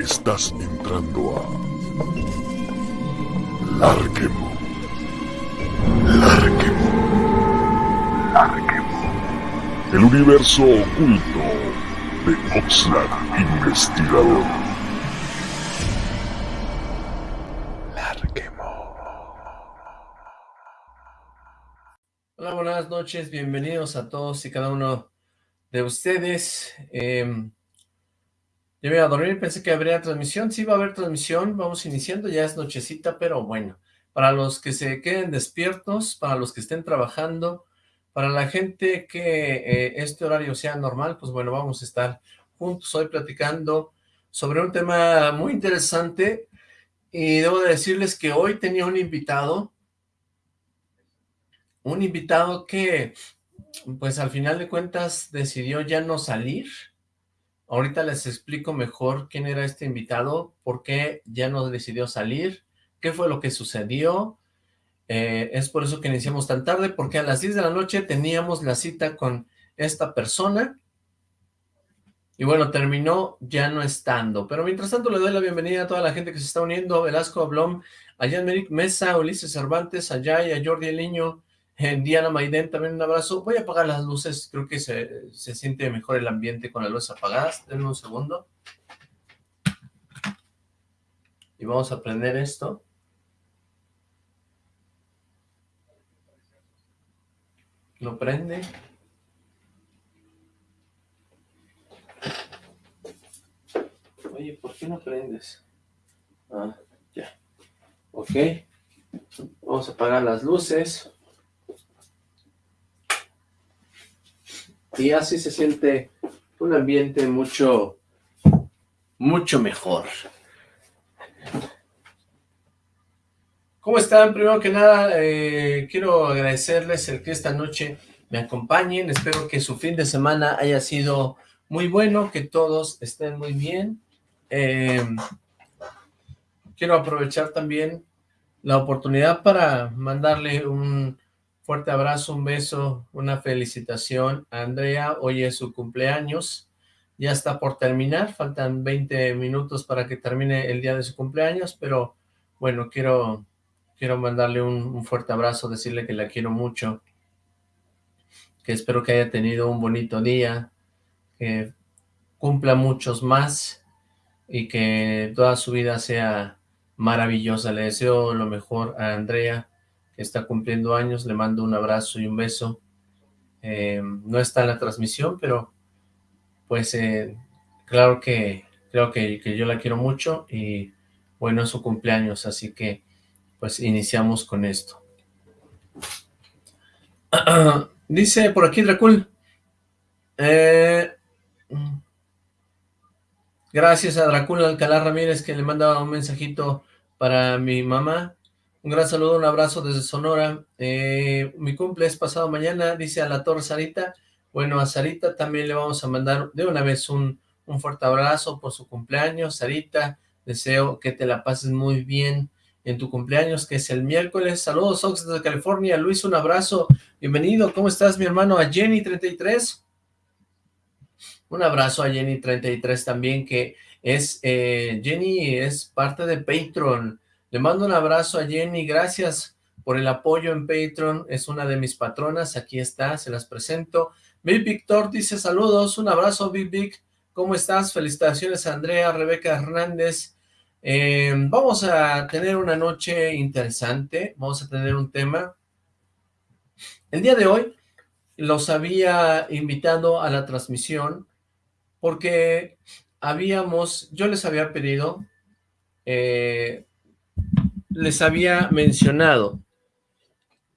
Estás entrando a... Larquemo. Larquemo. Larquemo. El universo oculto de Oxlack Investigador. Larquemo. Hola, buenas noches, bienvenidos a todos y cada uno de ustedes. Eh, yo me iba a dormir, pensé que habría transmisión, sí va a haber transmisión, vamos iniciando, ya es nochecita, pero bueno, para los que se queden despiertos, para los que estén trabajando, para la gente que eh, este horario sea normal, pues bueno, vamos a estar juntos hoy platicando sobre un tema muy interesante. Y debo de decirles que hoy tenía un invitado, un invitado que pues al final de cuentas decidió ya no salir, Ahorita les explico mejor quién era este invitado, por qué ya no decidió salir, qué fue lo que sucedió. Eh, es por eso que iniciamos tan tarde, porque a las 10 de la noche teníamos la cita con esta persona. Y bueno, terminó ya no estando. Pero mientras tanto le doy la bienvenida a toda la gente que se está uniendo. Velasco Blom, a Jan Mesa, Ulises Cervantes, a Jay, a Jordi El Niño, Diana Maiden, también un abrazo. Voy a apagar las luces, creo que se, se siente mejor el ambiente con las luces apagadas. Denme un segundo. Y vamos a prender esto. Lo prende. Oye, ¿por qué no prendes? Ah, ya. Ok. Vamos a apagar las luces. Y así se siente un ambiente mucho, mucho mejor. ¿Cómo están? Primero que nada, eh, quiero agradecerles el que esta noche me acompañen. Espero que su fin de semana haya sido muy bueno, que todos estén muy bien. Eh, quiero aprovechar también la oportunidad para mandarle un fuerte abrazo, un beso, una felicitación. A Andrea, hoy es su cumpleaños, ya está por terminar, faltan 20 minutos para que termine el día de su cumpleaños, pero bueno, quiero, quiero mandarle un, un fuerte abrazo, decirle que la quiero mucho, que espero que haya tenido un bonito día, que cumpla muchos más y que toda su vida sea maravillosa. Le deseo lo mejor a Andrea, está cumpliendo años, le mando un abrazo y un beso. Eh, no está en la transmisión, pero pues eh, claro que creo que, que, yo la quiero mucho y bueno, es su cumpleaños, así que pues iniciamos con esto. Dice por aquí Dracul, eh, gracias a Dracul Alcalá Ramírez que le manda un mensajito para mi mamá, un gran saludo, un abrazo desde Sonora. Eh, mi cumple es pasado mañana, dice a la torre Sarita. Bueno, a Sarita también le vamos a mandar de una vez un, un fuerte abrazo por su cumpleaños. Sarita, deseo que te la pases muy bien en tu cumpleaños, que es el miércoles. Saludos, Ox, desde California. Luis, un abrazo. Bienvenido. ¿Cómo estás, mi hermano? A Jenny33. Un abrazo a Jenny33 también, que es, eh, Jenny es parte de Patreon. Le mando un abrazo a Jenny, gracias por el apoyo en Patreon, es una de mis patronas, aquí está, se las presento. Big Victor dice saludos, un abrazo Big Big, ¿cómo estás? Felicitaciones Andrea, Rebeca Hernández. Eh, vamos a tener una noche interesante, vamos a tener un tema. El día de hoy los había invitado a la transmisión porque habíamos, yo les había pedido eh, les había mencionado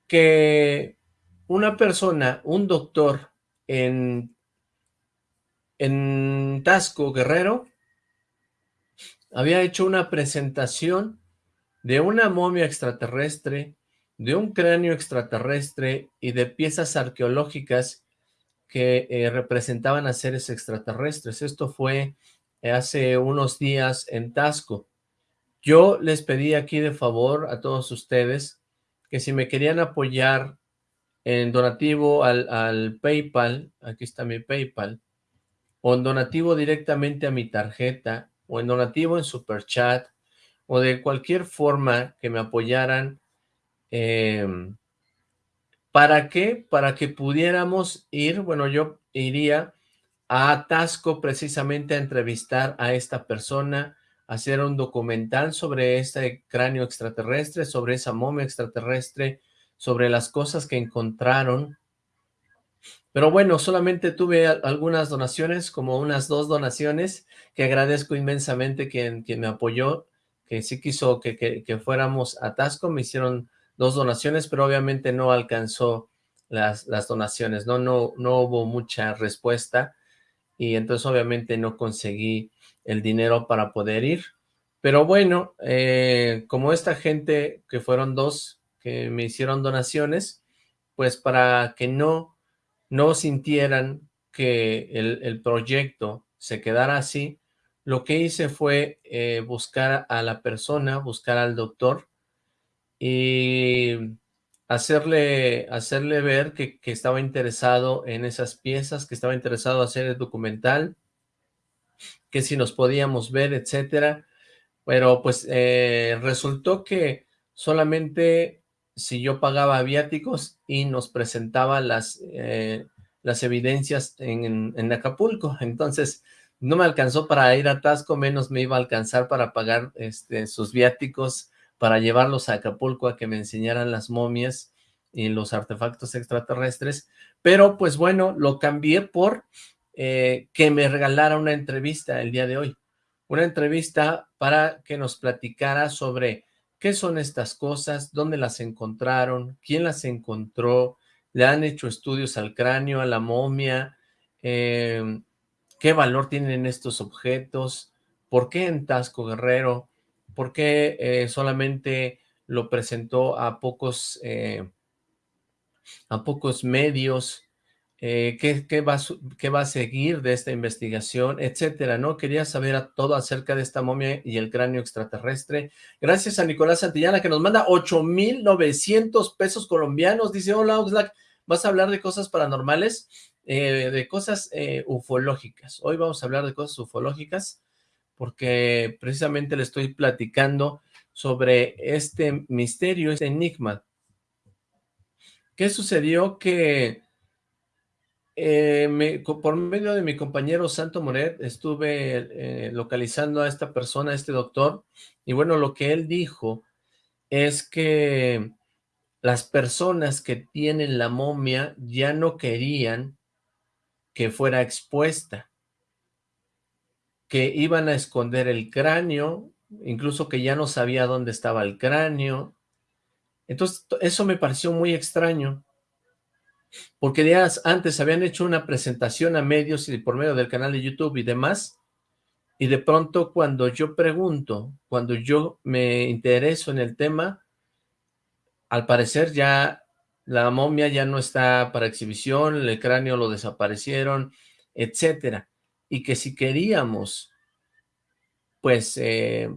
que una persona, un doctor en, en Tasco Guerrero, había hecho una presentación de una momia extraterrestre, de un cráneo extraterrestre y de piezas arqueológicas que eh, representaban a seres extraterrestres. Esto fue hace unos días en Tasco. Yo les pedí aquí de favor a todos ustedes que si me querían apoyar en donativo al, al PayPal, aquí está mi PayPal, o en donativo directamente a mi tarjeta, o en donativo, en super chat, o de cualquier forma que me apoyaran. Em, ¿Para qué? Para que pudiéramos ir, bueno, yo iría a Atasco precisamente a entrevistar a esta persona, hacer un documental sobre este cráneo extraterrestre, sobre esa momia extraterrestre, sobre las cosas que encontraron. Pero bueno, solamente tuve algunas donaciones, como unas dos donaciones, que agradezco inmensamente quien, quien me apoyó, que sí quiso que, que, fuéramos a Tasco, me hicieron dos donaciones, pero obviamente no alcanzó las, las donaciones, ¿no? No, no hubo mucha respuesta, y entonces obviamente no conseguí el dinero para poder ir. Pero bueno, eh, como esta gente, que fueron dos que me hicieron donaciones, pues para que no, no sintieran que el, proyecto se quedara así, lo que hice fue eh, buscar a la persona, buscar al doctor y hacerle, hacerle ver que, que, estaba interesado en esas piezas, que estaba interesado en hacer el documental, que si nos podíamos ver, etcétera. Pero pues eh, resultó que solamente si yo pagaba viáticos y nos presentaba las, eh, las evidencias en, en, Acapulco. Entonces no me alcanzó para ir a Tasco, menos me iba a alcanzar para pagar este, sus viáticos para llevarlos a Acapulco a que me enseñaran las momias y los artefactos extraterrestres, pero pues bueno, lo cambié por eh, que me regalara una entrevista el día de hoy, una entrevista para que nos platicara sobre qué son estas cosas, dónde las encontraron, quién las encontró, le han hecho estudios al cráneo, a la momia, em, qué valor tienen estos objetos, por qué en Tasco Guerrero, ¿Por qué eh, solamente lo presentó a pocos, eh, a pocos medios? Eh, ¿qué, va, ¿qué, va, a seguir de esta investigación? Etcétera, ¿no? Quería saber todo acerca de esta momia y el cráneo extraterrestre. Gracias a Nicolás Santillana que nos manda 8,900 pesos colombianos. Dice, hola Oxlack, ¿vas a hablar de cosas paranormales? de cosas ufológicas. Hoy vamos a hablar de cosas ufológicas porque precisamente le estoy platicando sobre este misterio, este enigma. ¿Qué sucedió? Que eh, por medio de mi compañero Santo Moret estuve eh, localizando a esta persona, a este doctor, y bueno, lo que él dijo es que las personas que tienen la momia ya no querían que fuera expuesta que iban a esconder el cráneo, incluso que ya no sabía dónde estaba el cráneo. Entonces, eso me pareció muy extraño, porque días antes habían hecho una presentación a medios y por medio del canal de YouTube y demás, y de pronto cuando yo pregunto, cuando yo me intereso en el tema, al parecer ya la momia ya no está para exhibición, el cráneo lo desaparecieron, etcétera. Y que si queríamos, pues, eh,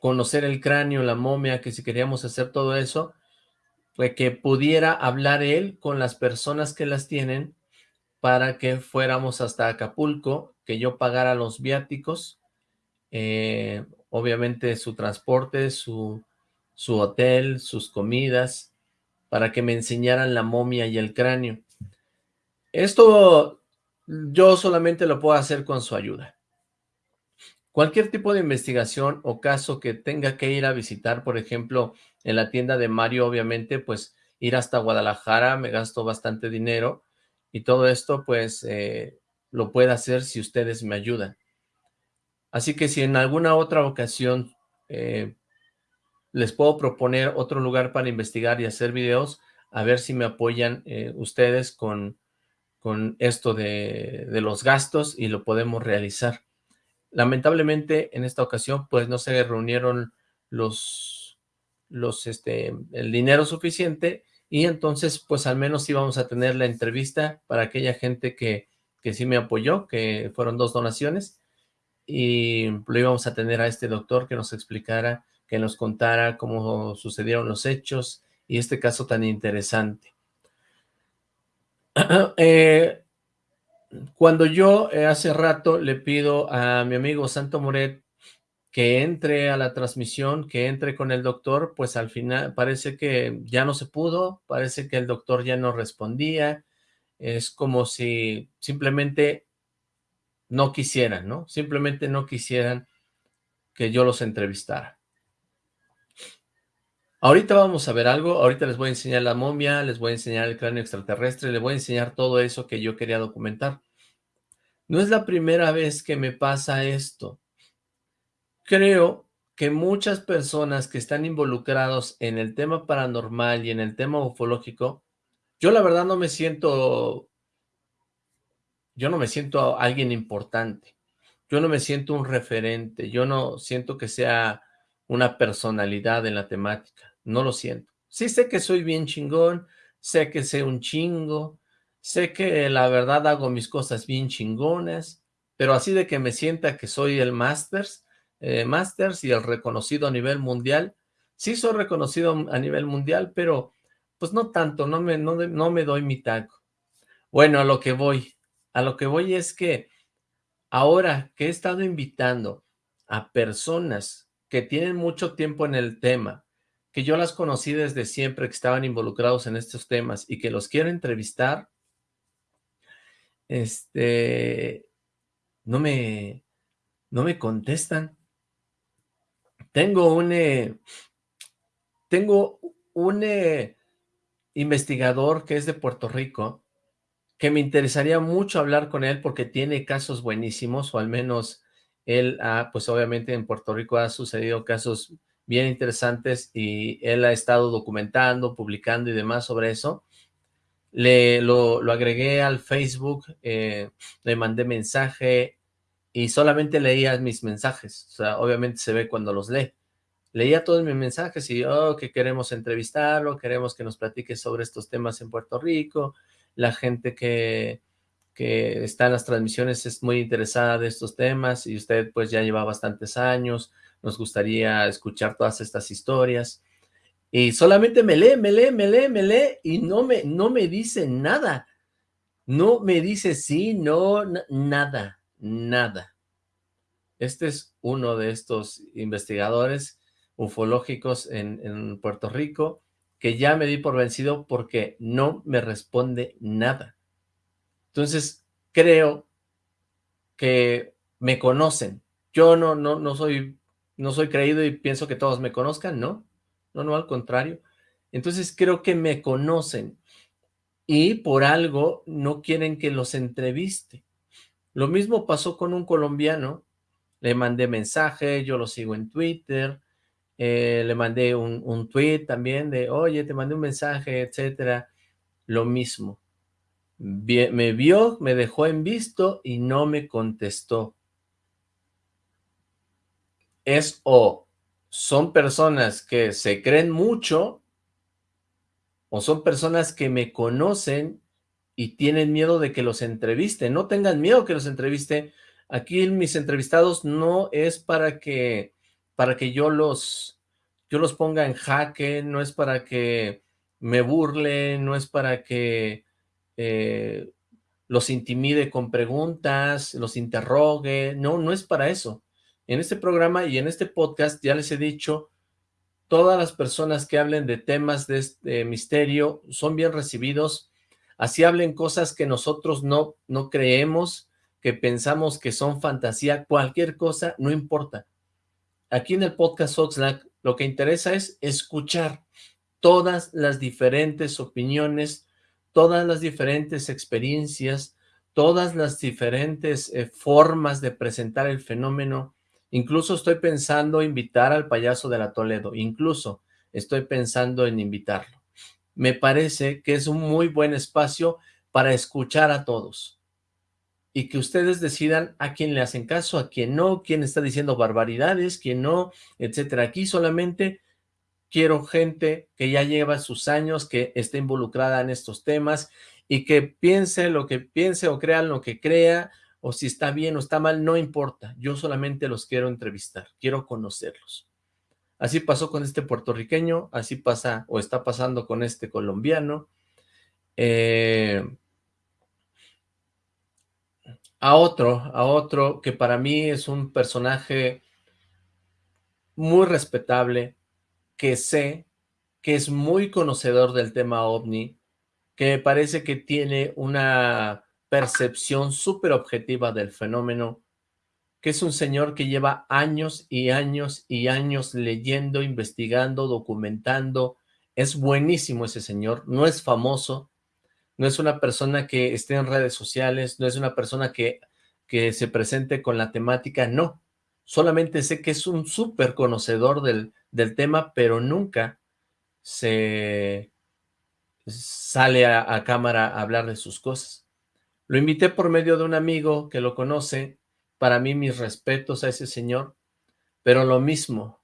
conocer el cráneo, la momia, que si queríamos hacer todo eso, que pudiera hablar él con las personas que las tienen para que fuéramos hasta Acapulco, que yo pagara los viáticos, eh, obviamente su transporte, su, su hotel, sus comidas, para que me enseñaran la momia y el cráneo. Esto yo solamente lo puedo hacer con su ayuda. Cualquier tipo de investigación o caso que tenga que ir a visitar, por ejemplo, en la tienda de Mario, obviamente, pues ir hasta Guadalajara, me gasto bastante dinero y todo esto, pues, eh, lo puede hacer si ustedes me ayudan. Así que si en alguna otra ocasión eh, les puedo proponer otro lugar para investigar y hacer videos, a ver si me apoyan eh, ustedes con con esto de, los gastos y lo podemos realizar. Lamentablemente, en esta ocasión, pues no se reunieron los, los, este, el dinero suficiente y entonces, pues al menos íbamos a tener la entrevista para aquella gente que, que sí me apoyó, que fueron dos donaciones, y lo íbamos a tener a este doctor que nos explicara, que nos contara cómo sucedieron los hechos y este caso tan interesante. Eh, cuando yo eh, hace rato le pido a mi amigo Santo Moret que entre a la transmisión, que entre con el doctor, pues al final parece que ya no se pudo, parece que el doctor ya no respondía, es como si simplemente no quisieran, ¿no? Simplemente no quisieran que yo los entrevistara. Ahorita vamos a ver algo, ahorita les voy a enseñar la momia, les voy a enseñar el cráneo extraterrestre, les voy a enseñar todo eso que yo quería documentar. No es la primera vez que me pasa esto. Creo que muchas personas que están involucrados en el tema paranormal y en el tema ufológico, yo la verdad no me siento, yo no me siento alguien importante, yo no me siento un referente, yo no siento que sea una personalidad en la temática, no lo siento. Sí sé que soy bien chingón, sé que sé un chingo, sé que la verdad hago mis cosas bien chingonas, pero así de que me sienta que soy el Masters, eh, Masters y el reconocido a nivel mundial, sí soy reconocido a nivel mundial, pero pues no tanto, no me, no, no me doy mi taco. Bueno, a lo que voy, a lo que voy es que ahora que he estado invitando a personas que tienen mucho tiempo en el tema, que yo las conocí desde siempre, que estaban involucrados en estos temas y que los quiero entrevistar, este, no me, no me contestan. Tengo un, eh, tengo un eh, investigador que es de Puerto Rico, que me interesaría mucho hablar con él porque tiene casos buenísimos, o al menos él ha, pues obviamente en Puerto Rico ha sucedido casos bien interesantes y él ha estado documentando, publicando y demás sobre eso. Le, lo, agregué al Facebook, eh, le mandé mensaje y solamente leía mis mensajes. O sea, obviamente se ve cuando los lee. Leía todos mis mensajes y, oh, que queremos entrevistarlo, queremos que nos platique sobre estos temas en Puerto Rico. La gente que, que está en las transmisiones es muy interesada de estos temas y usted pues ya lleva bastantes años. Nos gustaría escuchar todas estas historias. Y solamente me lee, me lee, me lee, me lee y no me, no me dice nada. No me dice sí, no, nada, nada. Este es uno de estos investigadores ufológicos en, en Puerto Rico que ya me di por vencido porque no me responde nada. Entonces, creo que me conocen. Yo no, no, no soy, no soy creído y pienso que todos me conozcan, ¿no? no, no, al contrario. Entonces creo que me conocen y por algo no quieren que los entreviste. Lo mismo pasó con un colombiano, le mandé mensaje, yo lo sigo en Twitter, eh, le mandé un, un tweet también de, oye, te mandé un mensaje, etcétera, lo mismo. me vio, me dejó en visto y no me contestó. Es o son personas que se creen mucho o son personas que me conocen y tienen miedo de que los entreviste. No tengan miedo que los entreviste. Aquí mis entrevistados no es para que, para que yo los, yo los ponga en jaque, no es para que me burle, no es para que eh, los intimide con preguntas, los interrogue, no, no es para eso. En este programa y en este podcast ya les he dicho, todas las personas que hablen de temas de este misterio son bien recibidos, así hablen cosas que nosotros no, no creemos, que pensamos que son fantasía, cualquier cosa, no importa. Aquí en el podcast Oxlack lo que interesa es escuchar todas las diferentes opiniones, todas las diferentes experiencias, todas las diferentes eh, formas de presentar el fenómeno, Incluso estoy pensando invitar al payaso de la Toledo, incluso estoy pensando en invitarlo. Me parece que es un muy buen espacio para escuchar a todos y que ustedes decidan a quién le hacen caso, a quién no, quién está diciendo barbaridades, quién no, etcétera. Aquí solamente quiero gente que ya lleva sus años, que esté involucrada en estos temas y que piense lo que piense o crea lo que crea, o si está bien o está mal, no importa. Yo solamente los quiero entrevistar, quiero conocerlos. Así pasó con este puertorriqueño, así pasa o está pasando con este colombiano. Eh, a otro, a otro que para mí es un personaje muy respetable, que sé que es muy conocedor del tema OVNI, que me parece que tiene una percepción súper objetiva del fenómeno, que es un señor que lleva años y años y años leyendo, investigando, documentando. Es buenísimo ese señor, no es famoso, no es una persona que esté en redes sociales, no es una persona que, que se presente con la temática, no. Solamente sé que es un súper conocedor del, del tema, pero nunca se sale a, a cámara a hablar de sus cosas. Lo invité por medio de un amigo que lo conoce, para mí mis respetos a ese señor, pero lo mismo,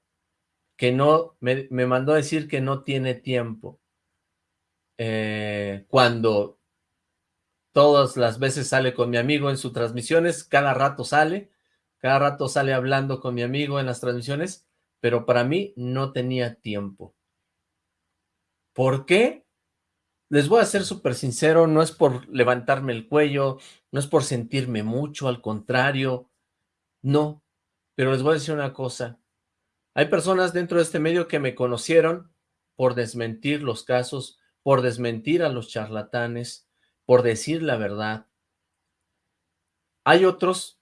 que no, me, me mandó a decir que no tiene tiempo. Eh, cuando todas las veces sale con mi amigo en sus transmisiones, cada rato sale, cada rato sale hablando con mi amigo en las transmisiones, pero para mí no tenía tiempo. ¿Por qué? Les voy a ser súper sincero, no es por levantarme el cuello, no es por sentirme mucho, al contrario, no, pero les voy a decir una cosa. Hay personas dentro de este medio que me conocieron por desmentir los casos, por desmentir a los charlatanes, por decir la verdad. Hay otros,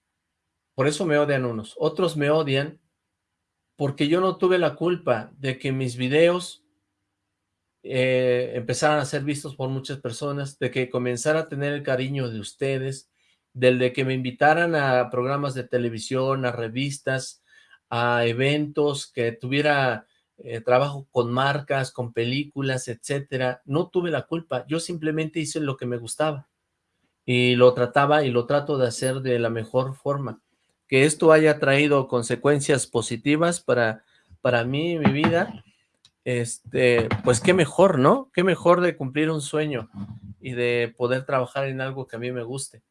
por eso me odian unos, otros me odian porque yo no tuve la culpa de que mis videos eh, empezaran a ser vistos por muchas personas, de que comenzara a tener el cariño de ustedes, del de que me invitaran a programas de televisión, a revistas, a eventos, que tuviera eh, trabajo con marcas, con películas, etcétera. No tuve la culpa, yo simplemente hice lo que me gustaba y lo trataba y lo trato de hacer de la mejor forma. Que esto haya traído consecuencias positivas para, para mí y mi vida, este, pues qué mejor, ¿no? Qué mejor de cumplir un sueño y de poder trabajar en algo que a mí me guste.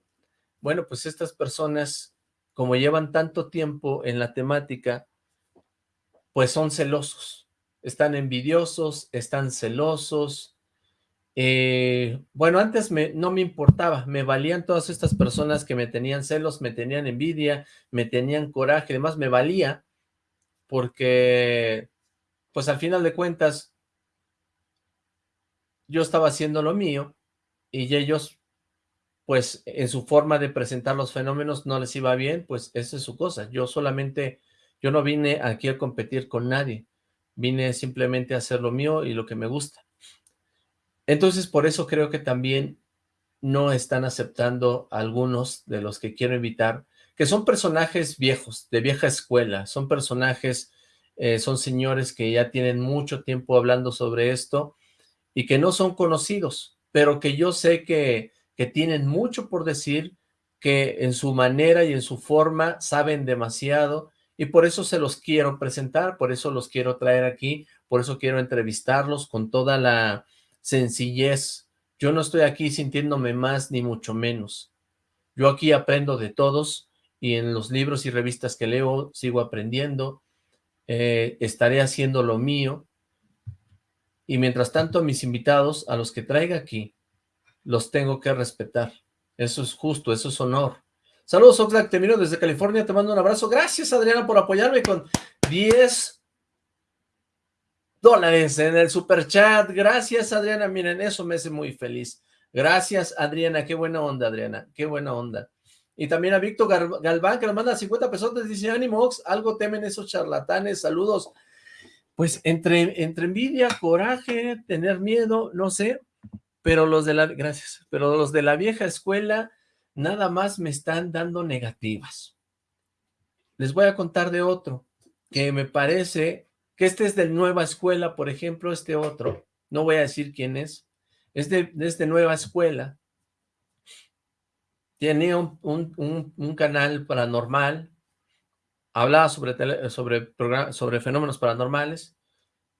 Bueno, pues estas personas, como llevan tanto tiempo en la temática, pues son celosos, están envidiosos, están celosos. Eh, bueno, antes no me importaba, me valían todas estas personas que me tenían celos, me tenían envidia, me tenían coraje, además me valía, porque pues al final de cuentas yo estaba haciendo lo mío y ellos pues en su forma de presentar los fenómenos no les iba bien, pues esa es su cosa. Yo solamente, yo no vine aquí a competir con nadie, vine simplemente a hacer lo mío y lo que me gusta. Entonces, por eso creo que también no están aceptando algunos de los que quiero invitar, que son personajes viejos, de vieja escuela, son personajes, eh, son señores que ya tienen mucho tiempo hablando sobre esto y que no son conocidos, pero que yo sé que que tienen mucho por decir, que en su manera y en su forma saben demasiado, y por eso se los quiero presentar, por eso los quiero traer aquí, por eso quiero entrevistarlos con toda la sencillez. Yo no estoy aquí sintiéndome más ni mucho menos. Yo aquí aprendo de todos y en los libros y revistas que leo sigo aprendiendo, eh, estaré haciendo lo mío y mientras tanto mis invitados, a los que traiga aquí, los tengo que respetar. Eso es justo, eso es honor. Saludos, Oxlack, te miro desde California, te mando un abrazo. Gracias, Adriana, por apoyarme con 10 dólares en el super chat. Gracias, Adriana, miren, eso me hace muy feliz. Gracias, Adriana, qué buena onda, Adriana, qué buena onda. Y también a Víctor Galván, que nos manda 50 pesos, dice, ánimo, algo temen esos charlatanes, saludos. Pues entre, entre envidia, coraje, tener miedo, no sé, pero los de la, gracias, pero los de la vieja escuela nada más me están dando negativas. Les voy a contar de otro, que me parece que este es de nueva escuela, por ejemplo, este otro, no voy a decir quién es, es de, de nueva escuela, tiene un, un, canal paranormal, hablaba sobre, sobre, sobre fenómenos paranormales,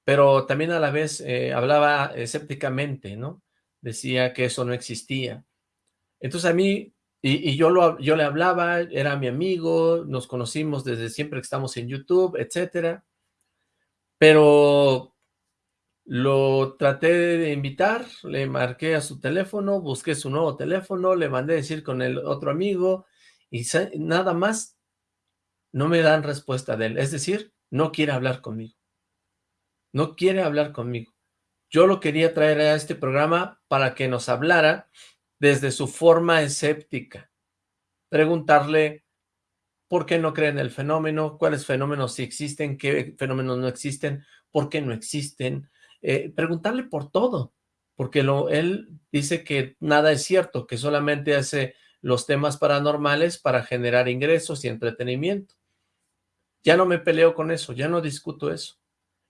pero también a la vez eh, hablaba escépticamente, ¿no? Decía que eso no existía. Entonces a mí, y, yo, yo le hablaba, era mi amigo, nos conocimos desde siempre que estamos en YouTube, etcétera, pero lo traté de invitar, le marqué a su teléfono, busqué su nuevo teléfono, le mandé decir con el otro amigo, y nada más no me dan respuesta de él, es decir, no quiere hablar conmigo. No quiere hablar conmigo. Yo lo quería traer a este programa para que nos hablara desde su forma escéptica. Preguntarle por qué no creen el fenómeno, cuáles fenómenos sí existen, qué fenómenos no existen, por qué no existen. Eh, preguntarle por todo, porque lo, él dice que nada es cierto, que solamente hace los temas paranormales para generar ingresos y entretenimiento. Ya no me peleo con eso, ya no discuto eso.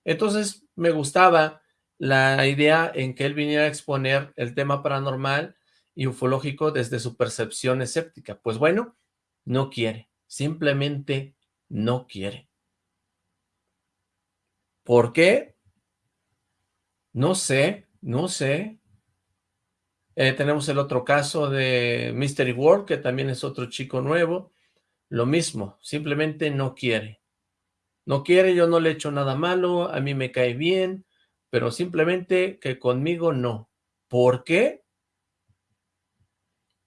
Entonces me gustaba la idea en que él viniera a exponer el tema paranormal y ufológico desde su percepción escéptica. Pues bueno, no quiere, simplemente no quiere. ¿Por qué? No sé, no sé. Eh, tenemos el otro caso de Mystery World, que también es otro chico nuevo. Lo mismo, simplemente no quiere. No quiere, yo no le he hecho nada malo, a mí me cae bien, pero simplemente que conmigo no. ¿Por qué?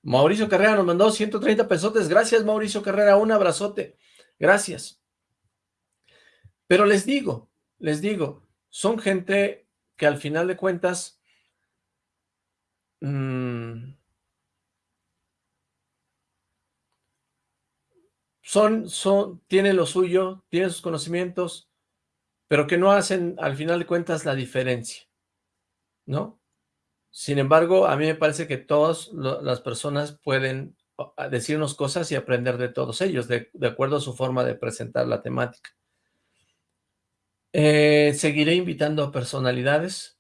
Mauricio Carrera nos mandó 130 pesotes. Gracias, Mauricio Carrera. Un abrazote. Gracias. Pero les digo, les digo, son gente que al final de cuentas mmm, son, son, tienen lo suyo, tienen sus conocimientos, pero que no hacen al final de cuentas la diferencia, ¿no? Sin embargo, a mí me parece que todas las personas pueden decirnos cosas y aprender de todos ellos, de, acuerdo a su forma de presentar la temática. Eh, seguiré invitando a personalidades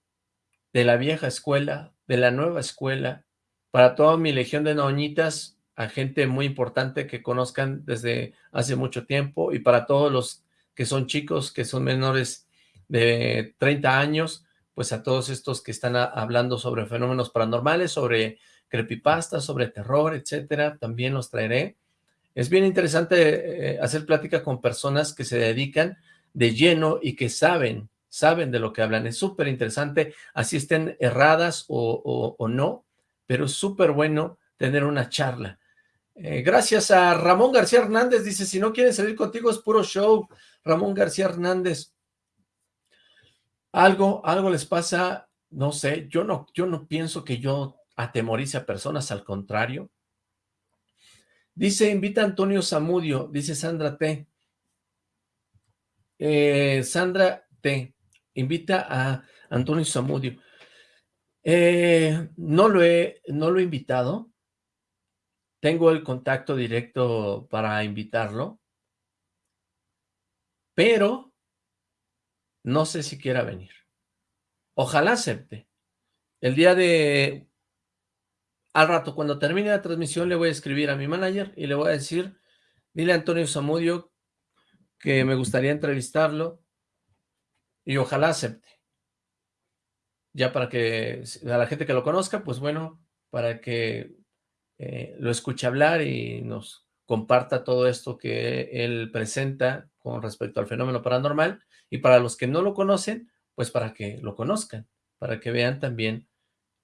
de la vieja escuela, de la nueva escuela, para toda mi legión de noñitas, a gente muy importante que conozcan desde hace mucho tiempo y para todos los que son chicos, que son menores de 30 años, pues a todos estos que están hablando sobre fenómenos paranormales, sobre creepypasta, sobre terror, etcétera, también los traeré. Es bien interesante eh, hacer plática con personas que se dedican de lleno y que saben, saben de lo que hablan. Es súper interesante, así estén erradas o, o no, pero es súper bueno tener una charla. Eh, gracias a Ramón García Hernández, dice, si no quieren salir contigo es puro show. Ramón García Hernández. Algo, algo les pasa, no sé, yo no, yo no pienso que yo atemorice a personas, al contrario. Dice, invita a Antonio Zamudio, dice Sandra T. Eh, Sandra T. Invita a Antonio Zamudio. Eh, no, lo he, no lo he invitado, tengo el contacto directo para invitarlo, pero no sé si quiera venir. Ojalá acepte. El día de... Al rato, cuando termine la transmisión, le voy a escribir a mi manager y le voy a decir, dile a Antonio Zamudio que me gustaría entrevistarlo y ojalá acepte. Ya para que a la gente que lo conozca, pues bueno, para que eh, lo escuche hablar y nos comparta todo esto que él presenta con respecto al fenómeno paranormal, y para los que no lo conocen, pues para que lo conozcan, para que vean también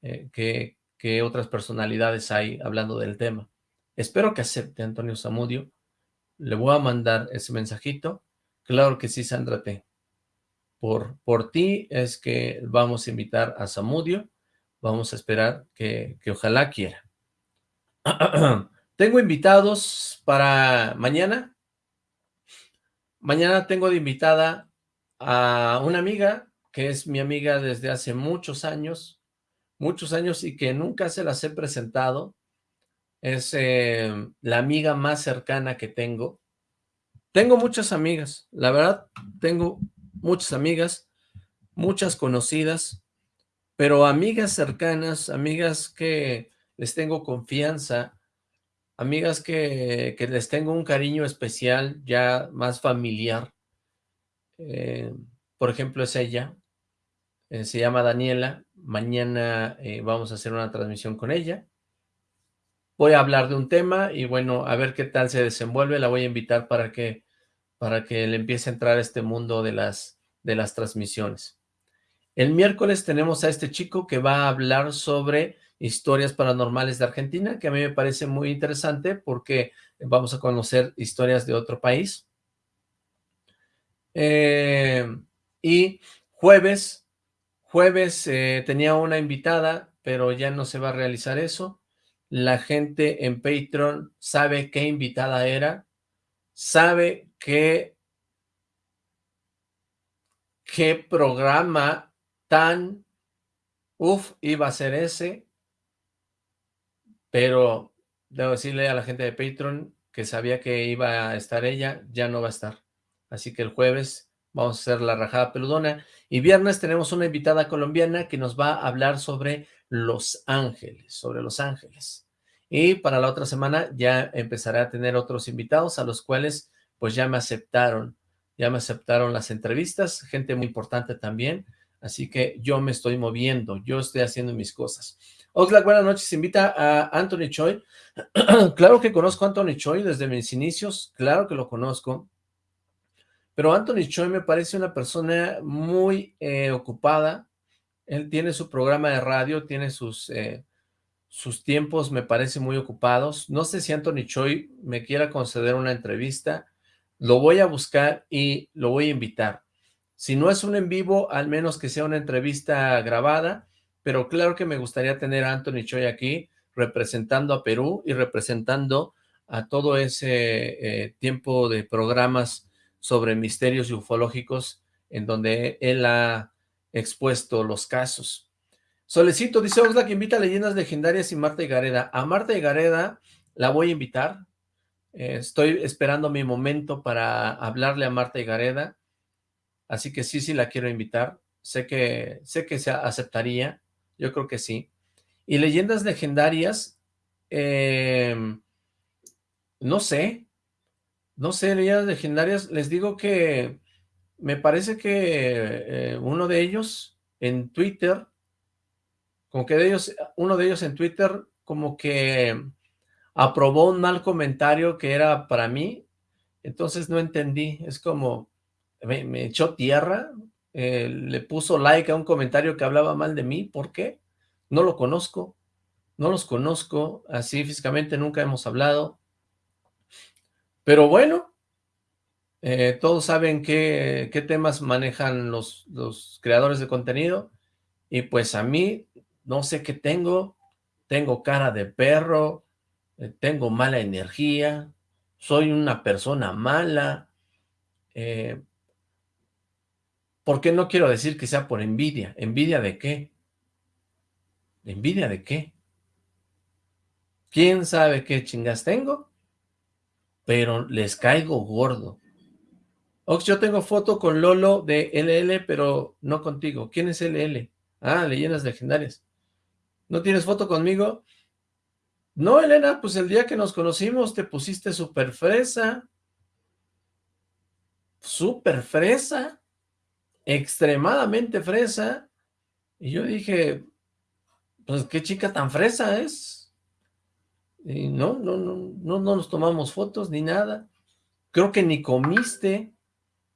eh, qué, otras personalidades hay hablando del tema. Espero que acepte Antonio Zamudio, le voy a mandar ese mensajito, claro que sí, Sandra T. Por, por ti es que vamos a invitar a Zamudio, vamos a esperar que, que ojalá quiera. tengo invitados para mañana. Mañana tengo de invitada a una amiga, que es mi amiga desde hace muchos años, muchos años y que nunca se las he presentado. Es eh, la amiga más cercana que tengo. Tengo muchas amigas, la verdad, tengo muchas amigas, muchas conocidas, pero amigas cercanas, amigas que les tengo confianza, amigas que, les tengo un cariño especial, ya más familiar. Eh, por ejemplo, es ella, eh, se llama Daniela, mañana eh, vamos a hacer una transmisión con ella. Voy a hablar de un tema y bueno, a ver qué tal se desenvuelve, la voy a invitar para que, para que le empiece a entrar este mundo de las, de las transmisiones. El miércoles tenemos a este chico que va a hablar sobre historias paranormales de Argentina, que a mí me parece muy interesante porque vamos a conocer historias de otro país. Eh, y jueves, jueves eh, tenía una invitada, pero ya no se va a realizar eso. La gente en Patreon sabe qué invitada era, sabe qué, qué programa tan, uff, iba a ser ese, pero debo decirle a la gente de Patreon que sabía que iba a estar ella, ya no va a estar. Así que el jueves vamos a hacer la rajada peludona. Y viernes tenemos una invitada colombiana que nos va a hablar sobre Los Ángeles, sobre Los Ángeles. Y para la otra semana ya empezaré a tener otros invitados a los cuales pues ya me aceptaron, ya me aceptaron las entrevistas, gente muy importante también, así que yo me estoy moviendo, yo estoy haciendo mis cosas. Oxlack, buenas noches, invita a Anthony Choi. claro que conozco a Anthony Choi desde mis inicios, claro que lo conozco, pero Anthony Choi me parece una persona muy eh, ocupada, él tiene su programa de radio, tiene sus, eh, sus tiempos, me parece muy ocupados, no sé si Anthony Choi me quiera conceder una entrevista, lo voy a buscar y lo voy a invitar. Si no es un en vivo, al menos que sea una entrevista grabada, pero claro que me gustaría tener a Anthony Choi aquí, representando a Perú y representando a todo ese eh, tiempo de programas sobre misterios ufológicos en donde él ha expuesto los casos. Solecito dice Oxlack invita a leyendas legendarias y Marta y Gareda. A Marta y Gareda la voy a invitar. Eh, estoy esperando mi momento para hablarle a Marta y Gareda. Así que sí, sí la quiero invitar. Sé que, sé que se aceptaría. Yo creo que sí. Y leyendas legendarias, em, no sé, no sé, leyendas legendarias, les digo que me parece que eh, uno de ellos en Twitter, como que de ellos, uno de ellos en Twitter como que aprobó un mal comentario que era para mí, entonces no entendí, es como, me, echó tierra, eh, le puso like a un comentario que hablaba mal de mí, ¿por qué? No lo conozco, no los conozco, así físicamente nunca hemos hablado. Pero bueno, eh, todos saben qué, qué temas manejan los, los, creadores de contenido, y pues a mí, no sé qué tengo, tengo cara de perro, eh, tengo mala energía, soy una persona mala, eh, ¿por qué no quiero decir que sea por envidia? ¿Envidia de qué? ¿Envidia de qué? ¿Quién sabe qué chingas tengo? Pero les caigo gordo. Ox, yo tengo foto con Lolo de LL, pero no contigo. ¿Quién es LL? Ah, leyendas legendarias. ¿No tienes foto conmigo? No, Elena, pues el día que nos conocimos te pusiste súper fresa. Súper fresa. Extremadamente fresa. Y yo dije, pues qué chica tan fresa es. Y no, no, no, no, no nos tomamos fotos ni nada. Creo que ni comiste.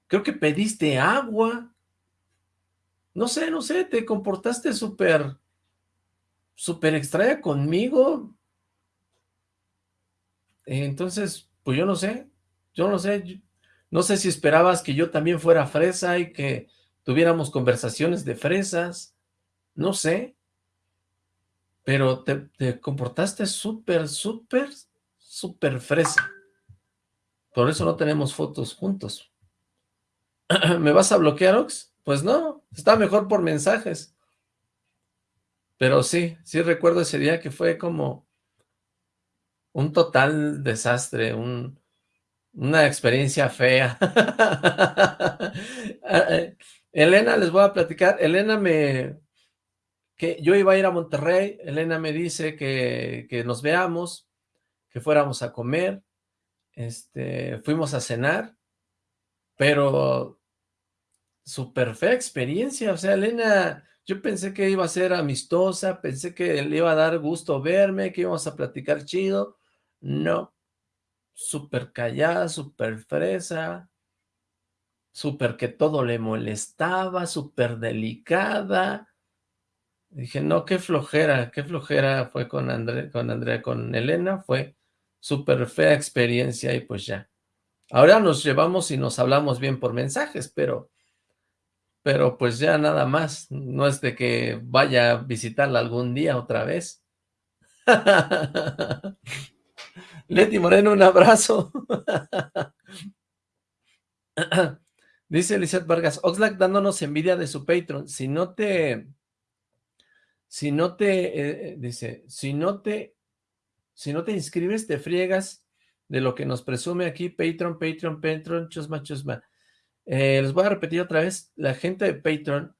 Creo que pediste agua. No sé, no sé, te comportaste súper, súper extraña conmigo. Entonces, pues yo no sé, yo no sé, no sé si esperabas que yo también fuera fresa y que tuviéramos conversaciones de fresas, no sé. Pero te, comportaste súper, súper, súper fresa. Por eso no tenemos fotos juntos. ¿Me vas a bloquear, Ox? Pues no, está mejor por mensajes. Pero sí, sí recuerdo ese día que fue como un total desastre, un, una experiencia fea. Elena, les voy a platicar, Elena me, que yo iba a ir a Monterrey, Elena me dice que, que nos veamos, que fuéramos a comer, este, fuimos a cenar, pero súper fea experiencia, o sea, Elena, yo pensé que iba a ser amistosa, pensé que le iba a dar gusto verme, que íbamos a platicar chido, no, súper callada, súper fresa, súper que todo le molestaba, súper delicada, Dije, no, qué flojera, qué flojera fue con, André, con Andrea, con Elena, fue súper fea experiencia y pues ya. Ahora nos llevamos y nos hablamos bien por mensajes, pero, pero pues ya nada más, no es de que vaya a visitarla algún día otra vez. Leti Moreno, un abrazo. Dice Lizeth Vargas, Oxlack dándonos envidia de su Patreon. Si no te, si no te, eh, eh, dice, si no te, si no te inscribes, te friegas de lo que nos presume aquí Patreon, Patreon, Patreon, chusma, chusma. Eh, les voy a repetir otra vez, la gente de Patreon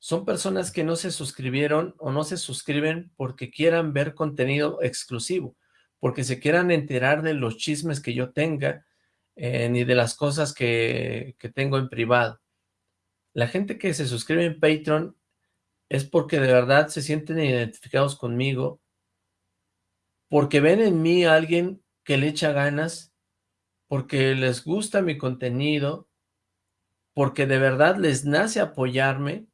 son personas que no se suscribieron o no se suscriben porque quieran ver contenido exclusivo, porque se quieran enterar de los chismes que yo tenga, ni de las cosas que, que tengo en privado. La gente que se suscribe en Patreon es porque de verdad se sienten identificados conmigo, porque ven en mí a alguien que le echa ganas, porque les gusta mi contenido, porque de verdad les nace apoyarme,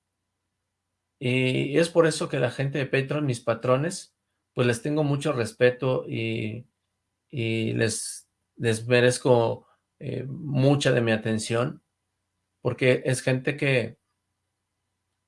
y es por eso que la gente de Patreon, mis patrones, pues les tengo mucho respeto y, les, les merezco eh, mucha de mi atención, porque es gente que,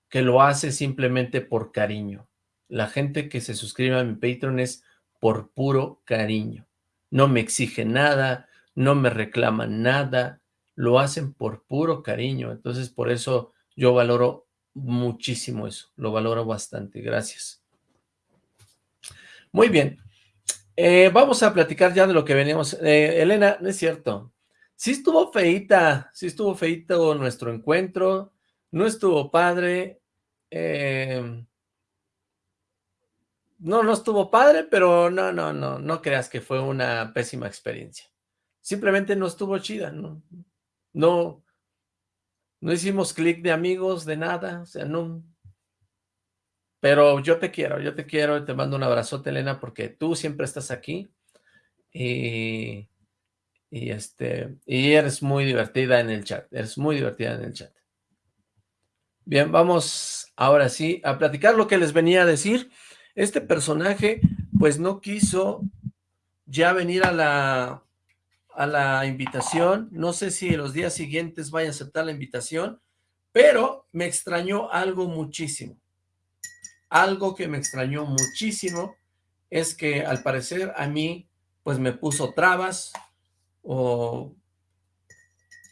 que lo hace simplemente por cariño. La gente que se suscribe a mi Patreon es por puro cariño. No me exigen nada, no me reclaman nada, lo hacen por puro cariño. Entonces, por eso yo valoro muchísimo eso, lo valoro bastante. Gracias. Muy bien. Eh, vamos a platicar ya de lo que venimos. Eh, Elena, no es cierto. Sí estuvo feita, sí estuvo feito nuestro encuentro, no estuvo padre, Em, no, no estuvo padre, pero no, no, no, no creas que fue una pésima experiencia. Simplemente no estuvo chida, no, no, no hicimos clic de amigos, de nada, o sea, no. Pero yo te quiero, yo te quiero, te mando un abrazote, Elena, porque tú siempre estás aquí y, y este, y eres muy divertida en el chat, eres muy divertida en el chat. Bien, vamos ahora sí a platicar lo que les venía a decir. Este personaje pues no quiso ya venir a la, a la invitación. No sé si los días siguientes vaya a aceptar la invitación, pero me extrañó algo muchísimo. Algo que me extrañó muchísimo es que al parecer a mí pues me puso trabas o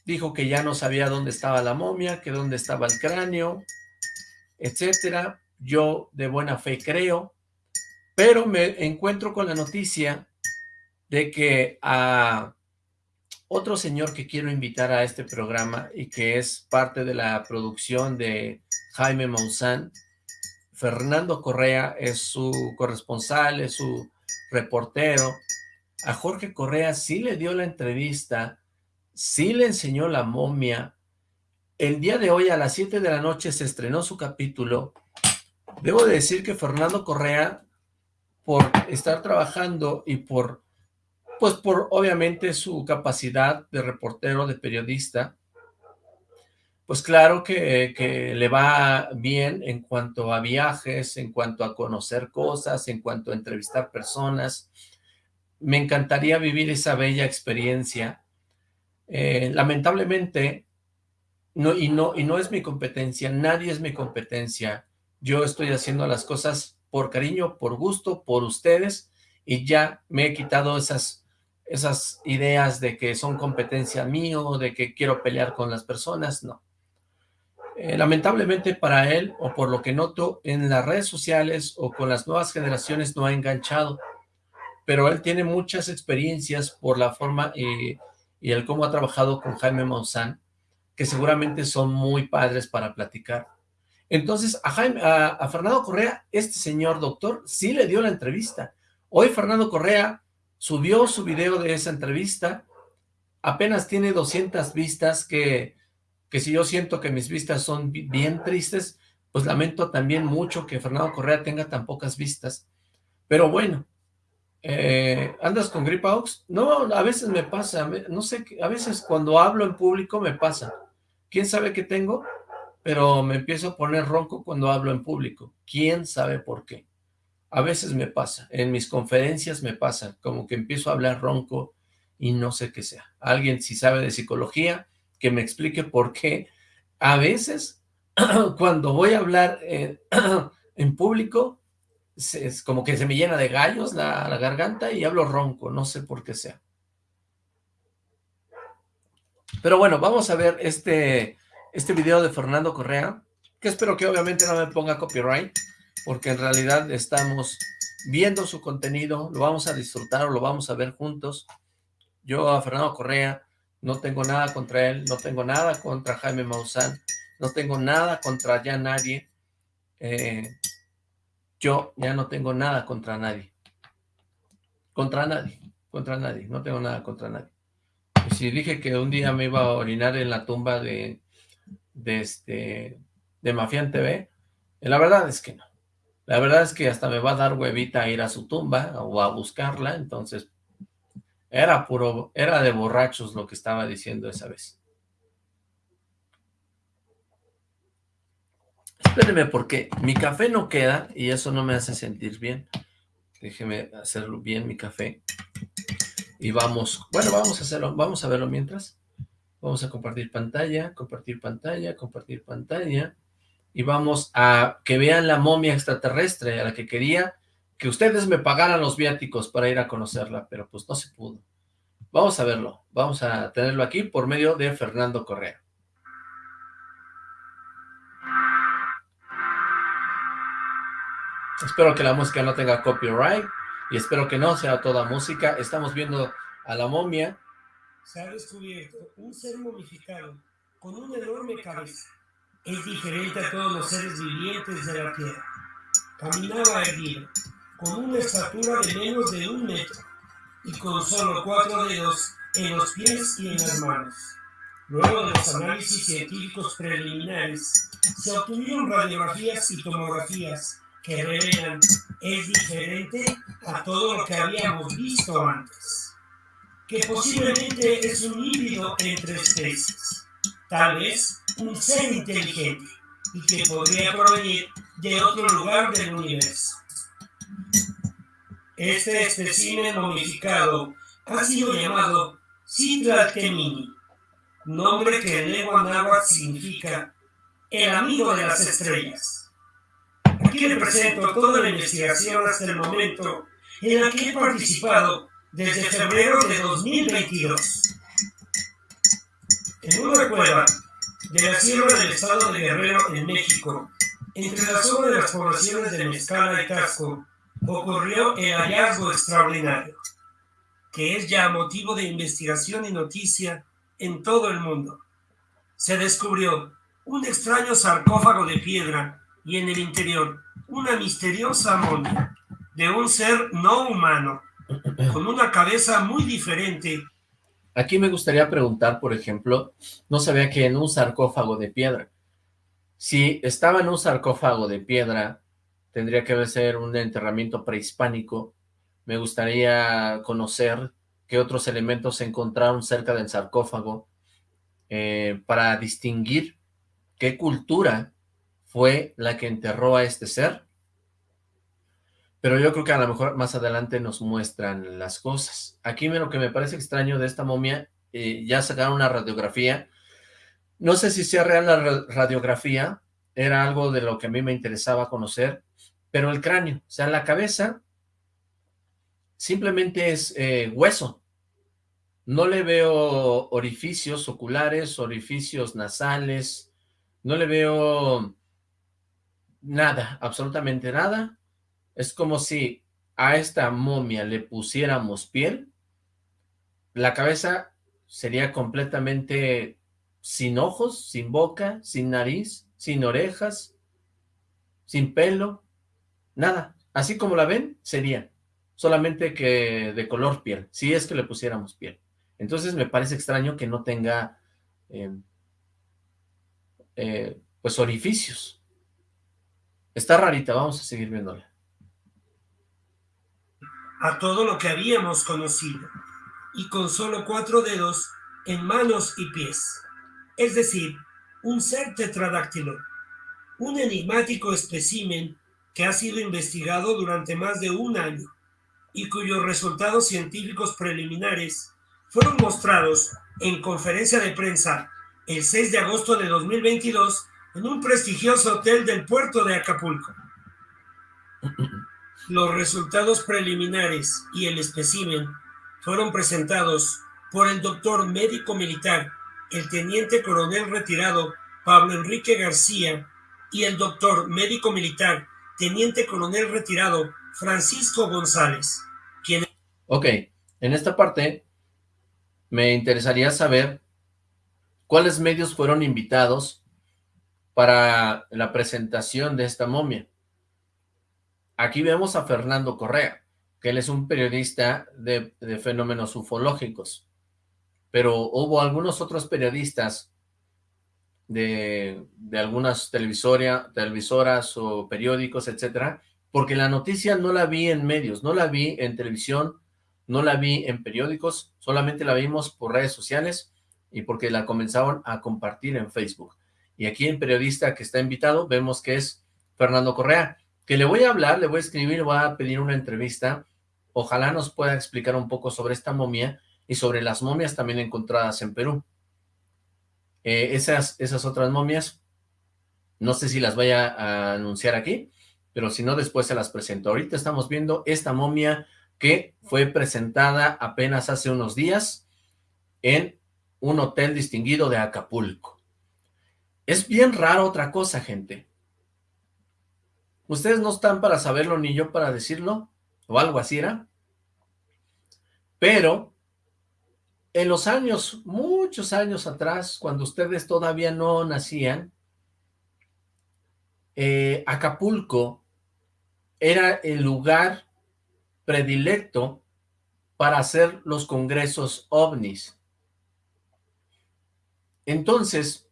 dijo que ya no sabía dónde estaba la momia, que dónde estaba el cráneo, etcétera. Yo de buena fe creo, pero me encuentro con la noticia de que a otro señor que quiero invitar a este programa y que es parte de la producción de Jaime Maussan, Fernando Correa es su corresponsal, es su reportero. A Jorge Correa sí le dio la entrevista sí le enseñó la momia. El día de hoy a las 7 de la noche se estrenó su capítulo. Debo decir que Fernando Correa, por estar trabajando y por, pues por obviamente su capacidad de reportero, de periodista, pues claro que, que, le va bien en cuanto a viajes, en cuanto a conocer cosas, en cuanto a entrevistar personas. Me encantaría vivir esa bella experiencia eh, lamentablemente, no, y, no, y no es mi competencia, nadie es mi competencia. Yo estoy haciendo las cosas por cariño, por gusto, por ustedes, y ya me he quitado esas, esas ideas de que son competencia mío, de que quiero pelear con las personas, no. Eh, lamentablemente para él, o por lo que noto en las redes sociales o con las nuevas generaciones no ha enganchado, pero él tiene muchas experiencias por la forma eh, y el cómo ha trabajado con Jaime Monzán, que seguramente son muy padres para platicar. Entonces, a, Jaime, a, Fernando Correa, este señor doctor, sí le dio la entrevista. Hoy Fernando Correa subió su video de esa entrevista, apenas tiene 200 vistas, que, que si yo siento que mis vistas son bien tristes, pues lamento también mucho que Fernando Correa tenga tan pocas vistas. Pero bueno, eh, ¿Andas con gripa, Ox? No, a veces me pasa, no sé, a veces cuando hablo en público me pasa. ¿Quién sabe qué tengo? pero me empiezo a poner ronco cuando hablo en público. ¿Quién sabe por qué? A veces me pasa, en mis conferencias me pasa, como que empiezo a hablar ronco y no sé qué sea. Alguien si sabe de psicología, que me explique por qué a veces cuando voy a hablar en público, es como que se me llena de gallos la, garganta y hablo ronco, no sé por qué sea. Pero bueno, vamos a ver este, este video de Fernando Correa, que espero que obviamente no me ponga copyright, porque en realidad estamos viendo su contenido, lo vamos a disfrutar o lo vamos a ver juntos. Yo a Fernando Correa no tengo nada contra él, no tengo nada contra Jaime Maussan, no tengo nada contra ya nadie. Eh, yo ya no tengo nada contra nadie. Contra nadie, contra nadie, no tengo nada contra nadie. si dije que un día me iba a orinar en la tumba de, de este, de Mafián TV, la verdad es que no. La verdad es que hasta me va a dar huevita ir a su tumba o a buscarla, entonces era puro, era de borrachos lo que estaba diciendo esa vez. Espérenme porque mi café no queda y eso no me hace sentir bien. Déjeme hacerlo bien mi café. Y vamos, bueno, vamos a hacerlo, vamos a verlo mientras. Vamos a compartir pantalla, compartir pantalla, compartir pantalla. Y vamos a que vean la momia extraterrestre a la que quería que ustedes me pagaran los viáticos para ir a conocerla, pero pues no se pudo. Vamos a verlo, vamos a tenerlo aquí por medio de Fernando Correa. Espero que la música no tenga copyright y espero que no sea toda música. Estamos viendo a la momia. Se ha descubierto un ser momificado con una enorme cabeza. Es diferente a todos los seres vivientes de la Tierra. Caminaba erguido, con una estatura de menos de un metro y con solo cuatro dedos en los pies y en las manos. Luego de los análisis científicos preliminares, se obtuvieron radiografías y tomografías que revelan es diferente a todo lo que habíamos visto antes, que posiblemente es un híbrido entre especies, tal vez un ser inteligente y que podría provenir de otro lugar del universo. Este espécimen momificado ha sido llamado Temini, nombre que en lengua náhuatl significa el amigo de las estrellas. Aquí le presento toda la investigación hasta el momento en la que he participado desde febrero de 2022. En una cueva de la sierra del estado de Guerrero, en México, entre la zona de las poblaciones de Mezcala y Casco, ocurrió el hallazgo extraordinario, que es ya motivo de investigación y noticia en todo el mundo. Se descubrió un extraño sarcófago de piedra y en el interior una misteriosa momia de un ser no humano, con una cabeza muy diferente. Aquí me gustaría preguntar, por ejemplo, no sabía que en un sarcófago de piedra. Si estaba en un sarcófago de piedra, tendría que ser un enterramiento prehispánico. Me gustaría conocer qué otros elementos se encontraron cerca del sarcófago eh, para distinguir qué cultura fue la que enterró a este ser, pero yo creo que a lo mejor más adelante nos muestran las cosas. Aquí lo que me parece extraño de esta momia, eh, ya sacaron una radiografía, no sé si sea real la radiografía, era algo de lo que a mí me interesaba conocer, pero el cráneo, o sea, la cabeza simplemente es eh, hueso. No le veo orificios oculares, orificios nasales, no le veo nada, absolutamente nada. Es como si a esta momia le pusiéramos piel, la cabeza sería completamente sin ojos, sin boca, sin nariz, sin orejas, sin pelo, nada. Así como la ven, sería solamente que de color piel, si es que le pusiéramos piel. Entonces me parece extraño que no tenga em, eh, pues orificios. Está rarita, vamos a seguir viéndola. A todo lo que habíamos conocido, y con solo cuatro dedos en manos y pies. Es decir, un ser tetradáctilo, un enigmático espécimen que ha sido investigado durante más de un año y cuyos resultados científicos preliminares fueron mostrados en conferencia de prensa el 6 de agosto de 2022 en un prestigioso hotel del puerto de Acapulco. Los resultados preliminares y el espécimen fueron presentados por el doctor médico militar, el teniente coronel retirado Pablo Enrique García y el doctor médico militar, teniente coronel retirado Francisco González, quien... Ok, en esta parte me interesaría saber cuáles medios fueron invitados para la presentación de esta momia. Aquí vemos a Fernando Correa, que él es un periodista de, fenómenos ufológicos, pero hubo algunos otros periodistas de, algunas televisoras o periódicos, etcétera, porque la noticia no la vi en medios, no la vi en televisión, no la vi en periódicos, solamente la vimos por redes sociales y porque la comenzaron a compartir en Facebook. Y aquí en periodista que está invitado vemos que es Fernando Correa, que le voy a hablar, le voy a escribir, voy a pedir una entrevista, ojalá nos pueda explicar un poco sobre esta momia y sobre las momias también encontradas en Perú. Eh, esas, esas otras momias, no sé si las vaya a anunciar aquí, pero si no, después se las presento. Ahorita estamos viendo esta momia que fue presentada apenas hace unos días en un hotel distinguido de Acapulco. Es bien raro otra cosa, gente. Ustedes no están para saberlo ni yo para decirlo, o algo así era. Pero, en los años, muchos años atrás, cuando ustedes todavía no nacían, eh, Acapulco era el lugar predilecto para hacer los congresos ovnis. Entonces,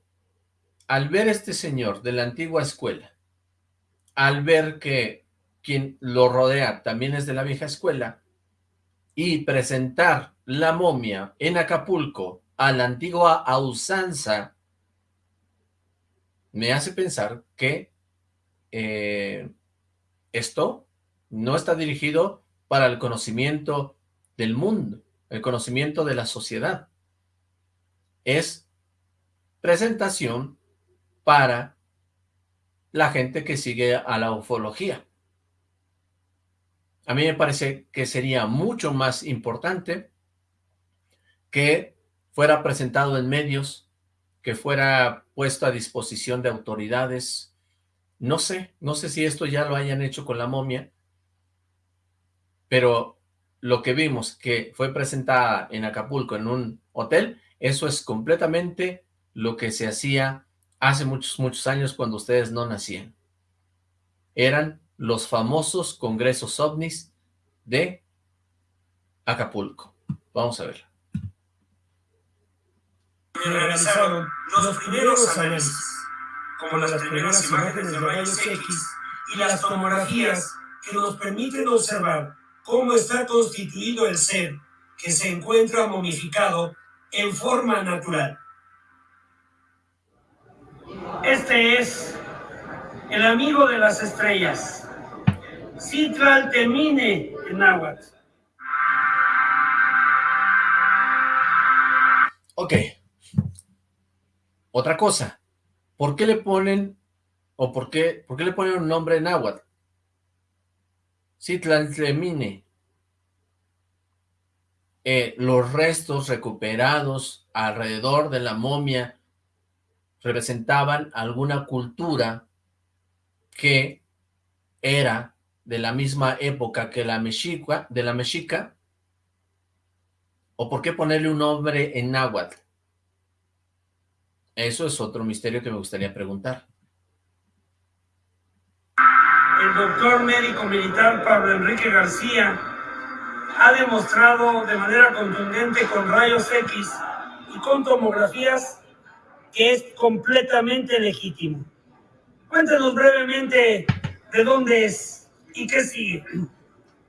al ver este señor de la antigua escuela, al ver que quien lo rodea también es de la vieja escuela, y presentar la momia en Acapulco a la antigua ausanza, me hace pensar que eh, esto no está dirigido para el conocimiento del mundo, el conocimiento de la sociedad. Es presentación para la gente que sigue a la ufología. A mí me parece que sería mucho más importante que fuera presentado en medios, que fuera puesto a disposición de autoridades. No sé, no sé si esto ya lo hayan hecho con la momia, pero lo que vimos que fue presentada en Acapulco en un hotel, eso es completamente lo que se hacía hace muchos, muchos años cuando ustedes no nacían. Eran los famosos congresos ovnis de Acapulco. Vamos a ver. Realizaron los primeros análisis, como las primeras imágenes de rayos X y las tomografías que nos permiten observar cómo está constituido el ser que se encuentra momificado en forma natural. Este es el amigo de las estrellas, Citlaltemine en náhuatl. Ok. Otra cosa. ¿Por qué le ponen, o por qué, por qué le ponen un nombre en náhuatl? Citlaltemine. Eh, los restos recuperados alrededor de la momia representaban alguna cultura que era de la misma época que la mexica, de la mexica, o por qué ponerle un nombre en náhuatl. Eso es otro misterio que me gustaría preguntar. El doctor médico militar Pablo Enrique García ha demostrado de manera contundente con rayos X y con tomografías que es completamente legítimo. Cuéntanos brevemente de dónde es y qué sigue.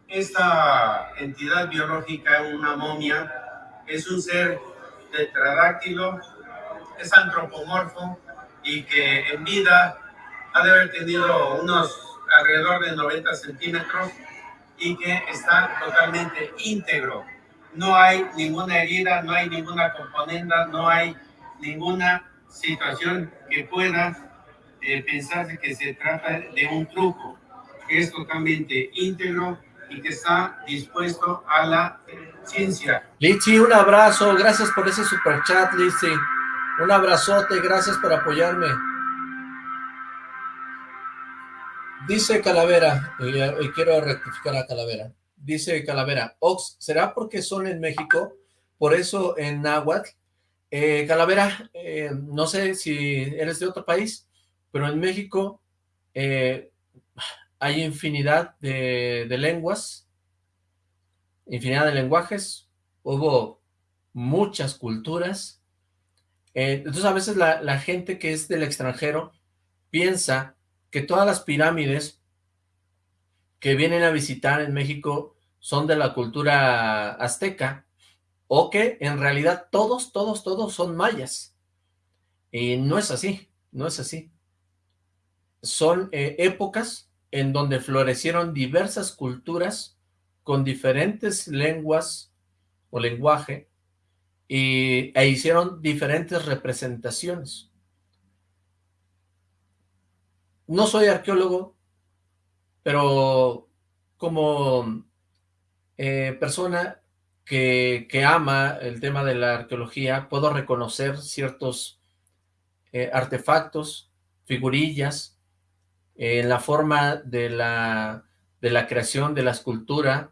Esta entidad biológica, una momia, es un ser tetradáctilo, es antropomorfo, y que en vida ha de haber tenido unos alrededor de 90 centímetros y que está totalmente íntegro. No hay ninguna herida, no hay ninguna componenda, no hay ninguna situación que pueda eh, pensarse que se trata de un truco. Es totalmente íntegro y que está dispuesto a la ciencia. Litsi, un abrazo, gracias por ese super chat, Litsi. Un abrazote, gracias por apoyarme. Dice Calavera, y, quiero rectificar a Calavera, dice Calavera, Ox, ¿será porque son en México? Por eso en Nahuatl. Eh, Calavera, eh, no sé si eres de otro país, pero en México eh, hay infinidad de, lenguas, infinidad de lenguajes, hubo muchas culturas, entonces a veces la gente que es del extranjero piensa que todas las pirámides que vienen a visitar en México son de la cultura azteca, o que en realidad todos, todos, todos son mayas. Y no es así, no es así. Son eh, épocas en donde florecieron diversas culturas con diferentes lenguas o lenguaje y, e hicieron diferentes representaciones. No soy arqueólogo, pero como eh, persona que, ama el tema de la arqueología, puedo reconocer ciertos eh, artefactos, figurillas, en la forma de la, de la creación de la escultura,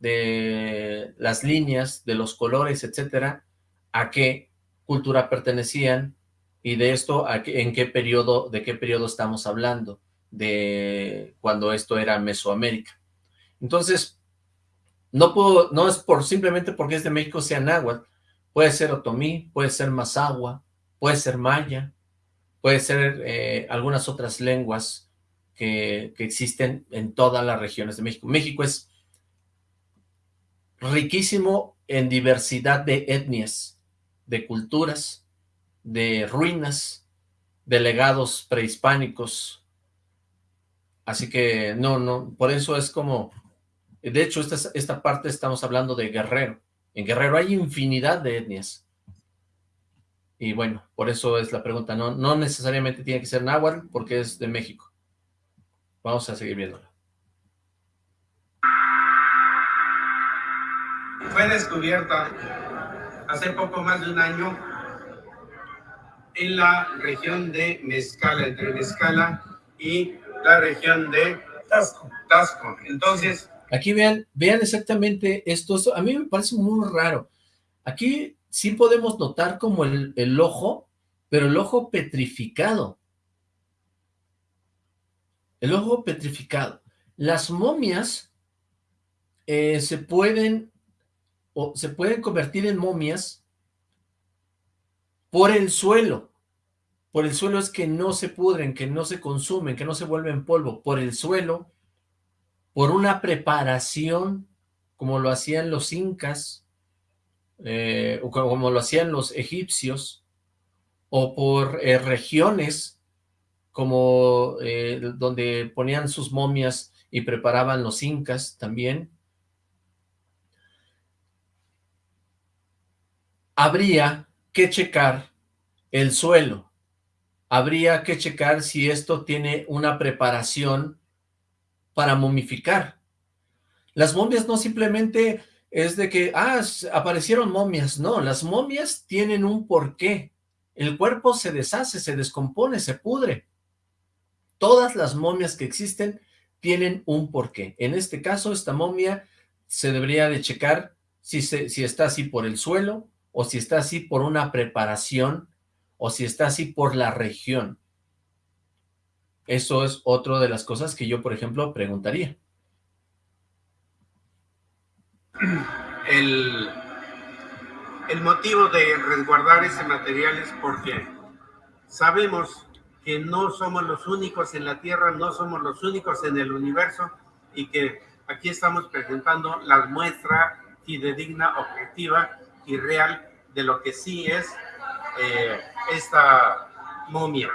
de las líneas, de los colores, etcétera, a qué cultura pertenecían, y de esto, ¿en qué periodo, de qué periodo estamos hablando? De cuando esto era Mesoamérica. Entonces, no puedo, no es por simplemente porque es de México sea náhuatl, puede ser otomí, puede ser mazahua, puede ser maya, puede ser eh, algunas otras lenguas que, que existen en todas las regiones de México. México es riquísimo en diversidad de etnias, de culturas, de ruinas, de legados prehispánicos. Así que no, no, por eso es como, de hecho esta, esta parte estamos hablando de Guerrero. En Guerrero hay infinidad de etnias. Y bueno, por eso es la pregunta, no, no necesariamente tiene que ser náhuatl porque es de México. Vamos a seguir viéndola. Fue descubierta hace poco más de un año en la región de Mezcala, entre Mezcala y la región de Tasco. Tasco. Entonces... Aquí vean, vean exactamente esto, a mí me parece muy raro. Aquí sí podemos notar como el, ojo, pero el ojo petrificado. El ojo petrificado. Las momias eh, se pueden o se pueden convertir en momias por el suelo. Por el suelo es que no se pudren, que no se consumen, que no se vuelven polvo. Por el suelo, por una preparación, como lo hacían los incas, eh, o como lo hacían los egipcios, o por eh, regiones como eh, donde ponían sus momias y preparaban los incas también. Habría que checar el suelo. Habría que checar si esto tiene una preparación para momificar. Las momias no simplemente es de que, ah, aparecieron momias. No, las momias tienen un porqué. El cuerpo se deshace, se descompone, se pudre. Todas las momias que existen tienen un porqué. En este caso, esta momia se debería de checar si, si está así por el suelo, o si está así por una preparación, o si está así por la región. Eso es otra de las cosas que yo, por ejemplo, preguntaría. El, motivo de resguardar ese material es porque sabemos que no somos los únicos en la Tierra, no somos los únicos en el universo y que aquí estamos presentando la muestra fidedigna, objetiva y real de lo que sí es eh, esta momia.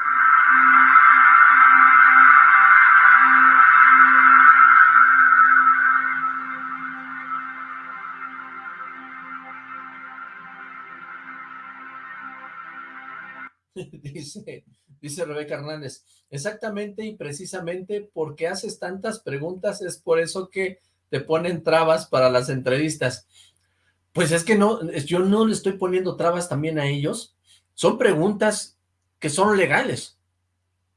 dice, dice Rebeca Hernández, exactamente y precisamente porque haces tantas preguntas es por eso que te ponen trabas para las entrevistas. Pues es que no, yo no le estoy poniendo trabas también a ellos. Son preguntas que son legales.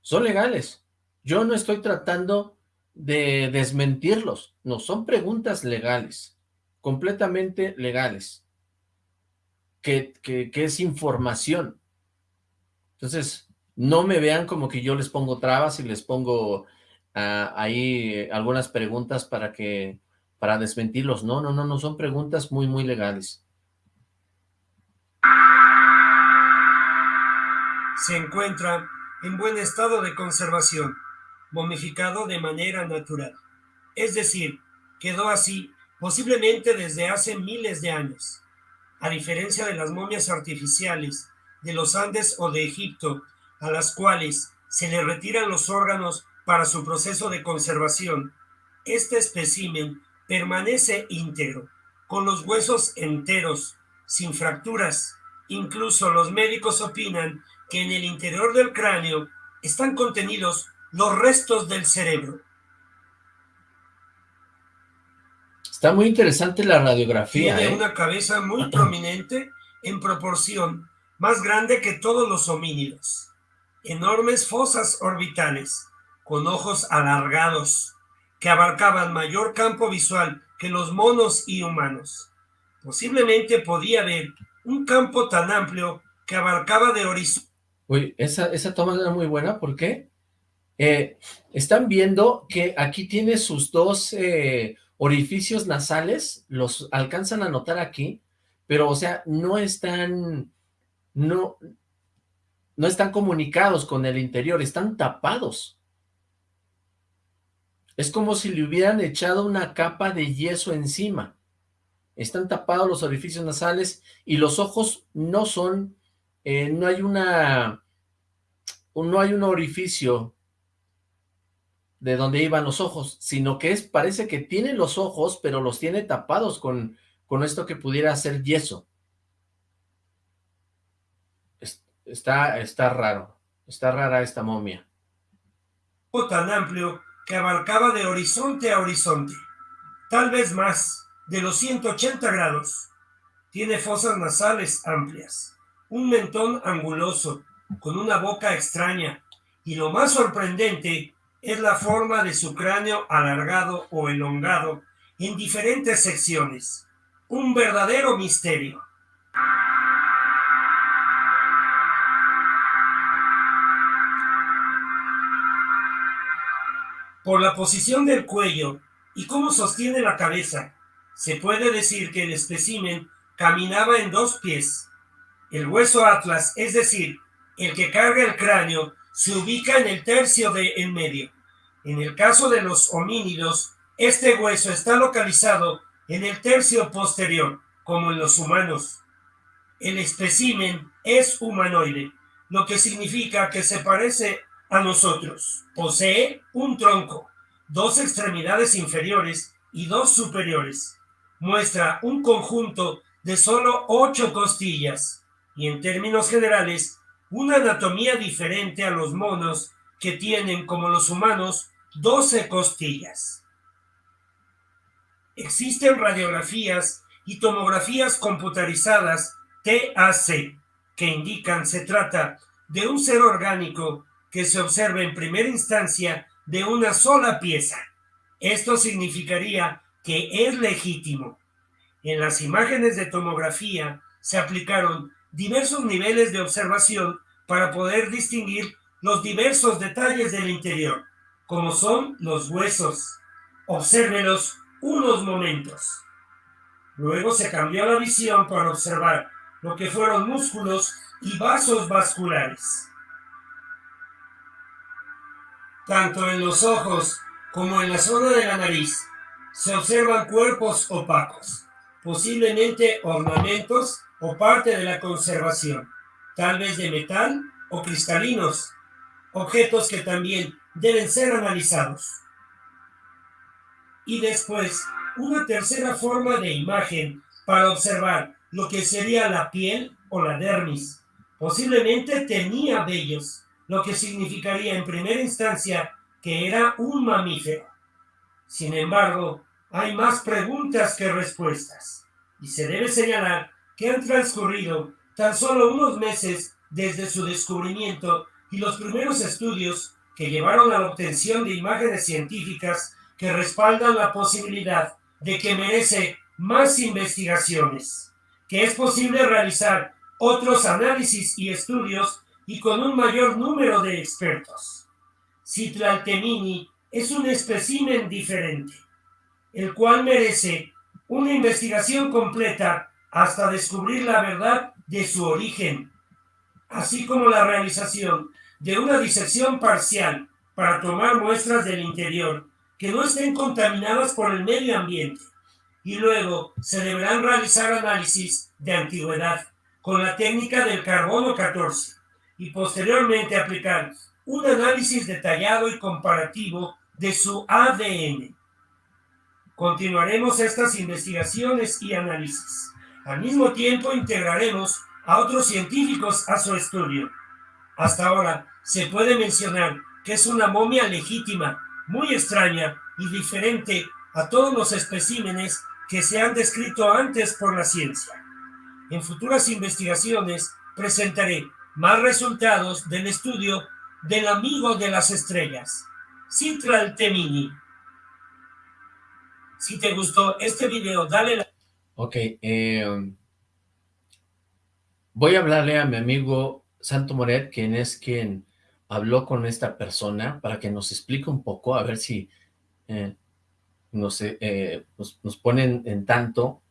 Son legales. Yo no estoy tratando de desmentirlos. No, son preguntas legales. Completamente legales. Que, que, que es información. Entonces, no me vean como que yo les pongo trabas y les pongo ah, ahí algunas preguntas para que para desmentirlos. No, no, no, no, son preguntas muy, muy legales. Se encuentra en buen estado de conservación, momificado de manera natural. Es decir, quedó así posiblemente desde hace miles de años. A diferencia de las momias artificiales de los Andes o de Egipto, a las cuales se le retiran los órganos para su proceso de conservación, este espécimen permanece íntegro, con los huesos enteros, sin fracturas. Incluso los médicos opinan que en el interior del cráneo están contenidos los restos del cerebro. Está muy interesante la radiografía. Tiene ¿eh? una cabeza muy prominente en proporción, más grande que todos los homínidos. Enormes fosas orbitales, con ojos alargados, que abarcaban mayor campo visual que los monos y humanos. Posiblemente podía haber un campo tan amplio que abarcaba de horizonte. Uy, esa, esa toma era muy buena, ¿por qué? Eh, están viendo que aquí tiene sus dos eh, orificios nasales, los alcanzan a notar aquí, pero o sea, no están, no, no están comunicados con el interior, están tapados. Es como si le hubieran echado una capa de yeso encima. Están tapados los orificios nasales y los ojos no son, eh, no hay una, no hay un orificio de donde iban los ojos, sino que es, parece que tiene los ojos, pero los tiene tapados con, con esto que pudiera ser yeso. Está, está raro, está rara esta momia. tan amplio que abarcaba de horizonte a horizonte, tal vez más de los 180 grados. Tiene fosas nasales amplias, un mentón anguloso, con una boca extraña, y lo más sorprendente es la forma de su cráneo alargado o elongado en diferentes secciones. Un verdadero misterio. Por la posición del cuello y cómo sostiene la cabeza, se puede decir que el espécimen caminaba en dos pies. El hueso atlas, es decir, el que carga el cráneo, se ubica en el tercio de en medio. En el caso de los homínidos, este hueso está localizado en el tercio posterior, como en los humanos. El espécimen es humanoide, lo que significa que se parece a nosotros. Posee un tronco, dos extremidades inferiores y dos superiores. Muestra un conjunto de solo ocho costillas y en términos generales una anatomía diferente a los monos que tienen como los humanos 12 costillas. Existen radiografías y tomografías computarizadas TAC que indican se trata de un ser orgánico que se observe en primera instancia de una sola pieza. Esto significaría que es legítimo. En las imágenes de tomografía se aplicaron diversos niveles de observación para poder distinguir los diversos detalles del interior, como son los huesos. Obsérvelos unos momentos. Luego se cambió la visión para observar lo que fueron músculos y vasos vasculares. Tanto en los ojos como en la zona de la nariz se observan cuerpos opacos, posiblemente ornamentos o parte de la conservación, tal vez de metal o cristalinos, objetos que también deben ser analizados. Y después, una tercera forma de imagen para observar lo que sería la piel o la dermis. Posiblemente tenía vellos, lo que significaría en primera instancia que era un mamífero. Sin embargo, hay más preguntas que respuestas, y se debe señalar que han transcurrido tan solo unos meses desde su descubrimiento y los primeros estudios que llevaron a la obtención de imágenes científicas que respaldan la posibilidad de que merece más investigaciones, que es posible realizar otros análisis y estudios y con un mayor número de expertos. Citlaltemini es un espécimen diferente, el cual merece una investigación completa hasta descubrir la verdad de su origen, así como la realización de una disección parcial para tomar muestras del interior que no estén contaminadas por el medio ambiente. Y luego se deberán realizar análisis de antigüedad con la técnica del carbono 14 y posteriormente aplicar un análisis detallado y comparativo de su ADN. Continuaremos estas investigaciones y análisis. Al mismo tiempo integraremos a otros científicos a su estudio. Hasta ahora se puede mencionar que es una momia legítima muy extraña y diferente a todos los especímenes que se han descrito antes por la ciencia. En futuras investigaciones presentaré más resultados del estudio del amigo de las estrellas, Citral Temini. Si te gustó este video, dale la... Ok, eh, voy a hablarle a mi amigo Santo Moret, quien es quien habló con esta persona para que nos explique un poco, a ver si eh, nos, eh, nos, ponen en tanto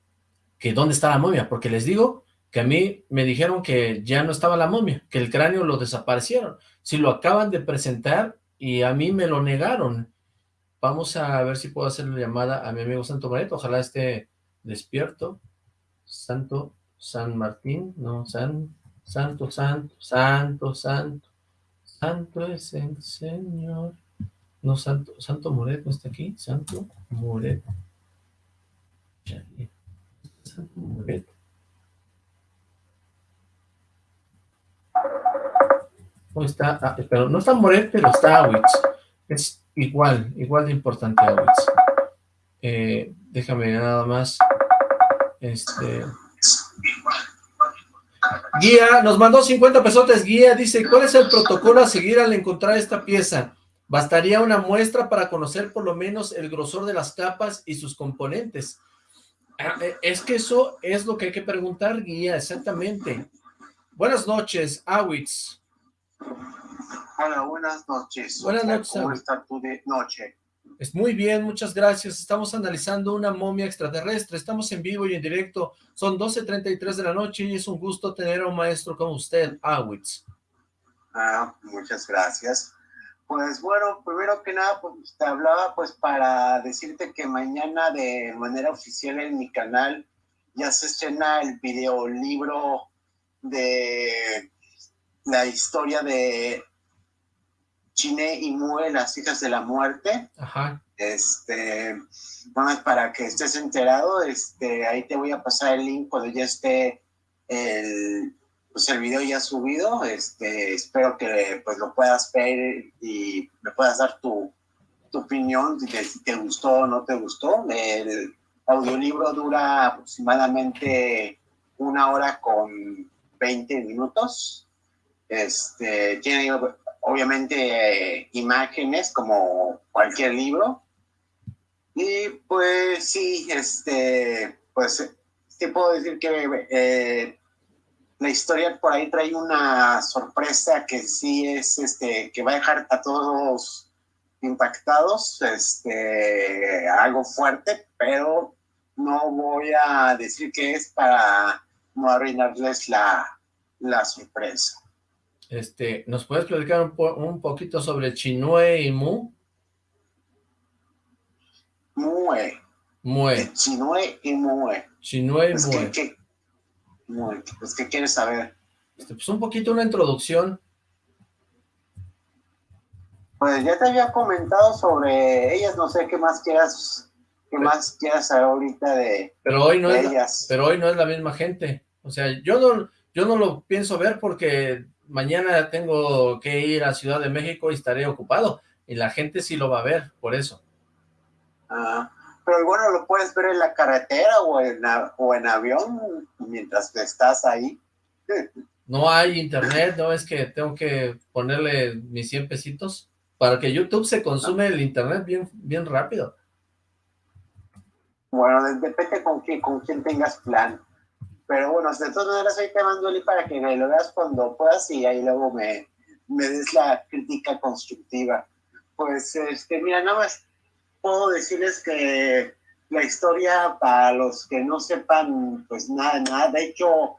que dónde está la momia, porque les digo que a mí me dijeron que ya no estaba la momia, que el cráneo lo desaparecieron. Si lo acaban de presentar y a mí me lo negaron. Vamos a ver si puedo hacer la llamada a mi amigo Santo Mareto, ojalá esté despierto. Santo San Martín, no, San, Santo, Santo, Santo, Santo. Santo es el Señor. No, Santo, Santo Moret no está aquí. Santo Moret. Santo Moret. No está, ah, pero no está Moret, pero está Awitz. Es igual, igual de importante Awitz. Eh, déjame nada más. Este. Guía, nos mandó 50 pesotes, guía, dice, ¿cuál es el protocolo a seguir al encontrar esta pieza? Bastaría una muestra para conocer por lo menos el grosor de las capas y sus componentes. Ah, eh, es que eso es lo que hay que preguntar, guía, exactamente. Buenas noches, Awitz. Hola, buenas noches. Buenas noches. ¿Cómo está tu de noche? Es muy bien, muchas gracias. Estamos analizando una momia extraterrestre. Estamos en vivo y en directo. Son 12.33 de la noche y es un gusto tener a un maestro como usted, Awitz. Ah, muchas gracias. Pues bueno, primero que nada, pues te hablaba pues para decirte que mañana de manera oficial en mi canal ya se estrena el videolibro de la historia de Chine y Mue, las hijas de la muerte. Ajá. Este, bueno, para que estés enterado, este, ahí te voy a pasar el link cuando ya esté el, pues el video ya subido. Este, espero que pues lo puedas ver y me puedas dar tu, tu opinión, si te, gustó o no te gustó. El audiolibro dura aproximadamente una hora con 20 minutos. Este, tiene obviamente imágenes como cualquier libro. Y pues sí, este, pues te puedo decir que eh, la historia por ahí trae una sorpresa que sí es, este, que va a dejar a todos impactados, este, algo fuerte, pero no voy a decir que es para no arruinarles la, la sorpresa. Este, ¿Nos puedes platicar un, poquito sobre Chinue y Mu? Mue. Mue. Chinue y Mue. Chinue y Mue. ¿qué, pues, ¿qué quieres saber? Este, pues un poquito una introducción Pues ya te había comentado sobre ellas, no sé qué más quieras, qué más quieras saber ahorita de, pero hoy no de es la- ellas. pero hoy no es la misma gente. O sea, yo no, yo no lo pienso ver porque mañana tengo que ir a Ciudad de México y estaré ocupado. Y la gente sí lo va a ver, por eso. Ah, pero bueno, lo puedes ver en la carretera o en, a- o en avión mientras estás ahí. No hay internet, no es que tengo que ponerle mis 100 pesitos. Para que YouTube se consume el internet bien, bien rápido. Bueno, de- depende con quién, con quién tengas plan. Pero bueno, de todas maneras ahí te mando el para que lo veas cuando puedas y ahí luego me, me des la crítica constructiva. Pues, este, mira, nada más puedo decirles que la historia, para los que no sepan, pues nada, nada, de hecho,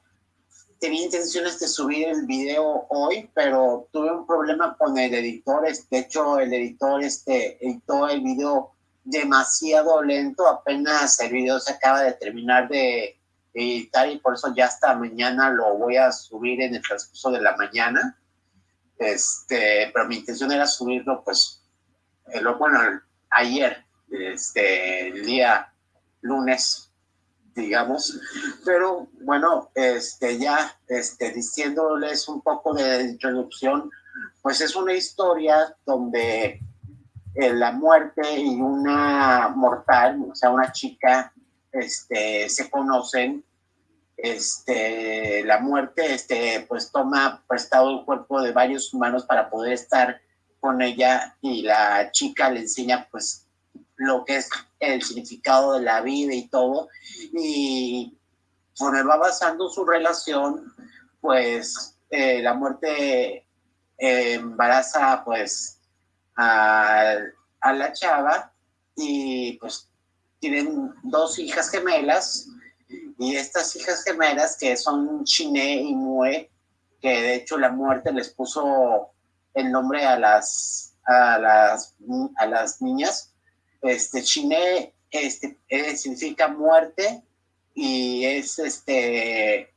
tenía intenciones de subir el video hoy, pero tuve un problema con el editor, de hecho, el editor este, editó el video demasiado lento, apenas el video se acaba de terminar de editar y por eso ya hasta mañana lo voy a subir en el transcurso de la mañana. Este, pero mi intención era subirlo pues, eh, lo, bueno, el- ayer, este, el día lunes, digamos, pero bueno, este, ya, este, diciéndoles un poco de introducción, pues es una historia donde eh, la muerte y una mortal, o sea, una chica, este, se conocen. Este, la muerte, este, pues toma prestado el cuerpo de varios humanos para poder estar con ella y la chica le enseña, pues, lo que es el significado de la vida y todo. Y conforme va avanzando su relación, pues, eh, la muerte eh, embaraza, pues, a, a la chava y pues tienen dos hijas gemelas y estas hijas gemelas que son Chiné y Mue, que de hecho la muerte les puso el nombre a las a las a las niñas. Este Chiné este eh, significa muerte y es este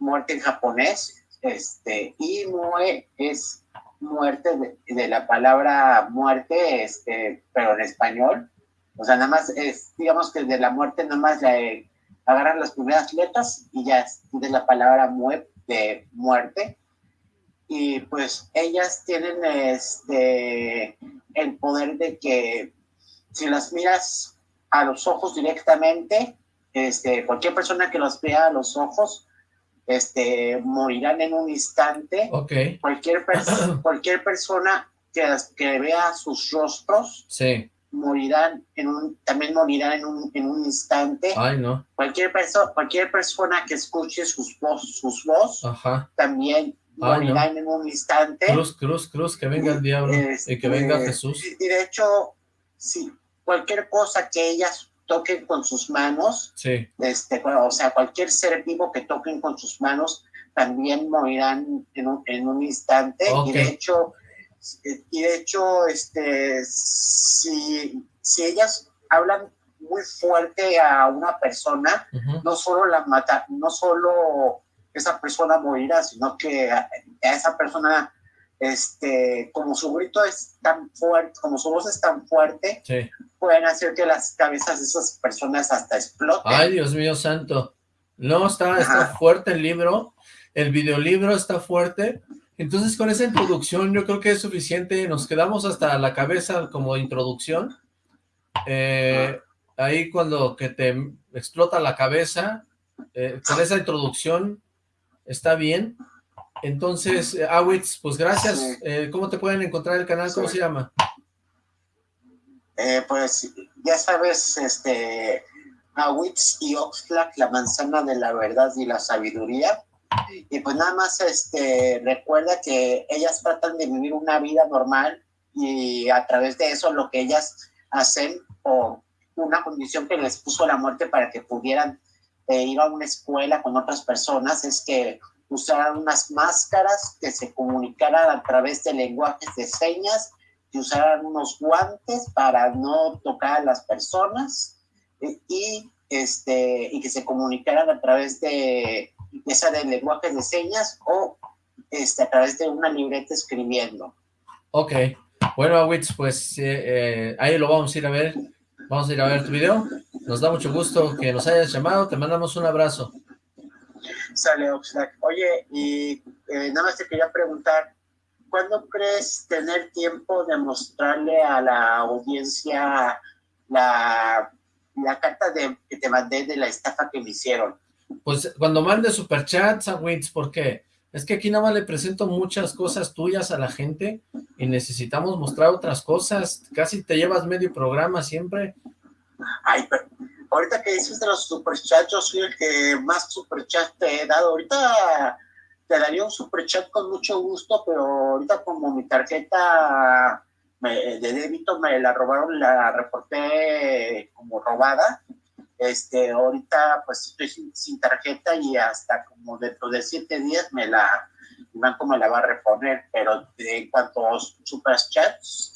muerte en japonés, este y Mue es muerte de, de la palabra muerte, este, pero en español. O sea, nada más es, digamos que de la muerte nada más le agarran las primeras letras y ya de la palabra de muerte. Y pues ellas tienen este el poder de que si las miras a los ojos directamente, este, cualquier persona que los vea a los ojos, este, morirán en un instante Ok, cualquier, pers- cualquier persona que, las- que vea sus rostros sí. Morirán en un, también morirán en un, en un instante. Ay, no. Cualquier, perso cualquier persona que escuche sus voz, sus voz Ajá. también Ay, morirán en un instante. Cruz, cruz, cruz, que venga el diablo Este, y que venga Jesús. Y de hecho, si cualquier cosa que ellas toquen con sus manos, Sí. este, o sea, cualquier ser vivo que toquen con sus manos también morirán en un, en un instante. Y de hecho, y de hecho, este, si, si ellas hablan muy fuerte a una persona, no solo la mata, no solo esa persona morirá, sino que a, a esa persona, este, como su grito es tan fuerte, como su voz es tan fuerte, Sí. pueden hacer que las cabezas de esas personas hasta exploten. Ay, Dios mío santo. No, está, está fuerte el libro. El videolibro está fuerte. Entonces, con esa introducción yo creo que es suficiente. Nos quedamos hasta la cabeza como introducción. Eh, ahí cuando que te explota la cabeza, eh, con esa introducción está bien. Entonces, eh, Awitz, pues gracias. Eh, ¿Cómo te pueden encontrar el canal? ¿Cómo Sí. se llama? Eh, pues ya sabes, este, Awitz y Oxlack, la manzana de la verdad y la sabiduría. Y pues nada más, este, recuerda que ellas tratan de vivir una vida normal y a través de eso lo que ellas hacen o una condición que les puso la muerte para que pudieran eh, ir a una escuela con otras personas es que usaran unas máscaras que se comunicaran a través de lenguajes de señas que usaran unos guantes para no tocar a las personas eh, y, este, y que se comunicaran a través de, ya sea de lenguajes de señas o este, a través de una libreta escribiendo. Ok. Bueno, Awitz, pues eh, eh, ahí lo vamos a ir a ver. Vamos a ir a ver tu video. Nos da mucho gusto que nos hayas llamado. Te mandamos un abrazo. Sale, Oxlack. Oye, y eh, nada más te quería preguntar, ¿cuándo crees tener tiempo de mostrarle a la audiencia la, la carta de, que te mandé de la estafa que me hicieron? Pues cuando mande superchats a Wits, porque es que aquí nada más le presento muchas cosas tuyas a la gente y necesitamos mostrar otras cosas. Casi te llevas medio programa siempre. Ay, pero ahorita que dices de los superchats, yo soy el que más superchats te he dado. Ahorita te daría un superchat con mucho gusto, pero ahorita como mi tarjeta de débito me la robaron, la reporté como robada, este, ahorita pues estoy sin, tarjeta y hasta como dentro de siete días me la, banco me la va a reponer, pero en cuanto a superchats,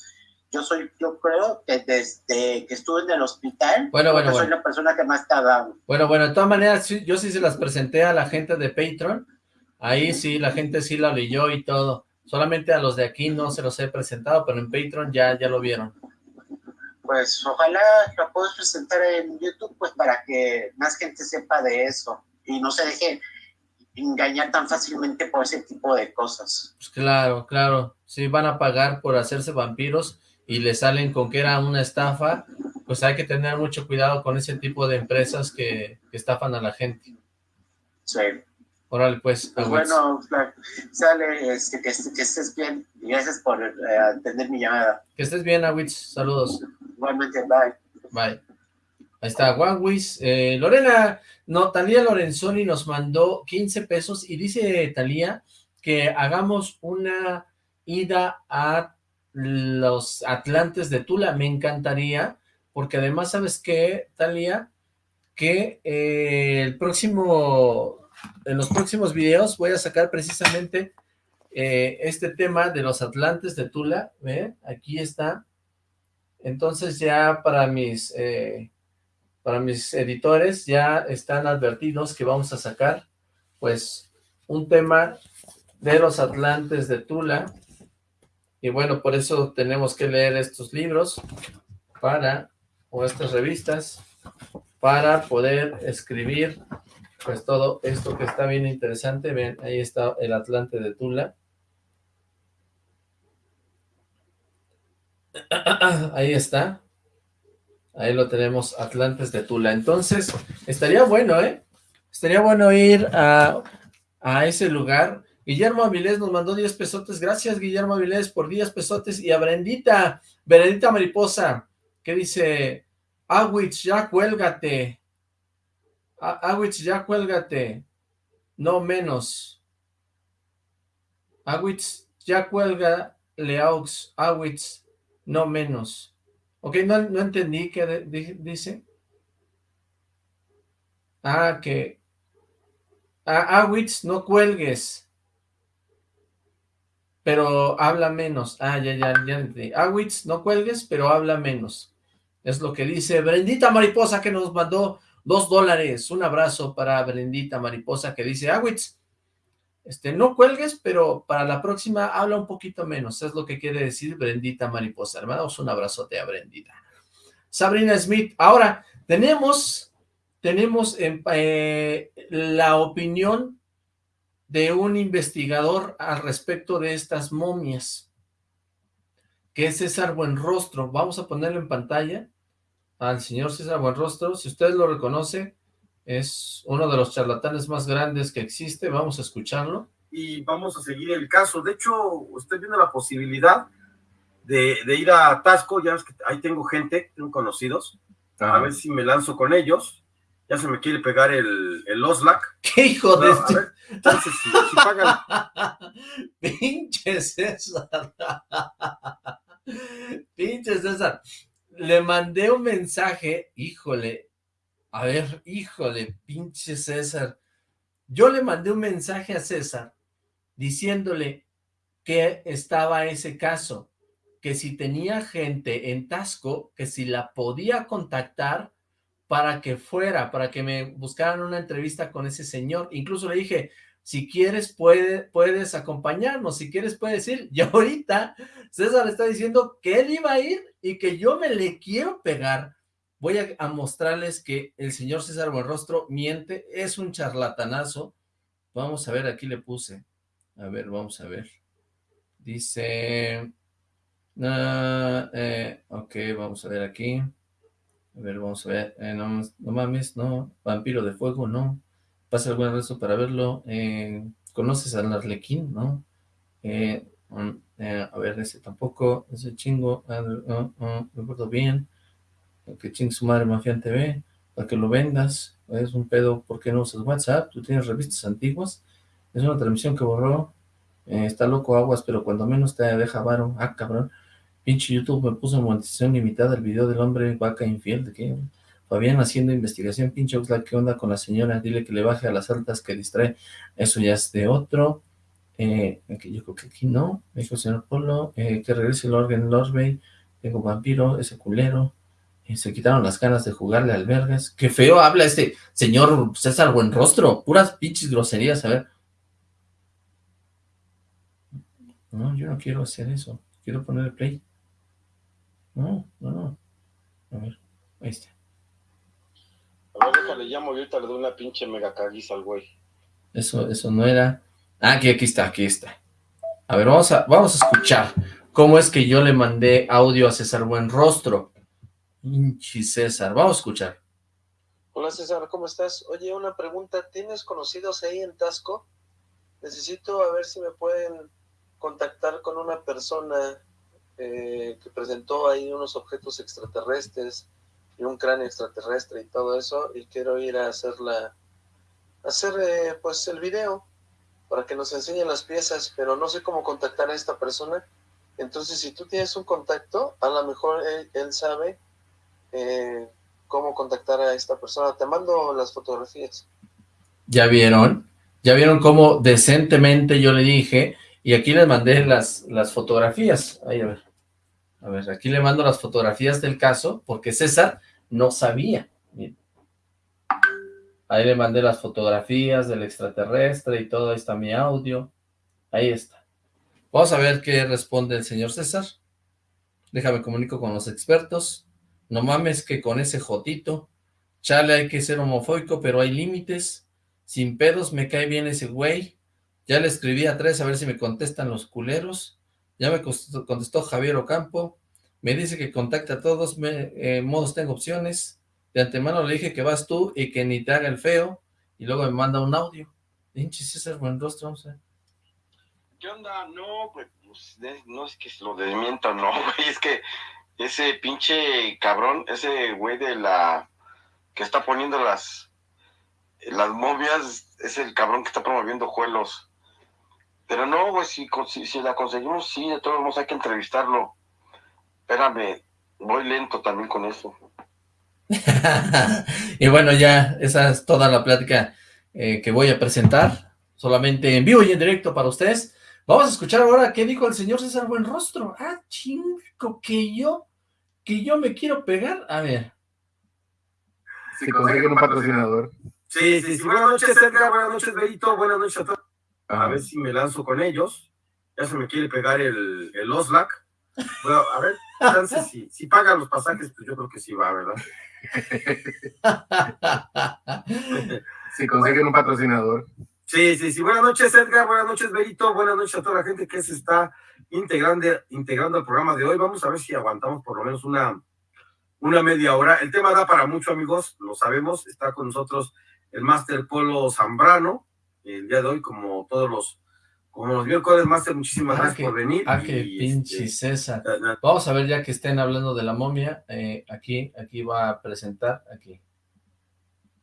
yo soy, yo creo que desde que estuve en el hospital, bueno, bueno, soy la persona que más te ha dado. Bueno, bueno, de todas maneras, yo sí se las presenté a la gente de Patreon, ahí sí, la gente sí la leyó y todo, solamente a los de aquí no se los he presentado, pero en Patreon ya, ya lo vieron. Pues ojalá lo puedas presentar en YouTube, pues para que más gente sepa de eso y no se deje engañar tan fácilmente por ese tipo de cosas. Pues claro, claro, si van a pagar por hacerse vampiros, y le salen con que era una estafa, pues hay que tener mucho cuidado con ese tipo de empresas que, estafan a la gente. Sí. Órale, pues. pues bueno, sale, este, que, estés bien. Gracias por eh, atender mi llamada. Que estés bien, Awitz. Saludos. Igualmente, bye. Bye. Ahí está, Wangwis. Eh, Lorena, no, Talía Lorenzoni nos mandó 15 pesos y dice Talía que hagamos una ida a los Atlantes de Tula, me encantaría, porque además, ¿sabes qué, Talia? Que eh, el próximo, en los próximos videos voy a sacar precisamente eh, este tema de los Atlantes de Tula, ¿ve? Aquí está. Entonces ya para mis, eh, para mis editores ya están advertidos que vamos a sacar, pues, un tema de los Atlantes de Tula, y bueno, por eso tenemos que leer estos libros para, o estas revistas, para poder escribir pues todo esto que está bien interesante. Ven, ahí está el Atlante de Tula. Ahí está. Ahí lo tenemos, Atlantes de Tula. Entonces, estaría bueno, ¿eh? Estaría bueno ir a, a ese lugar Guillermo Avilés nos mandó 10 pesotes. Gracias, Guillermo Avilés, por 10 pesotes. Y a Brendita, Brendita Mariposa, que dice, Awitz, ya cuélgate. Awitz, ya cuélgate. No menos. Awitz, ya cuelga Leaux. Awitz, no menos. Ok, no, no entendí qué dice. Ah, que... Awitz, no cuelgues pero habla menos. Ah, ya, ya, ya. Awitz, no cuelgues, pero habla menos. Es lo que dice Brendita Mariposa que nos mandó dos dólares. Un abrazo para Brendita Mariposa que dice, Awitz, este, no cuelgues, pero para la próxima habla un poquito menos. Es lo que quiere decir Brendita Mariposa. Hermanos, un abrazote a Brendita. Sabrina Smith. Ahora, tenemos, tenemos eh, la opinión de un investigador al respecto de estas momias, que es César Buenrostro. Vamos a ponerlo en pantalla al señor César Buenrostro. Si usted lo reconoce, es uno de los charlatanes más grandes que existe. Vamos a escucharlo. Y vamos a seguir el caso. De hecho, usted viendo la posibilidad de, ir a Tasco. Ya es que ahí tengo gente, tengo conocidos. A ver si me lanzo con ellos ya se me quiere pegar el, el Oslac. ¿Qué hijo de este? entonces, si, si pagan. Pinche César. Pinche César. Le mandé un mensaje, híjole, a ver, híjole, pinche César. Yo le mandé un mensaje a César diciéndole que estaba ese caso, que si tenía gente en Tasco, que si la podía contactar para que fuera, para que me buscaran una entrevista con ese señor. Incluso le dije, si quieres puede, puedes acompañarnos, si quieres puedes ir. Y ahorita César está diciendo que él iba a ir y que yo me le quiero pegar. Voy a, mostrarles que el señor César Buenrostro miente, es un charlatanazo. Vamos a ver, aquí le puse. A ver, vamos a ver. Dice... Eh, ok, vamos a ver aquí. A ver, vamos a ver. Eh, no, no, mames, no. Vampiro de fuego, no. Pasa algún resto para verlo. Eh, ¿Conoces al Arlequín? No. Mm, a ver, ese tampoco. Ese chingo. Ah, no, me acuerdo bien. Que ching su madre Mafian TV. Para que lo vendas. Es un pedo. ¿Por qué no usas WhatsApp? Tú tienes revistas antiguas. Es una transmisión que borró. está loco aguas, pero cuando menos te deja varo. Ah, cabrón. Pinche YouTube me puso monetización limitada el video del hombre vaca infiel, ¿de qué? Fabián haciendo investigación, pinche Oxlack, ¿qué onda con la señora? Dile que le baje a las altas que distrae. Eso ya es de otro. Eh, yo creo que aquí no. Dijo el señor Polo, eh, que regrese el orden Lorsbay. Tengo vampiro, ese culero. Eh, se quitaron las ganas de jugarle al vergas. Qué feo habla este señor César Buenrostro. Puras pinches groserías, a ver. No, yo no quiero hacer eso. Quiero poner el play. No, no, no. A ver, ahí está. A ver, déjale, llamo y ahorita le doy una pinche mega caguiza al güey. Eso, eso no era... Ah, aquí, aquí está, aquí está. A ver, vamos a, vamos a escuchar cómo es que yo le mandé audio a César Buenrostro. Pinche César, vamos a escuchar. Hola César, ¿cómo estás? Oye, una pregunta, ¿tienes conocidos ahí en Tasco? Necesito a ver si me pueden contactar con una persona eh, que presentó ahí unos objetos extraterrestres un cráneo extraterrestre y todo eso, y quiero ir a hacer la, hacer eh, pues el video para que nos enseñen las piezas, pero no sé cómo contactar a esta persona. Entonces, si tú tienes un contacto, a lo mejor él, sabe eh, cómo contactar a esta persona. Te mando las fotografías. ¿Ya vieron? ¿Ya vieron cómo decentemente yo le dije y aquí les mandé las, las fotografías. A ver. A ver, aquí le mando las fotografías del caso, porque César no sabía. Ahí le mandé las fotografías del extraterrestre y todo, ahí está mi audio. Ahí está. Vamos a ver qué responde el señor César. Déjame comunico con los expertos. No mames que con ese jotito. Chale, hay que ser homofóbico, pero hay límites. Sin pedos, me cae bien ese güey. Ya le escribí a tres a ver si me contestan los culeros. Ya me contestó Javier Ocampo. Me dice que contacta a todos me, eh, modos, tengo opciones. De antemano le dije que vas tú y que ni te haga el feo. Y luego me manda un audio. Pinche César buen rostro, a ¿Qué onda? No, pues, pues no es que lo desmienta, no, güey. Es que ese pinche cabrón, ese güey de la... que está poniendo las... las momias, es el cabrón que está promoviendo juelos. Pero no, güey, si, si, la conseguimos, sí, de todos modos hay que entrevistarlo. Espérame, voy lento también con eso. y bueno, ya esa es toda la plática eh, que voy a presentar, solamente en vivo y en directo para ustedes. Vamos a escuchar ahora qué dijo el señor César Buenrostro. Ah, chingo, que yo, que yo me quiero pegar. A ver. Si consiguen un patrocinador. Sí, sí, sí. Buenas noches, Edgar. Buenas noches, Benito. Buenas noches a todos a ver si me lanzo con ellos. Ya se me quiere pegar el, el Oslac. Bueno, a ver, si, si pagan los pasajes, pues yo creo que sí va, ¿verdad? si consiguen un patrocinador. Sí, sí, sí. Buenas noches, Edgar. Buenas noches, Berito. Buenas noches a toda la gente que se está integrando, integrando al programa de hoy. Vamos a ver si aguantamos por lo menos una, una media hora. El tema da para mucho, amigos, lo sabemos. Está con nosotros el Máster Polo Zambrano, el día de hoy, como todos los, como los miércoles, Master, muchísimas ah, gracias por venir. Ah, qué pinche este, César. Vamos a ver ya que estén hablando de la momia, eh, aquí, aquí va a presentar, aquí.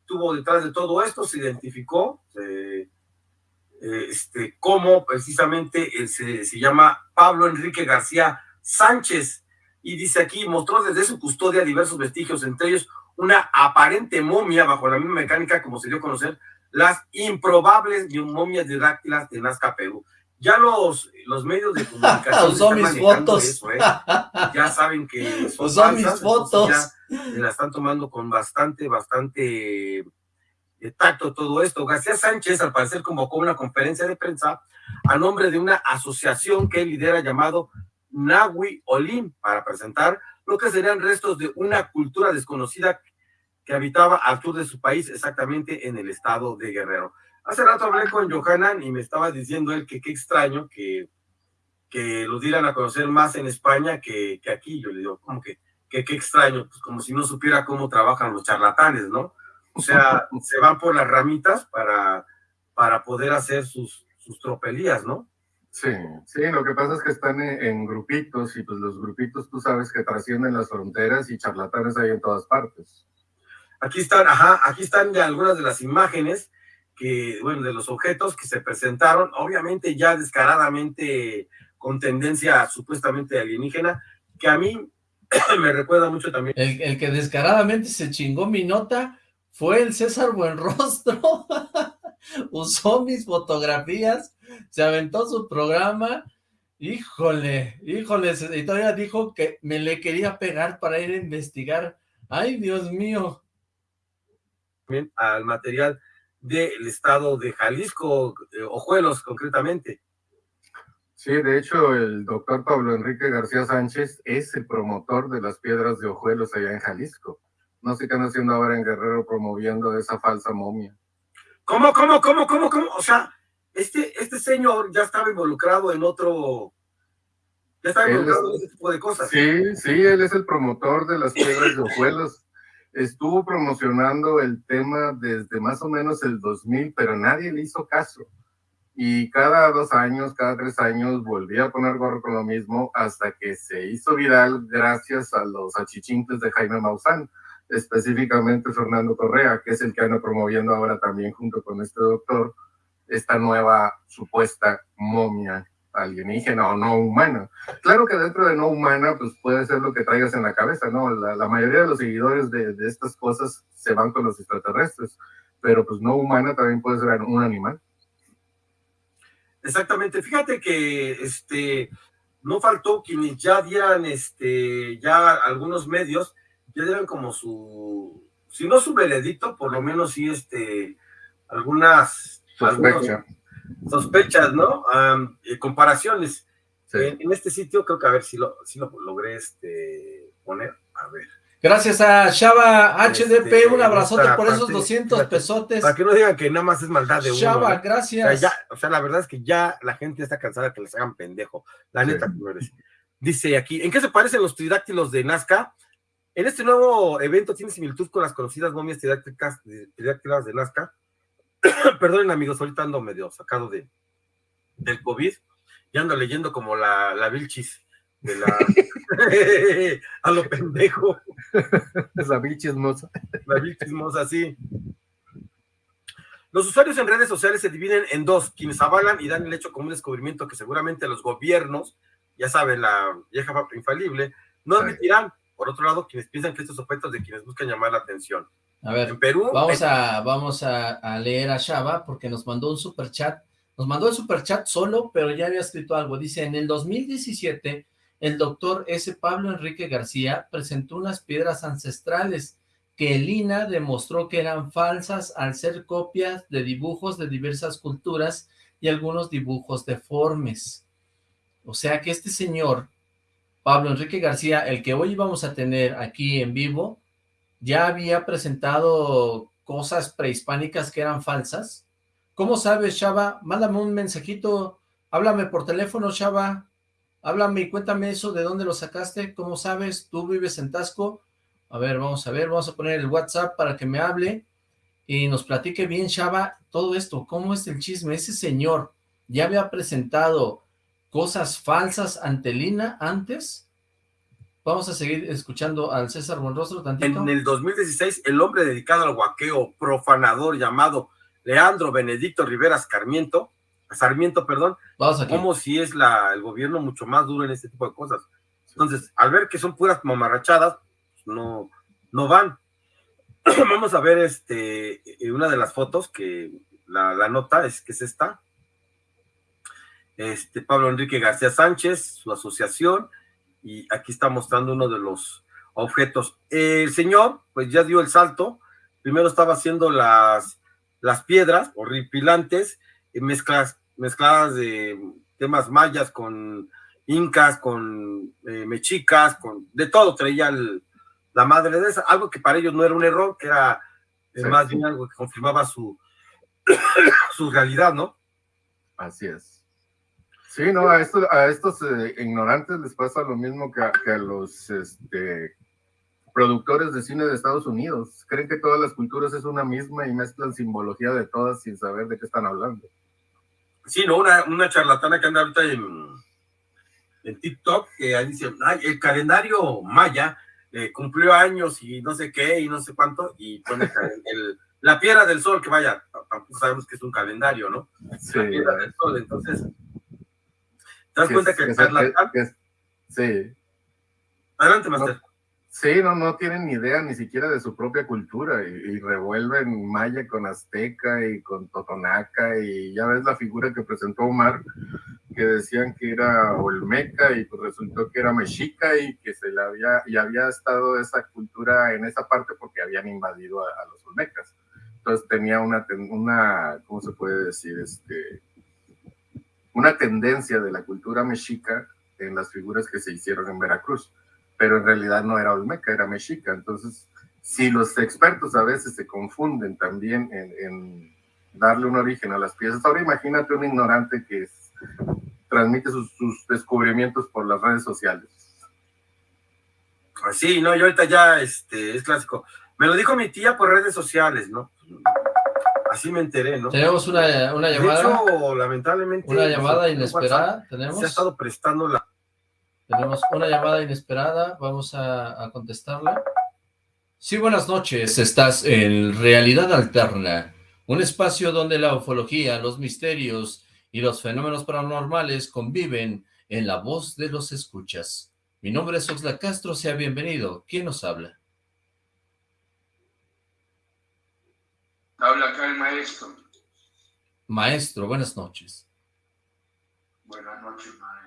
Tuvo detrás de todo esto, se identificó, eh, este, cómo precisamente se, se llama Pablo Enrique García Sánchez, y dice aquí, mostró desde su custodia diversos vestigios, entre ellos una aparente momia bajo la misma mecánica como se dio a conocer las improbables momias didáctilas de Nazca, Perú. Ya los, los medios de comunicación Usó mis fotos. Eso, ¿eh? Ya saben que son mis fotos. Ya la están tomando con bastante, bastante eh, tacto todo esto. García Sánchez, al parecer, convocó una conferencia de prensa a nombre de una asociación que él lidera llamado Nahui Olim para presentar lo que serían restos de una cultura desconocida que habitaba al sur de su país, exactamente en el estado de Guerrero. Hace rato hablé con Johanan y me estaba diciendo él que qué extraño que, que lo dieran a conocer más en España que, que aquí. Yo le digo, como que, que qué extraño, pues como si no supiera cómo trabajan los charlatanes, ¿no? O sea, se van por las ramitas para, para poder hacer sus, sus tropelías, ¿no? Sí, sí, lo que pasa es que están en, en, grupitos y pues los grupitos tú sabes que trascienden las fronteras y charlatanes hay en todas partes. Aquí están, ajá, aquí están algunas de las imágenes que, bueno, de los objetos que se presentaron, obviamente ya descaradamente con tendencia supuestamente alienígena, que a mí me recuerda mucho también. El, el que descaradamente se chingó mi nota fue el César Buenrostro. Usó mis fotografías, se aventó su programa. Híjole, híjole, y todavía dijo que me le quería pegar para ir a investigar. Ay, Dios mío. Al material del estado de Jalisco, eh, Ojuelos concretamente. Sí, de hecho, el doctor Pablo Enrique García Sánchez es el promotor de las piedras de Ojuelos allá en Jalisco. No sé qué están haciendo ahora en Guerrero promoviendo esa falsa momia. ¿Cómo, cómo, cómo, cómo, cómo? O sea, este, este señor ya estaba involucrado en otro... Ya estaba involucrado es, en ese tipo de cosas. Sí, sí, él es el promotor de las piedras de Ojuelos. Estuvo promocionando el tema desde más o menos el 2000, pero nadie le hizo caso. Y cada dos años, cada tres años, volvía a poner gorro con lo mismo hasta que se hizo viral gracias a los achichincles de Jaime Maussan específicamente Fernando Correa, que es el que anda promoviendo ahora también junto con este doctor esta nueva supuesta momia alienígena o no humana. Claro que dentro de no humana, pues puede ser lo que traigas en la cabeza, ¿no? La, la mayoría de los seguidores de, de, estas cosas se van con los extraterrestres, pero pues no humana también puede ser un animal. Exactamente, fíjate que este no faltó quienes ya dieran este ya algunos medios ya dieron como su, si no su veredicto, por lo menos sí este, algunas Sospecha. Sospechas, ¿no? Um, comparaciones. Sí. En, en, este sitio creo que a ver si lo, si lo logré este, poner, a ver. Gracias a Shaba HDP, este, un abrazote por esos 200 pesotes. Para que no digan que nada más es maldad de uno. Shaba, ¿no? gracias. O sea, ya, o sea, la verdad es que ya la gente está cansada que les hagan pendejo. La neta, sí. señores. Dice aquí, ¿en qué se parecen los tridáctilos de Nazca? En este nuevo evento tiene similitud con las conocidas momias tridáctilas de Nazca. Perdonen amigos, ahorita ando medio sacado de, del COVID y ando leyendo como la, la Vilchis de la a lo pendejo. La Vilchismosa. La Vilchismosa, sí. Los usuarios en redes sociales se dividen en dos, quienes avalan y dan el hecho como un descubrimiento que seguramente los gobiernos, ya saben, la vieja infalible, no admitirán. Por otro lado, quienes piensan que estos objetos de quienes buscan llamar la atención. A ver, en Perú, vamos, a, vamos a, a leer a Shaba porque nos mandó un super chat. Nos mandó el super chat solo, pero ya había escrito algo. Dice, en el 2017, el doctor S. Pablo Enrique García presentó unas piedras ancestrales que Lina demostró que eran falsas al ser copias de dibujos de diversas culturas y algunos dibujos deformes. O sea que este señor Pablo Enrique García, el que hoy vamos a tener aquí en vivo, ya había presentado cosas prehispánicas que eran falsas. ¿Cómo sabes, Shaba? Mándame un mensajito, háblame por teléfono, Shaba, háblame y cuéntame eso, ¿de dónde lo sacaste? ¿Cómo sabes? ¿Tú vives en Tasco? A ver, vamos a ver, vamos a poner el WhatsApp para que me hable y nos platique bien, Shaba, todo esto, ¿cómo es el chisme? Ese señor ya había presentado cosas falsas ante Lina antes. Vamos a seguir escuchando al César Buenrostro tantito. En el 2016, el hombre dedicado al guaqueo profanador llamado Leandro Benedicto Rivera Sarmiento, Sarmiento, perdón, Vamos aquí. como si es la, el gobierno mucho más duro en este tipo de cosas. Entonces, al ver que son puras mamarrachadas, no, no van. Vamos a ver este una de las fotos que la, la nota es que es esta este, Pablo Enrique García Sánchez, su asociación, y aquí está mostrando uno de los objetos. El señor, pues ya dio el salto, primero estaba haciendo las, las piedras horripilantes, eh, mezclas, mezcladas de temas mayas con incas, con eh, mexicas, con de todo traía la madre de esa, algo que para ellos no era un error, que era más bien algo que confirmaba su, su realidad, ¿no? Así es. Sí, no, a, a estos eh, ignorantes les pasa lo mismo que a, que a los este, productores de cine de Estados Unidos. Creen que todas las culturas es una misma y mezclan simbología de todas sin saber de qué están hablando. Sí, no, una, una charlatana que anda ahorita en, en TikTok, que ahí dice, ay, el calendario maya eh, cumplió años y no sé qué y no sé cuánto, y pone el, la piedra del sol, que vaya, tampoco sabemos que es un calendario, ¿no? Sí. La piedra del sol, entonces, ¿te das cuenta es- que es- charlatán? es- sí. Adelante, Master. Sí, no, no tienen ni idea ni siquiera de su propia cultura y, y revuelven maya con azteca y con totonaca y ya ves la figura que presentó Omar que decían que era olmeca y pues resultó que era mexica y que se le había y había estado esa cultura en esa parte porque habían invadido a, a los olmecas. Entonces tenía una una ¿cómo se puede decir? Este una tendencia de la cultura mexica en las figuras que se hicieron en Veracruz pero en realidad no era olmeca, era mexica. Entonces, si los expertos a veces se confunden también en, darle un origen a las piezas, ahora imagínate un ignorante que transmite sus, descubrimientos por las redes sociales. Sí, no, yo ahorita ya, este, es clásico. Me lo dijo mi tía por redes sociales, ¿no? Así me enteré, ¿no? Tenemos una, una De llamada, hecho, lamentablemente... una llamada pues, inesperada, WhatsApp tenemos. Se ha estado prestando la... Tenemos una llamada inesperada, vamos a, a contestarla. Sí, buenas noches, estás en Realidad Alterna, un espacio donde la ufología, los misterios y los fenómenos paranormales conviven en la voz de los escuchas. Mi nombre es Oxla Castro, sea bienvenido. ¿Quién nos habla? Habla acá el maestro. Maestro, buenas noches. Buenas noches, maestro.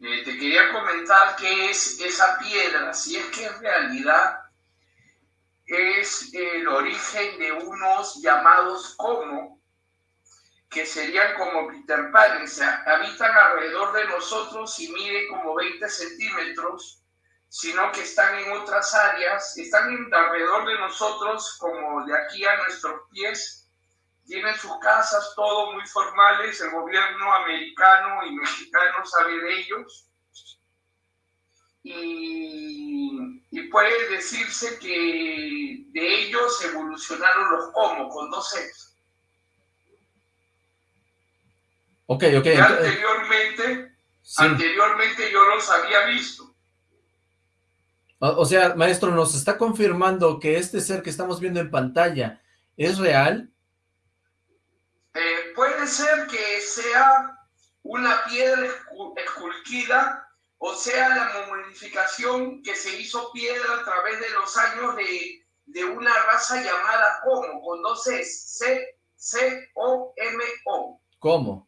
Eh, te quería comentar qué es esa piedra, si es que en realidad es el origen de unos llamados como, que serían como Peter Pan, o sea, habitan alrededor de nosotros y miden como 20 centímetros, sino que están en otras áreas, están en- alrededor de nosotros como de aquí a nuestros pies, tienen sus casas, todo muy formales, el gobierno americano y mexicano sabe de ellos. Y, y puede decirse que de ellos evolucionaron los como, con dos X. Ok, ok. Anteriormente, sí. anteriormente yo los había visto. O, sea, maestro, nos está confirmando que este ser que estamos viendo en pantalla es real. Eh, puede ser que sea una piedra escu- esculquida o sea la momificación que se hizo piedra a través de los años de, de una raza llamada Como, con dos Cs, C, C, O, M, O. ¿Cómo?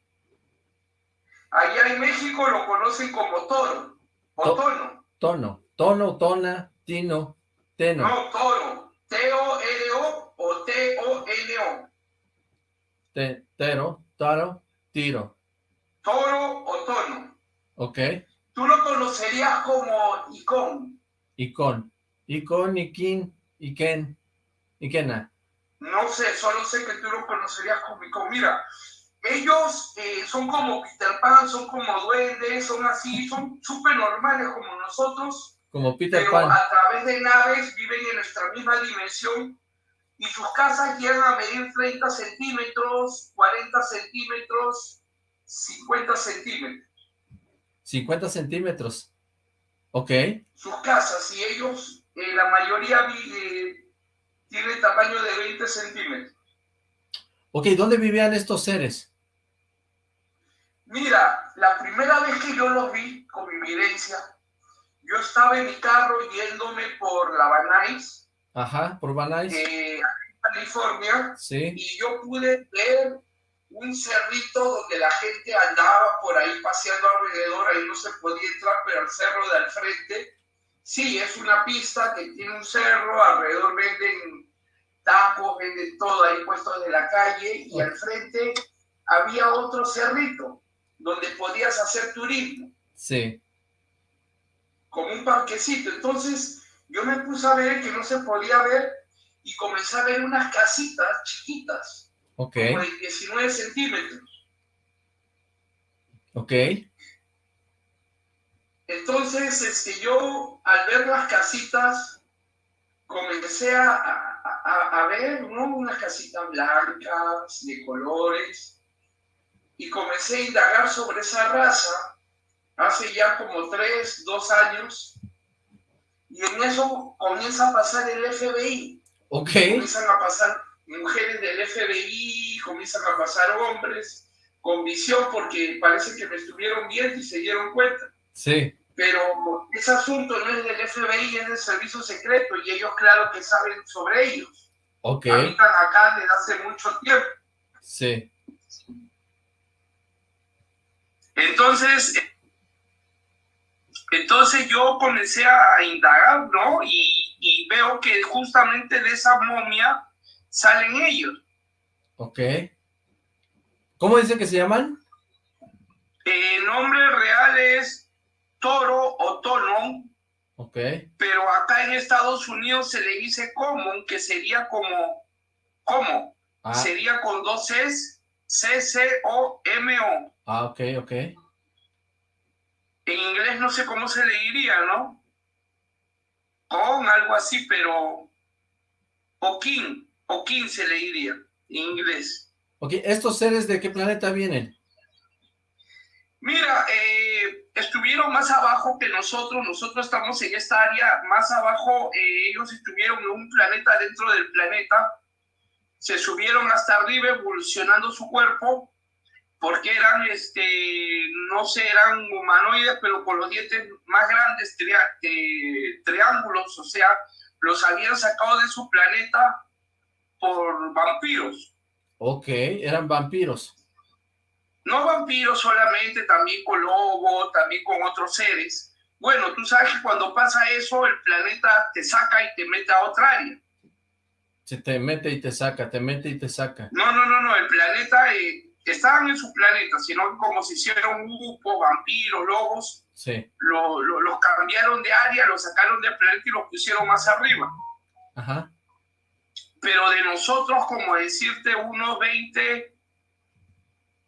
Allá en México lo conocen como toro o To- tono. Tono, tono, tona, tino, teno. No, toro. T-O-R-O o T-O-N-O. Te, tero, taro, tiro. Toro o tono. Ok. Tú lo conocerías como icón. Icon. Icon, Ikin, Iken, Ikena. No sé, solo sé que tú lo conocerías como icón. Mira, ellos eh, son como Peter Pan, son como duendes, son así, son súper normales como nosotros, Como Peter pero Pan. a través de naves viven en nuestra misma dimensión y sus casas llegan a medir 30 centímetros, 40 centímetros, 50 centímetros. 50 centímetros. Ok. Sus casas y ellos, eh, la mayoría eh, tiene tamaño de 20 centímetros. Ok, ¿dónde vivían estos seres? Mira, la primera vez que yo los vi con mi evidencia, yo estaba en mi carro yéndome por la Banais, Ajá, por Banais. eh, California, Sí. y yo pude ver un cerrito donde la gente andaba por ahí paseando alrededor, ahí no se podía entrar, pero el cerro de al frente, sí, es una pista que tiene un cerro, alrededor venden tacos, venden todo ahí puestos de la calle y al frente había otro cerrito donde podías hacer turismo. Sí. Como un parquecito. Entonces yo me puse a ver que no se podía ver y comencé a ver unas casitas chiquitas. Ok. Como de 19 centímetros. Ok. Entonces, este, yo al ver las casitas, comencé a, a, a ver ¿no? unas casitas blancas, de colores, y comencé a indagar sobre esa raza hace ya como tres, dos años, y en eso comienza a pasar el FBI. Ok. Comienzan a pasar mujeres del FBI, comienzan a pasar hombres con visión porque parece que me estuvieron viendo y se dieron cuenta. Sí. Pero ese asunto no es del FBI, es del servicio secreto y ellos claro que saben sobre ellos. Ok. Habitan acá desde hace mucho tiempo. Sí. Entonces, entonces yo comencé a indagar, ¿no? Y, y veo que justamente de esa momia salen ellos. Ok. ¿Cómo dice que se llaman? El nombre real es Toro o Tono, Ok. pero acá en Estados Unidos se le dice common, que sería como, ¿cómo? Ah, Sería con dos Cs, C-C-O-M-O. ah, ok, ok. En inglés no sé cómo se le diría, ¿no? Con algo así, pero... O king, o king se le diría en inglés. Ok, ¿estos seres de qué planeta vienen? Mira, eh, estuvieron más abajo que nosotros, nosotros estamos en esta área más abajo, eh, ellos estuvieron en un planeta dentro del planeta, se subieron hasta arriba evolucionando su cuerpo, porque eran, este, no sé, eran humanoides, pero con los dientes más grandes, tria- eh, triángulos, o sea, los habían sacado de su planeta por vampiros. Ok, eran vampiros. no vampiros solamente, también con lobo, también con otros seres. Bueno, tú sabes que cuando pasa eso, el planeta te saca y te mete a otra área. Se te mete y te saca, te mete y te saca. No, no, no, no, el planeta, eh, estaban en su planeta, sino como se hicieron un grupo, vampiros, lobos, Sí. lo- lo- los cambiaron de área, los sacaron del planeta y los pusieron más arriba. Ajá. Pero de nosotros, como decirte, unos 20,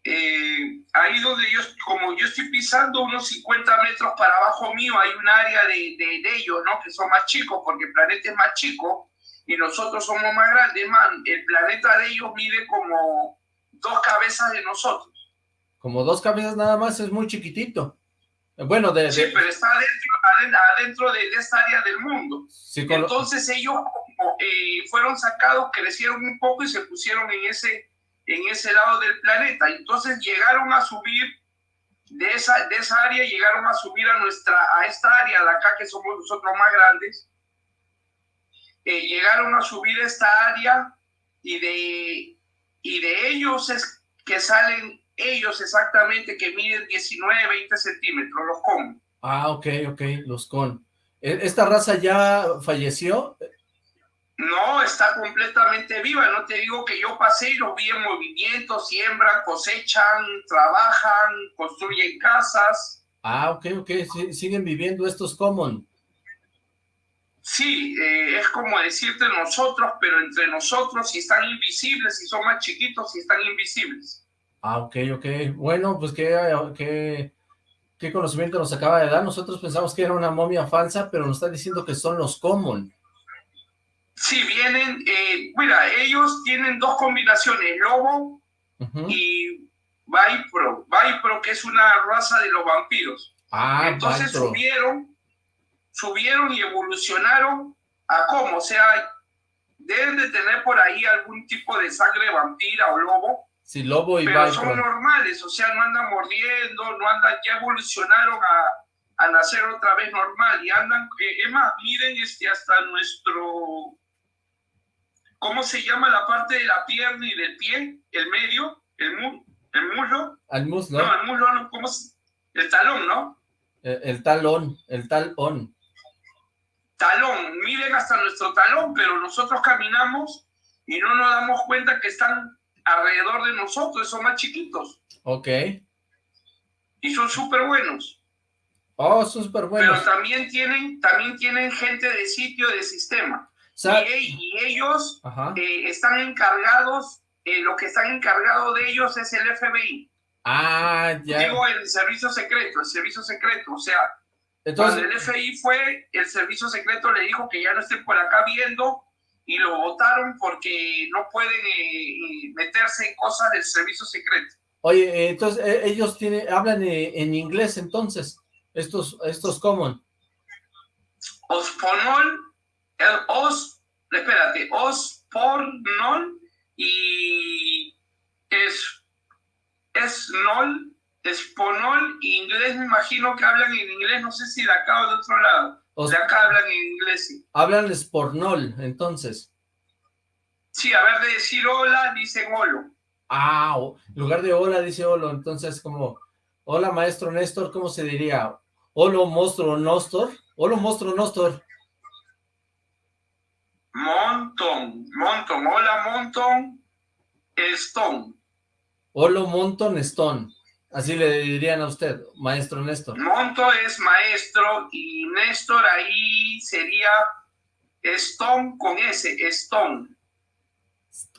eh, ahí donde yo, como yo estoy pisando unos 50 metros para abajo mío, hay un área de, de, de ellos, ¿no? Que son más chicos, porque el planeta es más chico y nosotros somos más grandes, man. El planeta de ellos mide como dos cabezas de nosotros. Como dos cabezas nada más, es muy chiquitito. Bueno, de... Sí, de- pero está adentro, adentro, adentro de, de esta área del mundo. sí, con lo- Entonces ellos como, eh, fueron sacados, crecieron un poco y se pusieron en ese, en ese lado del planeta. Entonces llegaron a subir de esa, de esa área, llegaron a subir a nuestra, a esta área de acá que somos nosotros más grandes. Eh, llegaron a subir esta área y de, y de ellos es que salen ellos exactamente que miden 19, 20 centímetros, los comen. Ah, ok, ok, los con. ¿E- ¿Esta raza ya falleció? No, está completamente viva. No te digo que yo pasé y los vi en movimiento, siembran, cosechan, trabajan, construyen casas. Ah, ok, ok, siguen viviendo estos common. Sí, eh, es como decirte nosotros, pero entre nosotros si están invisibles, si son más chiquitos, si están invisibles. Ah, ok, ok. Bueno, pues qué, qué, qué conocimiento nos acaba de dar. Nosotros pensamos que era una momia falsa, pero nos está diciendo que son los common. Sí, vienen, eh, mira, ellos tienen dos combinaciones, lobo y Vipro. Vipro, que es una raza de los vampiros. Ah, Entonces subieron, subieron y evolucionaron a cómo, o sea, deben de tener por ahí algún tipo de sangre vampira o lobo, Sí, lobo y pero son normales, o sea, no andan mordiendo, no andan, ya evolucionaron a, a nacer otra vez normal y andan, eh, es más, miren este, hasta nuestro, ¿cómo se llama la parte de la pierna y del pie? El medio, el, mu, el muslo, Al muslo, no, el muslo, no, ¿cómo se- El talón, ¿no? el, el talón, el talón. Talón, miren hasta nuestro talón, pero nosotros caminamos y no nos damos cuenta que están alrededor de nosotros, son más chiquitos. Ok. Y son súper buenos. Oh, son súper buenos. Pero también tienen, también tienen gente de sitio, de sistema. Y, y, ellos eh, están encargados, eh, lo que están encargados de ellos es el FBI. Ah, ya. Digo, el servicio secreto, el servicio secreto. O sea, Entonces... cuando el FBI fue, el servicio secreto le dijo que ya no estén por acá viendo y lo votaron porque no pueden eh, meterse en cosas del servicio secreto. Oye, entonces ellos tienen, hablan en inglés entonces, estos, estos common. Osponol el os, espérate, os por non y es, es nol, esponol y inglés me imagino que hablan en inglés, no sé si de acá o de otro lado. O de acá hablan en inglés. Sí. Hablan espornol, entonces. Sí, a ver de decir hola, dicen holo. Ah, en lugar de hola dice holo, entonces como, hola maestro Néstor, ¿cómo se diría? Holo monstruo Nostor, holo monstruo Nostor. Monton, Monton, hola Monton, Stone. Hola Monton Stone, así le dirían a usted, maestro Néstor. Monto es maestro y Néstor ahí sería Stone con S, Stone.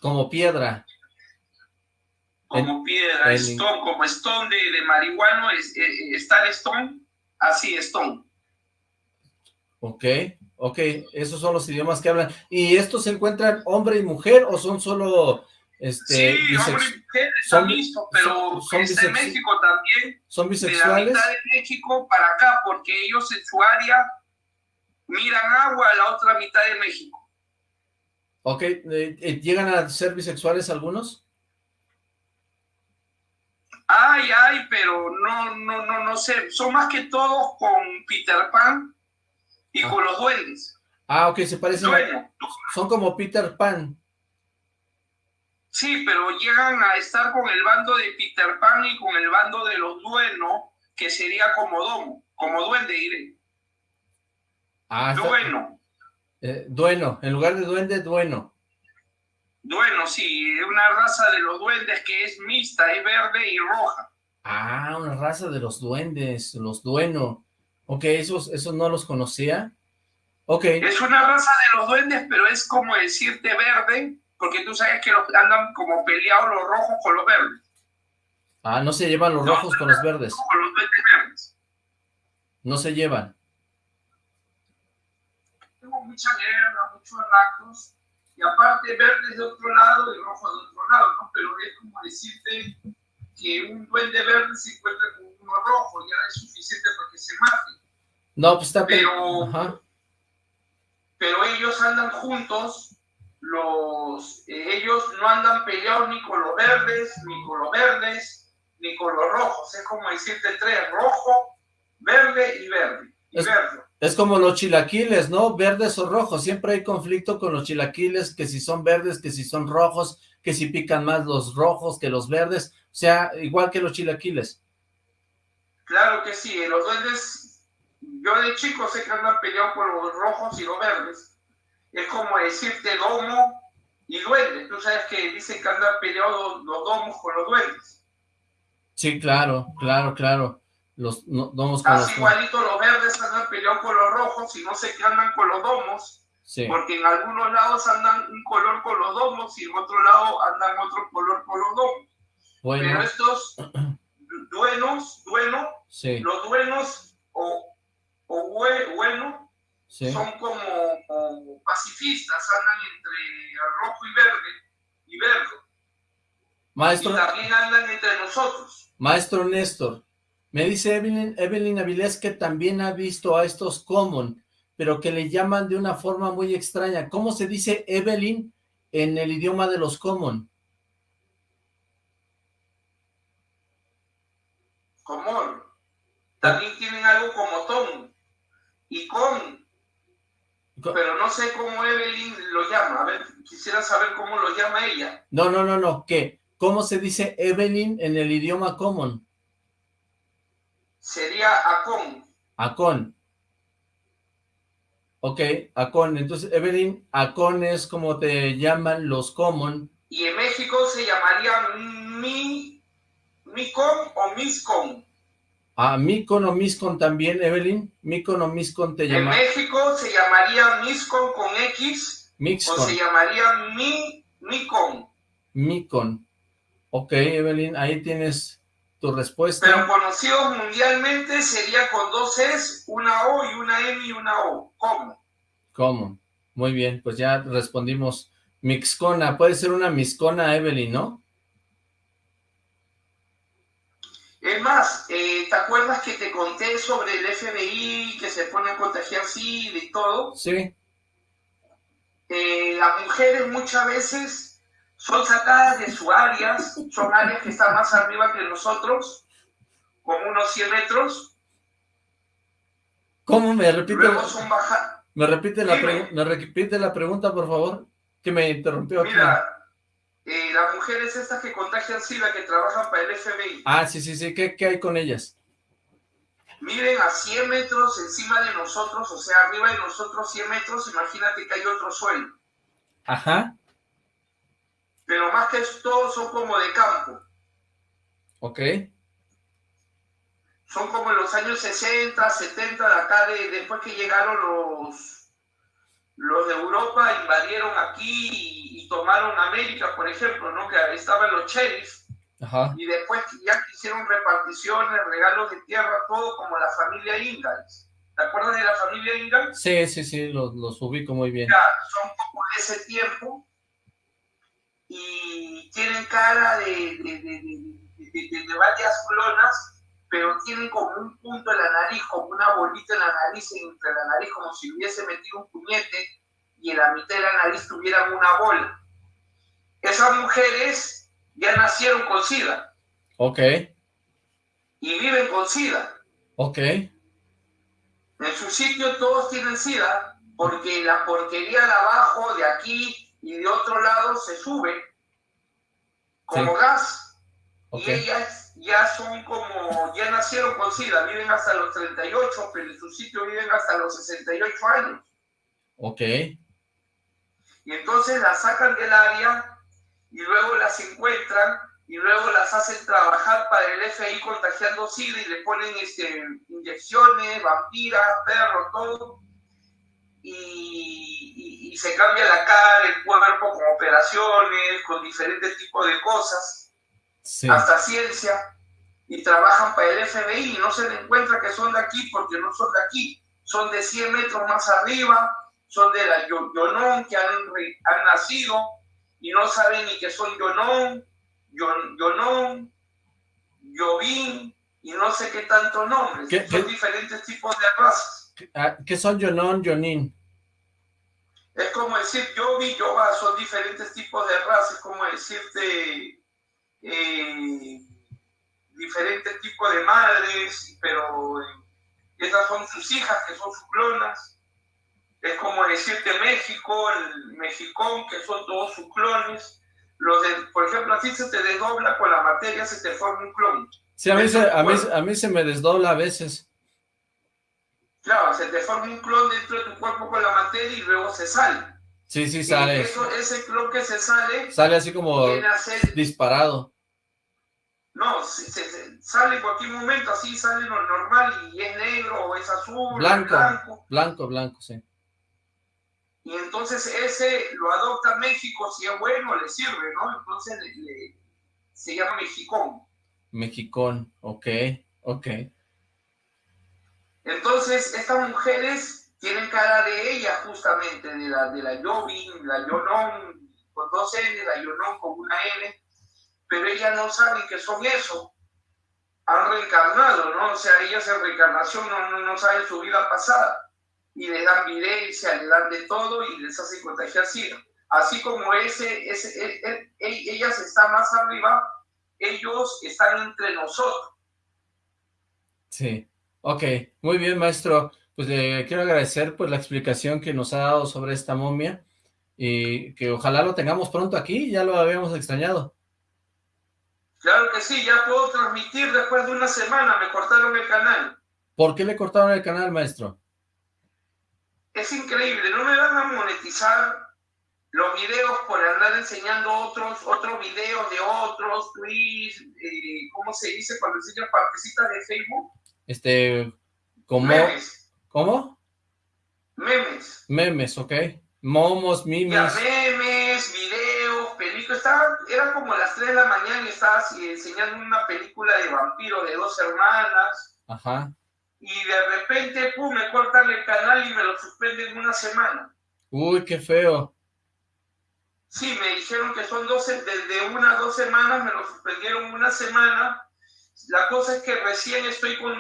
Como piedra. Como piedra, Stone, como Stone de, de marihuano, es, eh, está Stone, así Stone. Ok. Ok, esos son los idiomas que hablan. ¿Y estos se encuentran hombre y mujer o son solo... Este, sí, hombre y mujer son, visto, pero son, en México también. ¿Son bisexuales? De la mitad de México para acá, porque ellos en su área miran agua a la otra mitad de México. Ok, eh, eh, ¿llegan a ser bisexuales algunos? Ay, ay, pero no, no, no, no sé. Son más que todos con Peter Pan y con los duendes. Ah, ok, se parecen. son como Peter Pan. Sí, pero llegan a estar con el bando de Peter Pan y con el bando de los duenos, que sería como domo, como duende, diré. Ah, dueno. Eh, dueno, en lugar de duende, dueno. Dueno, sí, una raza de los duendes que es mixta, es verde y roja. Ah, una raza de los duendes, los duenos. Ok, esos, esos no los conocía. Ok. Es una raza de los duendes, pero es como decirte verde, porque tú sabes que los, andan como peleados los rojos con los verdes. Ah, no se llevan los rojos con los verdes. Con los verdes. No se llevan. Tengo mucha guerra, muchos ratos, y aparte verdes de otro lado y rojo de otro lado, ¿no? Pero es como decirte que un duende verde se encuentra con uno rojo, ya es suficiente para que se mate. No, pues está pero, pero ellos andan juntos, los, eh, ellos no andan peleados ni con los verdes, ni con los verdes, ni con los rojos. Es como decirte tres, rojo, verde y verde. Y es, verde. es como los chilaquiles, ¿no? Verdes o rojos. Siempre hay conflicto con los chilaquiles, que si son verdes, que si son rojos, que si pican más los rojos que los verdes. O sea, igual que los chilaquiles. Claro que sí, los duendes yo de chico sé que andan peleados por los rojos y los verdes. Es como decirte domo y duende. Tú sabes que dicen que andan peleados los, domos con los duendes. Sí, claro, claro, claro. Los domos con Así igualito los verdes andan peleados con los rojos y no sé qué andan con los domos. Porque en algunos lados andan un color con los domos y en otro lado andan otro color con los domos. Pero estos duenos, dueno, los duenos o o bueno, son como, pacifistas, andan entre rojo y verde, y verde. Maestro, y también andan entre nosotros. Maestro Néstor, me dice Evelyn, Evelyn Avilés que también ha visto a estos common, pero que le llaman de una forma muy extraña. ¿Cómo se dice Evelyn en el idioma de los common? Common. También tienen algo como Tom y con, pero no sé cómo Evelyn lo llama, a ver, quisiera saber cómo lo llama ella. No, no, no, no, ¿qué? ¿Cómo se dice Evelyn en el idioma common? Sería Acon. Acon. Ok, Acon. Entonces, Evelyn, Acon es como te llaman los common. Y en México se llamaría mi, Micon o Miscon. Ah, Micon o Miscon también, Evelyn. Micon o Miscon te llama. En México se llamaría Miscon con X. Mixcon. O se llamaría Mi, Micon. Micon. Ok, Evelyn, ahí tienes tu respuesta. Pero conocido mundialmente sería con dos S, una O y una M y una O. ¿Cómo? ¿Cómo? Muy bien, pues ya respondimos. Mixcona, puede ser una miscona, Evelyn, ¿no? Es más, eh, ¿te acuerdas que te conté sobre el FBI que se pone a contagiar SIDA y todo? Sí. Eh, las mujeres muchas veces son sacadas de sus áreas, son áreas que están más arriba que nosotros, como unos 100 metros. ¿Cómo me repite? Luego son bajadas. ¿Me repite, la me repite la pregunta, por favor? Que me interrumpió. Mira, eh, las mujeres estas que contagian SIDA, que trabajan para el FBI. Ah, sí, sí, sí. ¿Qué, qué hay con ellas? Miren a 100 metros encima de nosotros, o sea, arriba de nosotros 100 metros, imagínate que hay otro suelo. Ajá. Pero más que todo son como de campo. Ok. Son como en los años 60, 70, de acá, de, después que llegaron los, los de Europa, invadieron aquí y, y tomaron América, por ejemplo, ¿no? Que estaban los sheriffs. Ajá. Y después ya hicieron reparticiones, regalos de tierra, todo como la familia Ingalls. ¿Te acuerdas de la familia Ingalls? Sí, sí, sí, los, los ubico muy bien. Ya, son como de ese tiempo y tienen cara de, de, de, de, varias clonas, pero tienen como un punto en la nariz, como una bolita en la nariz, entre la nariz, como si hubiese metido un puñete y en la mitad de la nariz tuvieran una bola. Esas mujeres ya nacieron con SIDA. Ok. Y viven con SIDA. Ok. En su sitio todos tienen SIDA, porque la porquería de abajo, de aquí y de otro lado se sube como sí. gas. Okay. Y ellas ya son como, ya nacieron con SIDA, viven hasta los 38, pero en su sitio viven hasta los 68 años. Ok. Y entonces las sacan del área y luego las encuentran y luego las hacen trabajar para el FI contagiando SIDA y le ponen este, inyecciones, vampiras, perro, todo. Y, y, y, se cambia la cara, el cuerpo con operaciones, con diferentes tipos de cosas, sí. hasta ciencia, y trabajan para el FBI y no se le encuentra que son de aquí porque no son de aquí, son de 100 metros más arriba, son de la Yonón que han, han nacido y no saben ni que son Yonón, Yon, Yonón, Yovín y no sé qué tantos nombres, ¿Qué, son qué? diferentes tipos de razas. ¿Qué son Yonón, Yonín? Es como decir yo vi, yo va, son diferentes tipos de razas, es como decirte eh, diferentes tipos de madres, pero eh, estas son sus hijas, que son sus clonas. Es como decirte México, el mexicón, que son todos sus clones. Los de, por ejemplo, así se te desdobla con la materia, se te forma un clon. Sí, a mí, se, a, mí, a mí se me desdobla a veces. Claro, se te forma un clon dentro de tu cuerpo con la materia y luego se sale. Sí, sí, sale. Eso, ese clon que se sale... Sale así como disparado. No, se, se, sale en cualquier momento, así sale lo normal y es negro o es azul. Blanco, blanco, blanco, sí. Y entonces ese lo adopta México, si es bueno, le sirve, ¿no? Entonces le, le, se llama Mexicón. Mexicón, ok, ok. Entonces, estas mujeres tienen cara de ella, justamente, de la, de la Jovin, la Yonón, con dos N, la Yonón con una N, pero ellas no saben que son eso. Han reencarnado, ¿no? O sea, ellas en reencarnación no, no, no saben su vida pasada. Y les dan videncia, les dan de todo y les hacen contagiar SIDA. Así como ese, ese, e, e, e, ellas están más arriba, ellos están entre nosotros. Sí. Ok, muy bien, maestro. Pues le quiero agradecer pues la explicación que nos ha dado sobre esta momia y que ojalá lo tengamos pronto aquí, ya lo habíamos extrañado. Claro que sí, ya puedo transmitir después de una semana, me cortaron el canal. ¿Por qué le cortaron el canal, maestro? Es increíble, no me van a monetizar los videos por andar enseñando otros, otros videos de otros, tweets, eh, ¿cómo se dice cuando enseñan partecitas de Facebook? Este, como... Memes. ¿Cómo? Memes. Memes, ok. Momos, mimes. Ya, memes, videos, películas. Estaba, era como las 3 de la mañana y estaba así enseñando una película de vampiro de dos hermanas. Ajá. Y de repente, pum, me cortan el canal y me lo suspenden una semana. Uy, qué feo. Sí, me dijeron que son 12, desde una a dos semanas, me lo suspendieron una semana. La cosa es que recién estoy con,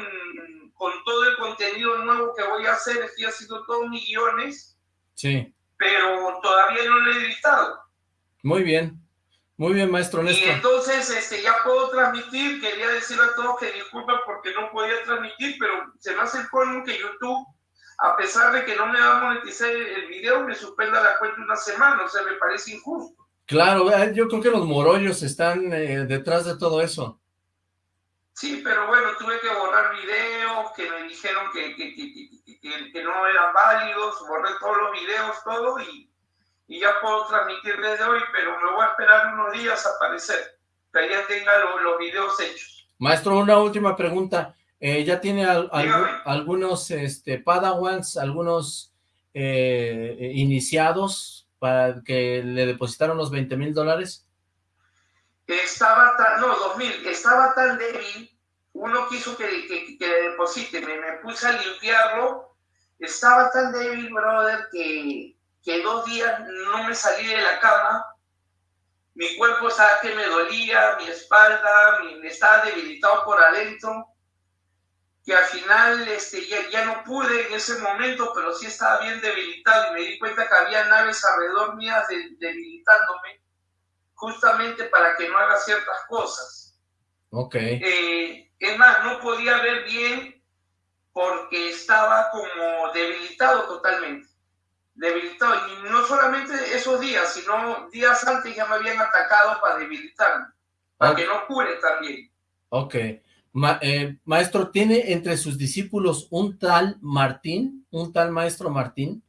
con todo el contenido nuevo que voy a hacer, estoy haciendo todos mis guiones, Sí. pero todavía no lo he editado. Muy bien. Muy bien, maestro Y Néstor. entonces este, ya puedo transmitir, quería decir a todos que disculpen porque no podía transmitir, pero se me hace el colmo que YouTube, a pesar de que no me va a monetizar el video, me suspenda la cuenta una semana, o sea, me parece injusto. Claro, eh, yo creo que los morollos están eh, detrás de todo eso. Sí, pero bueno, tuve que borrar videos que me dijeron que, que, que, que- que- que no eran válidos, borré todos los videos, todo, y, y ya puedo transmitir desde hoy, pero me voy a esperar unos días a aparecer, que ya tenga lo- los videos hechos. Maestro, una última pregunta. Eh, ¿Ya tiene al- algunos este, padawans, algunos eh, eh, iniciados para que le depositaron los 20 mil dólares? Estaba tan, no, 2000, estaba tan débil, uno quiso que, que, que le deposite, me, me puse a limpiarlo, estaba tan débil, brother, que, que dos días no me salí de la cama, mi cuerpo estaba que me dolía, mi espalda, mi, me estaba debilitado por adentro, que al final este, ya, ya no pude en ese momento, pero sí estaba bien debilitado y me di cuenta que había naves alrededor mías de- debilitándome justamente para que no haga ciertas cosas. Ok. Eh, es más, no podía ver bien porque estaba como debilitado totalmente. Debilitado. Y no solamente esos días, sino días antes ya me habían atacado para debilitarme. Para Ok. que no cure también. Ok. Ma- eh, maestro, ¿tiene entre sus discípulos un tal Martín? ¿Un tal maestro Martín?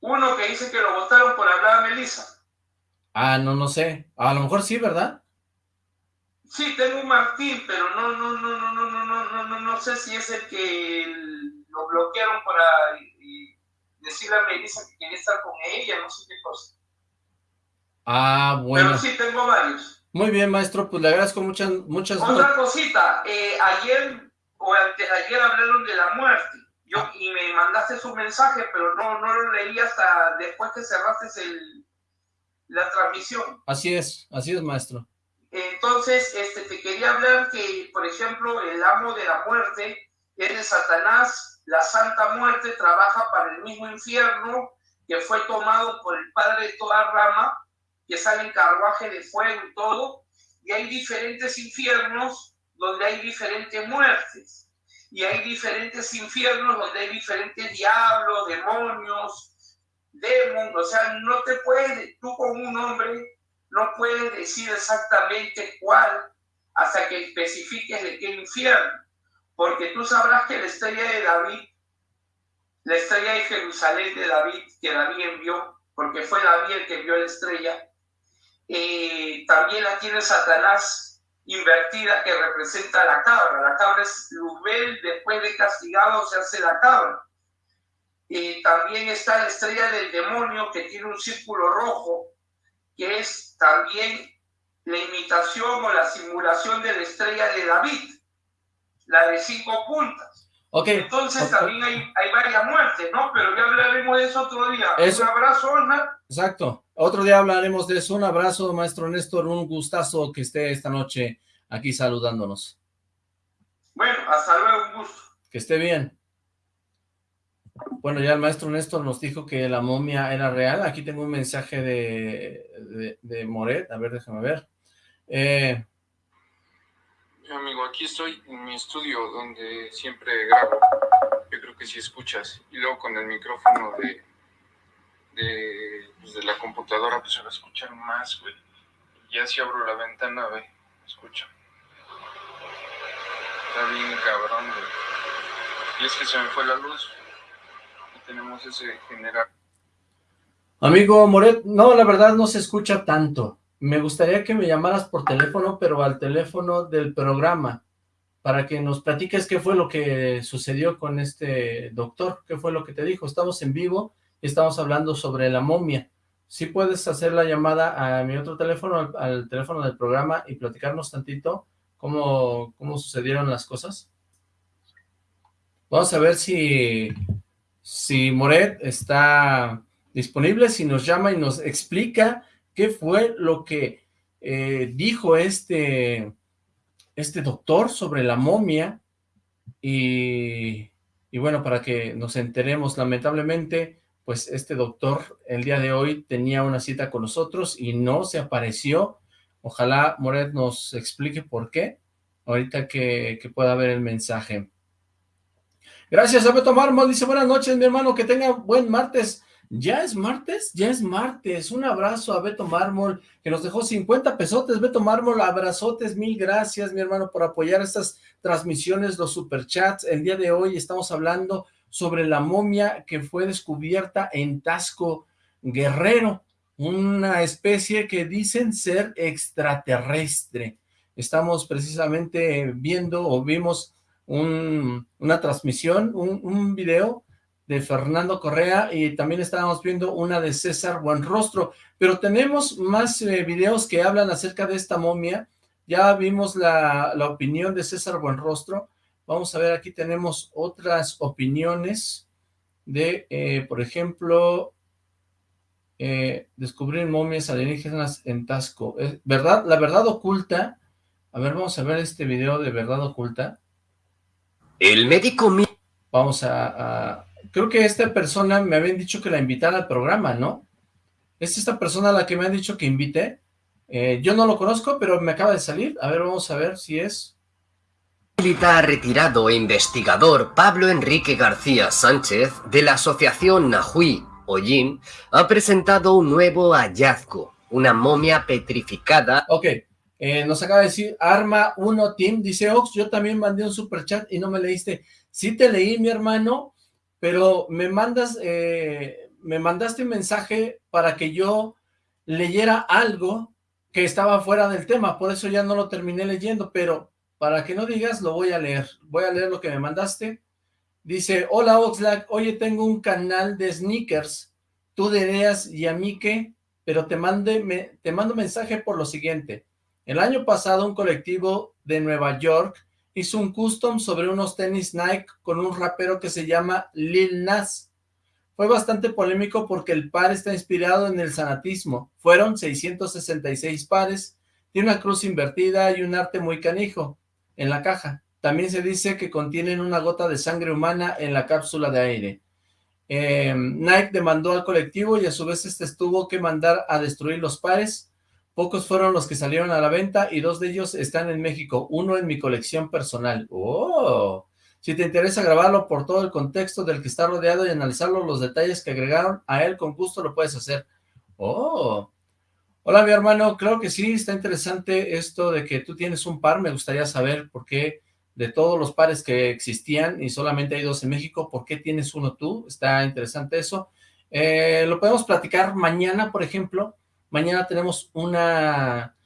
Uno que dice que lo votaron por hablar a Melissa. Ah, no, no sé. A lo mejor sí, ¿verdad? Sí, tengo un Martín, pero no, no, no, no, no, no, no, no, no, no sé si es el que lo bloquearon para decirle a Melissa que quería estar con ella, no sé qué cosa. Ah, bueno. Pero sí, tengo varios. Muy bien, maestro, pues le agradezco muchas, muchas Otra cosita, eh, ayer o antes ayer hablaron de la muerte. Yo, y me mandaste su mensaje, pero no, no lo leí hasta después que cerraste el, la transmisión. Así es, así es, maestro. Entonces, este, te quería hablar que, por ejemplo, el amo de la muerte es de Satanás, la Santa Muerte trabaja para el mismo infierno que fue tomado por el Padre de toda rama, que sale en carruaje de fuego y todo, y hay diferentes infiernos donde hay diferentes muertes, y hay diferentes infiernos donde hay diferentes diablos, demonios, demonios, o sea, no te puedes, tú como un hombre, no puedes decir exactamente cuál hasta que especifiques de qué infierno, porque tú sabrás que la estrella de David, la estrella de Jerusalén de David, que David envió, porque fue David el que envió la estrella, eh, también la tiene Satanás invertida que representa a la cabra. La cabra es Luzbel, después de castigado se hace la cabra. Eh, también está la estrella del demonio que tiene un círculo rojo, que es también la imitación o la simulación de la estrella de David, la de cinco puntas. Ok. Entonces también hay, hay varias muertes, ¿no? Pero ya hablaremos de eso otro día. Eso- Un abrazo, Osmar. Exacto. Otro día hablaremos de eso. Un abrazo, maestro Néstor. Un gustazo que esté esta noche aquí saludándonos. Bueno, hasta luego, un gusto. Que esté bien. Bueno, ya el maestro Néstor nos dijo que la momia era real. Aquí tengo un mensaje de, de, de Moret. A ver, déjame ver. Eh, amigo, aquí estoy en mi estudio donde siempre grabo. Yo creo que si escuchas. Y luego con el micrófono de, de, pues, de la computadora, pues se va a escuchar más, güey. Ya si abro la ventana, ve, escucha. Está bien cabrón, güey. Y es que se me fue la luz. tenemos ese general. Amigo Moret, no, la verdad no se escucha tanto. Me gustaría que me llamaras por teléfono, pero al teléfono del programa, para que nos platiques qué fue lo que sucedió con este doctor, qué fue lo que te dijo. Estamos en vivo y estamos hablando sobre la momia. Si puedes hacer la llamada a mi otro teléfono, al, al teléfono del programa y platicarnos tantito cómo, cómo sucedieron las cosas. Vamos a ver si, si Moret está disponible, si nos llama y nos explica qué fue lo que eh, dijo este, este doctor sobre la momia y, bueno, para que nos enteremos, lamentablemente, pues este doctor el día de hoy tenía una cita con nosotros y no se apareció. Ojalá Moret nos explique por qué, ahorita que, pueda ver el mensaje. Gracias a Beto Mármol, dice buenas noches mi hermano, que tenga buen martes. ¿Ya es martes? Ya es martes. Un abrazo a Beto Mármol, que nos dejó 50 pesotes. Beto Mármol, abrazotes, mil gracias, mi hermano, por apoyar estas transmisiones, los superchats. El día de hoy estamos hablando sobre la momia que fue descubierta en Tasco Guerrero, una especie que dicen ser extraterrestre. Estamos precisamente viendo o vimos un, una transmisión, un video de Fernando Correa y también estábamos viendo una de César Buenrostro, pero tenemos más eh, videos que hablan acerca de esta momia, ya vimos la, la, opinión de César Buenrostro, vamos a ver, aquí tenemos otras opiniones de, eh, por ejemplo, eh, descubrir momias alienígenas en Tasco, ¿verdad? La verdad oculta, a ver, vamos a ver este video de verdad oculta. El médico... Vamos a, a creo que esta persona me habían dicho que la invitara al programa, ¿no? ¿Es esta persona la que me han dicho que invite? Eh, yo no lo conozco, pero me acaba de salir. A ver, vamos a ver si es... Militar retirado e investigador Pablo Enrique García Sánchez de la asociación Nahui Ollín ha presentado un nuevo hallazgo, una momia petrificada. Ok, eh, nos acaba de decir Arma 1 Team, dice Ox, yo también mandé un superchat y no me leíste. Sí te leí, mi hermano, pero me mandas, eh, me mandaste un mensaje para que yo leyera algo que estaba fuera del tema, por eso ya no lo terminé leyendo, pero para que no digas, lo voy a leer. Voy a leer lo que me mandaste. Dice, hola Oxlack, oye, tengo un canal de sneakers. Tú dirías, ¿y a mí qué? Pero te, mande, me, te mando mensaje por lo siguiente. El año pasado un colectivo de Nueva York hizo un custom sobre unos tenis Nike con un rapero que se llama Lil Nas. Fue bastante polémico porque el par está inspirado en el sanatismo. Fueron 666 pares, tiene una cruz invertida y un arte muy canijo en la caja. También se dice que contienen una gota de sangre humana en la cápsula de aire. Eh, Nike demandó al colectivo y a su vez este tuvo que mandar a destruir los pares. Pocos fueron los que salieron a la venta y dos de ellos están en México, uno en mi colección personal. ¡Oh! Si te interesa grabarlo por todo el contexto del que está rodeado y analizarlo, los detalles que agregaron a él, con gusto lo puedes hacer. ¡Oh! Hola, mi hermano, creo que sí, está interesante esto de que tú tienes un par, me gustaría saber por qué de todos los pares que existían y solamente hay dos en México, ¿por qué tienes uno tú? Está interesante eso. Eh, lo podemos platicar mañana, por ejemplo, mañana tenemos una,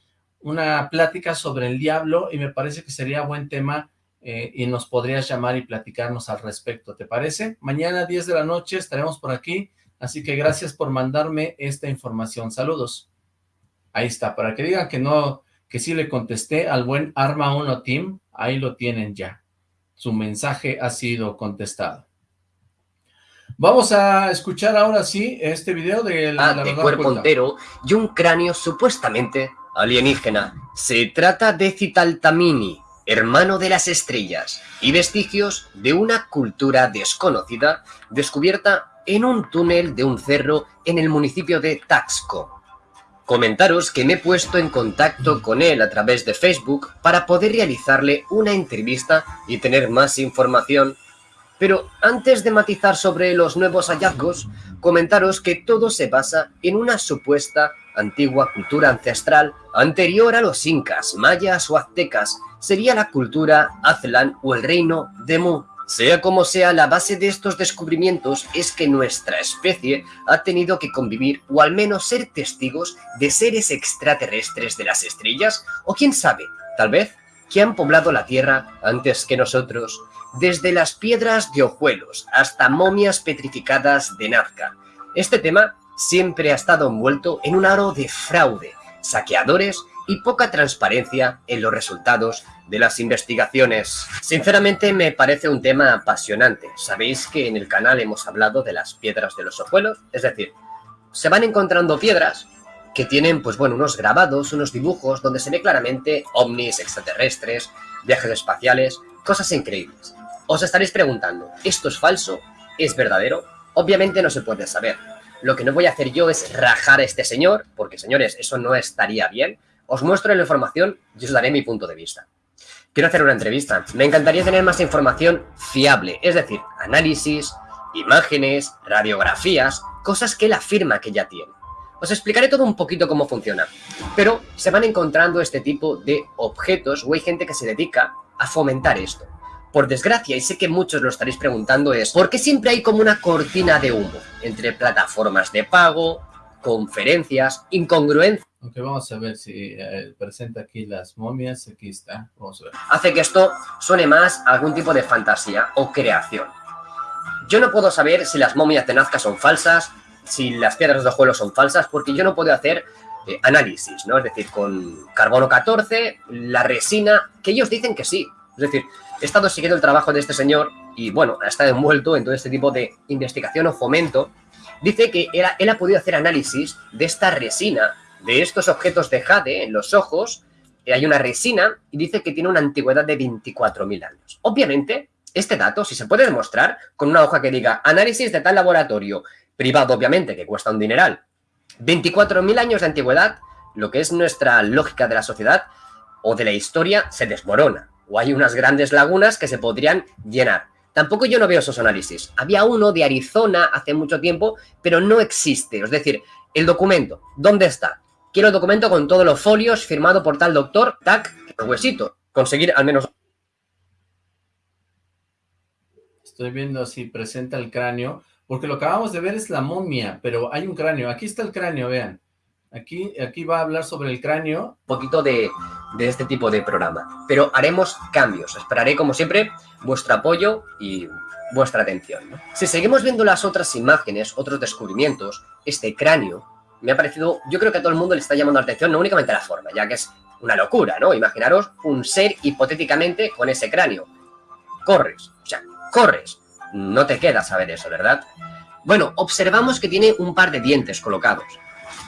una plática sobre el diablo y me parece que sería buen tema eh, y nos podrías llamar y platicarnos al respecto, ¿te parece? Mañana a 10 de la noche estaremos por aquí, así que gracias por mandarme esta información. Saludos. Ahí está, para que digan que no, que sí le contesté al buen Arma 1 Team, ahí lo tienen ya. Su mensaje ha sido contestado. Vamos a escuchar ahora sí este video de la, ah, de cuerpo oculta. entero y un cráneo supuestamente alienígena. Se trata de Citaltamini, hermano de las estrellas, y vestigios de una cultura desconocida descubierta en un túnel de un cerro en el municipio de Taxco. Comentaros que me he puesto en contacto con él a través de Facebook para poder realizarle una entrevista y tener más información. Pero antes de matizar sobre los nuevos hallazgos, comentaros que todo se basa en una supuesta antigua cultura ancestral anterior a los incas, mayas o aztecas. Sería la cultura Aztlán o el reino de Mu. Sea como sea, la base de estos descubrimientos es que nuestra especie ha tenido que convivir o al menos ser testigos de seres extraterrestres de las estrellas o quién sabe, tal vez, que han poblado la Tierra antes que nosotros, desde las piedras de Ojuelos hasta momias petrificadas de Nazca. Este tema siempre ha estado envuelto en un aro de fraude, saqueadores y poca transparencia en los resultados de las investigaciones. Sinceramente me parece un tema apasionante. Sabéis que en el canal hemos hablado de las piedras de los ojuelos, es decir, se van encontrando piedras que tienen, pues bueno, unos grabados, unos dibujos donde se ve claramente ovnis extraterrestres, viajes espaciales, cosas increíbles. Os estaréis preguntando, ¿esto es falso? ¿Es verdadero? Obviamente no se puede saber. Lo que no voy a hacer yo es rajar a este señor, porque señores, eso no estaría bien. Os muestro la información y os daré mi punto de vista. Quiero hacer una entrevista. Me encantaría tener más información fiable, es decir, análisis, imágenes, radiografías, cosas que él afirma que ya tiene. Os explicaré todo un poquito cómo funciona, pero se van encontrando este tipo de objetos o hay gente que se dedica a fomentar esto. Por desgracia, y sé que muchos lo estaréis preguntando, es ¿por qué siempre hay como una cortina de humo entre plataformas de pago, conferencias, incongruencias? Ok, vamos a ver si eh, presenta aquí las momias. Aquí está, vamos a ver. Hace que esto suene más a algún tipo de fantasía o creación. Yo no puedo saber si las momias de Nazca son falsas, si las piedras de juego son falsas, porque yo no puedo hacer eh, análisis, ¿no? Es decir, con carbono 14, la resina, que ellos dicen que sí. Es decir, he estado siguiendo el trabajo de este señor y, bueno, ha estado envuelto en todo este tipo de investigación o fomento. Dice que él, él ha podido hacer análisis de esta resina, de estos objetos de jade en los ojos. Eh, hay una resina y dice que tiene una antigüedad de 24.000 años. Obviamente, este dato, si se puede demostrar con una hoja que diga análisis de tal laboratorio, privado obviamente, que cuesta un dineral, 24.000 años de antigüedad, lo que es nuestra lógica de la sociedad o de la historia se desmorona o hay unas grandes lagunas que se podrían llenar. Tampoco yo no veo esos análisis. Había uno de Arizona hace mucho tiempo, pero no existe. Es decir, el documento, ¿dónde está? Quiero el documento con todos los folios firmado por tal doctor, tac, huesito. Conseguir al menos... Estoy viendo si presenta el cráneo, porque lo que acabamos de ver es la momia, pero hay un cráneo. Aquí está el cráneo, vean. Aquí, aquí va a hablar sobre el cráneo. Un poquito de, de este tipo de programa. Pero haremos cambios. Esperaré, como siempre, vuestro apoyo y vuestra atención. Si seguimos viendo las otras imágenes, otros descubrimientos, este cráneo me ha parecido, yo creo que a todo el mundo le está llamando la atención, no únicamente la forma, ya que es una locura, ¿no? Imaginaros un ser hipotéticamente con ese cráneo. Corres, o sea, corres. No te queda saber eso, ¿verdad? Bueno, observamos que tiene un par de dientes colocados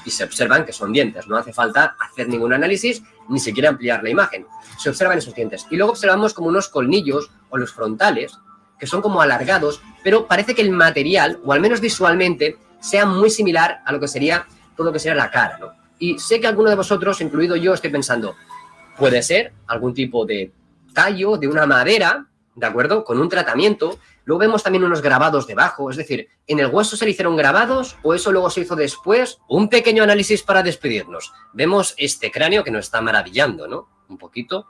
y se observan que son dientes. No hace falta hacer ningún análisis, ni siquiera ampliar la imagen. Se observan esos dientes. Y luego observamos como unos colmillos o los frontales, que son como alargados, pero parece que el material, o al menos visualmente, sea muy similar a lo que sería todo lo que sería la cara, ¿no? Y sé que alguno de vosotros, incluido yo, estoy pensando, puede ser algún tipo de tallo de una madera, ¿de acuerdo? Con un tratamiento Luego vemos también unos grabados debajo, es decir, ¿en el hueso se le hicieron grabados o eso luego se hizo después? Un pequeño análisis para despedirnos. Vemos este cráneo que nos está maravillando, ¿no? Un poquito.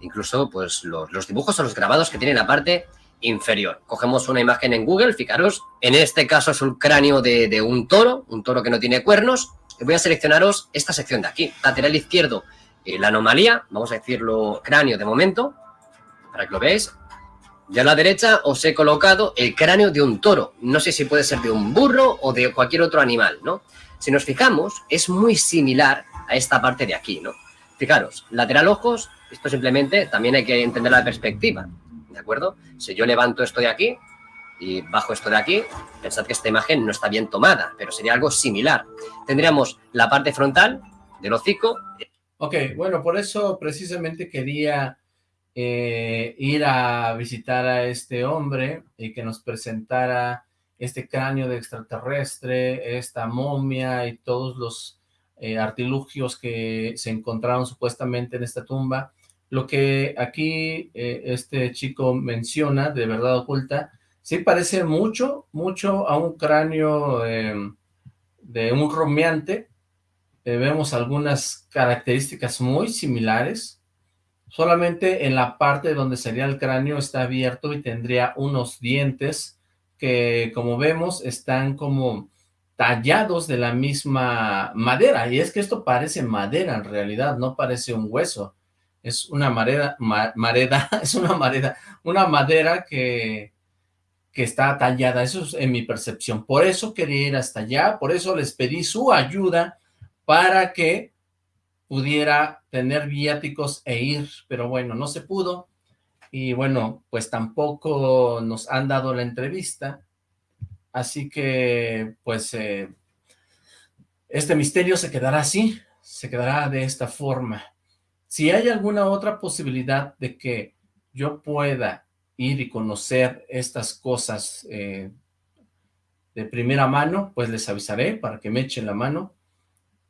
Incluso, pues, los, dibujos o los grabados que tiene la parte inferior. Cogemos una imagen en Google, fijaros, en este caso es un cráneo de, de un toro, un toro que no tiene cuernos. Voy a seleccionaros esta sección de aquí, lateral izquierdo, eh, la anomalía, vamos a decirlo cráneo de momento, para que lo veáis, y a la derecha os he colocado el cráneo de un toro. No sé si puede ser de un burro o de cualquier otro animal, ¿no? Si nos fijamos, es muy similar a esta parte de aquí, ¿no? Fijaros, lateral ojos, esto simplemente también hay que entender la perspectiva, ¿de acuerdo? Si yo levanto esto de aquí y bajo esto de aquí, pensad que esta imagen no está bien tomada, pero sería algo similar. Tendríamos la parte frontal del hocico. Ok, bueno, por eso precisamente quería eh, ir a visitar a este hombre y que nos presentara este cráneo de extraterrestre, esta momia y todos los eh, artilugios que se encontraron supuestamente en esta tumba. Lo que aquí eh, este chico menciona, de verdad oculta, sí parece mucho, mucho a un cráneo de un romeante. vemos algunas características muy similares, Solamente en la parte donde sería el cráneo está abierto y tendría unos dientes que, como vemos, están como tallados de la misma madera. Y es que esto parece madera en realidad, no parece un hueso. Es una madera, es una madera, una madera que, que está tallada. Eso es en mi percepción. Por eso quería ir hasta allá, por eso les pedí su ayuda para que pudiera tener viáticos e ir, pero bueno, no se pudo, y bueno, pues tampoco nos han dado la entrevista, así que pues eh, este misterio se quedará así, se quedará de esta forma. Si hay alguna otra posibilidad de que yo pueda ir y conocer estas cosas eh, de primera mano, pues les avisaré para que me echen la mano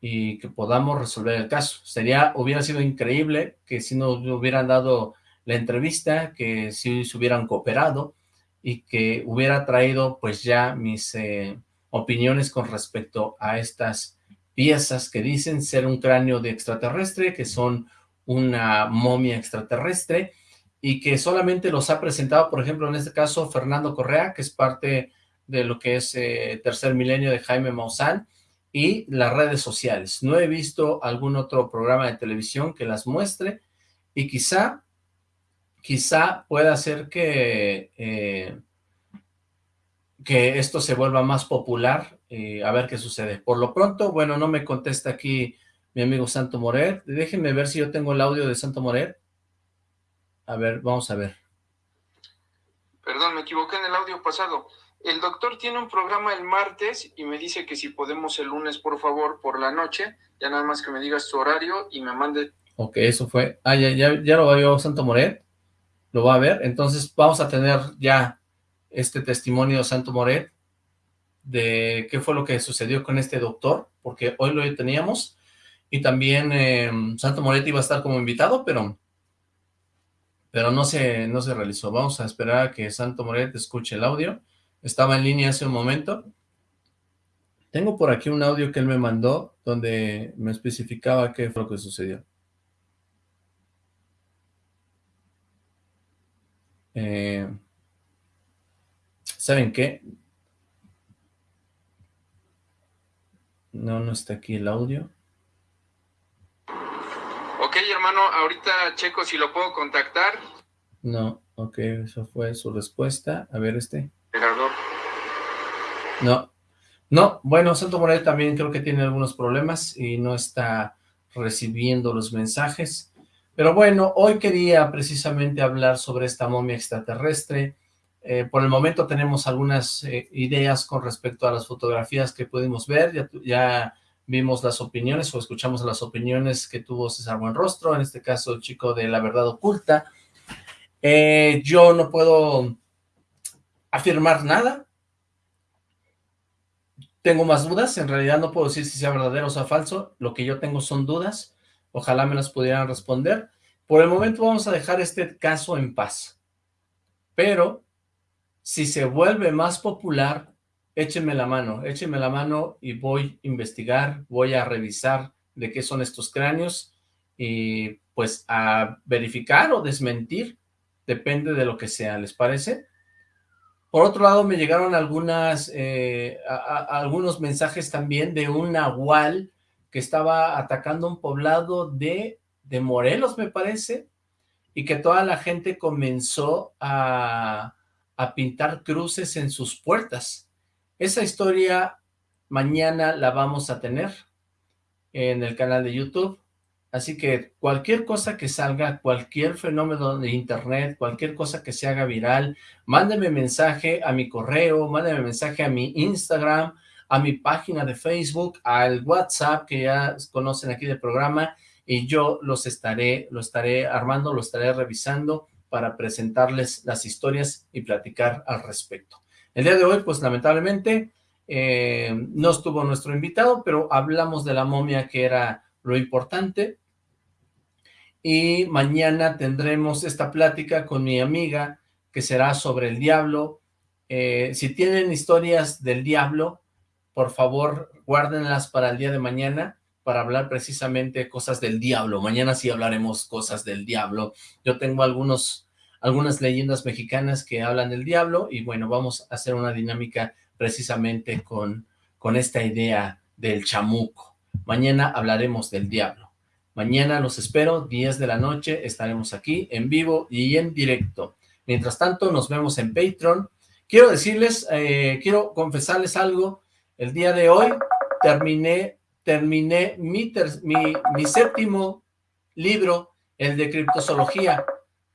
y que podamos resolver el caso. Sería, hubiera sido increíble que si nos hubieran dado la entrevista, que si se hubieran cooperado y que hubiera traído pues ya mis eh, opiniones con respecto a estas piezas que dicen ser un cráneo de extraterrestre, que son una momia extraterrestre y que solamente los ha presentado, por ejemplo, en este caso, Fernando Correa, que es parte de lo que es eh, Tercer Milenio de Jaime Maussan, y las redes sociales. No he visto algún otro programa de televisión que las muestre y quizá, quizá pueda hacer que, eh, que esto se vuelva más popular, a ver qué sucede. Por lo pronto, bueno, no me contesta aquí mi amigo Santo Moret. Déjenme ver si yo tengo el audio de Santo Moret. A ver, vamos a ver. Perdón, me equivoqué en el audio pasado. El doctor tiene un programa el martes y me dice que si podemos el lunes, por favor, por la noche, ya nada más que me digas su horario y me mande... Ok, eso fue. Ah, ya, ya, ya lo vio Santo Moret, lo va a ver, entonces vamos a tener ya este testimonio de Santo Moret de qué fue lo que sucedió con este doctor, porque hoy lo teníamos, y también eh, Santo Moret iba a estar como invitado, pero pero no se, no se realizó. Vamos a esperar a que Santo Moret escuche el audio estaba en línea hace un momento. Tengo por aquí un audio que él me mandó donde me especificaba qué fue lo que sucedió. Eh, ¿Saben qué? No, no está aquí el audio. Ok, hermano, ahorita checo si lo puedo contactar. No, ok, eso fue su respuesta. A ver este. No, no, bueno, Santo Morel también creo que tiene algunos problemas y no está recibiendo los mensajes. Pero bueno, hoy quería precisamente hablar sobre esta momia extraterrestre. Eh, por el momento tenemos algunas eh, ideas con respecto a las fotografías que pudimos ver. Ya, ya, vimos las opiniones o escuchamos las opiniones que tuvo César Buenrostro, en este caso el chico de La Verdad Oculta. Eh, yo no puedo afirmar nada. Tengo más dudas, en realidad no puedo decir si sea verdadero o sea falso, lo que yo tengo son dudas, ojalá me las pudieran responder. Por el momento vamos a dejar este caso en paz, pero si se vuelve más popular, échenme la mano, échenme la mano y voy a investigar, voy a revisar de qué son estos cráneos y pues a verificar o desmentir, depende de lo que sea, ¿les parece? Por otro lado, me llegaron eh, algunos mensajes también de un nahual que estaba atacando un poblado de, de Morelos, me parece, y que toda la gente comenzó a, a pintar cruces en sus puertas. Esa historia mañana la vamos a tener en el canal de YouTube. Así que cualquier cosa que salga, cualquier fenómeno de internet, cualquier cosa que se haga viral, mándeme mensaje a mi correo, mándeme mensaje a mi Instagram, a mi página de Facebook, al WhatsApp que ya conocen aquí del programa y yo los estaré, lo estaré armando, lo estaré revisando para presentarles las historias y platicar al respecto. El día de hoy, pues lamentablemente, eh, no estuvo nuestro invitado, pero hablamos de la momia que era lo importante, y mañana tendremos esta plática con mi amiga que será sobre el diablo. Eh, si tienen historias del diablo, por favor guárdenlas para el día de mañana para hablar precisamente cosas del diablo. Mañana sí hablaremos cosas del diablo. Yo tengo algunos, algunas leyendas mexicanas que hablan del diablo y bueno, vamos a hacer una dinámica precisamente con, con esta idea del chamuco. Mañana hablaremos del diablo. Mañana los espero, 10 de la noche, estaremos aquí en vivo y en directo. Mientras tanto, nos vemos en Patreon. Quiero decirles, eh, quiero confesarles algo. El día de hoy terminé terminé mi, mi, séptimo libro, el de criptozoología.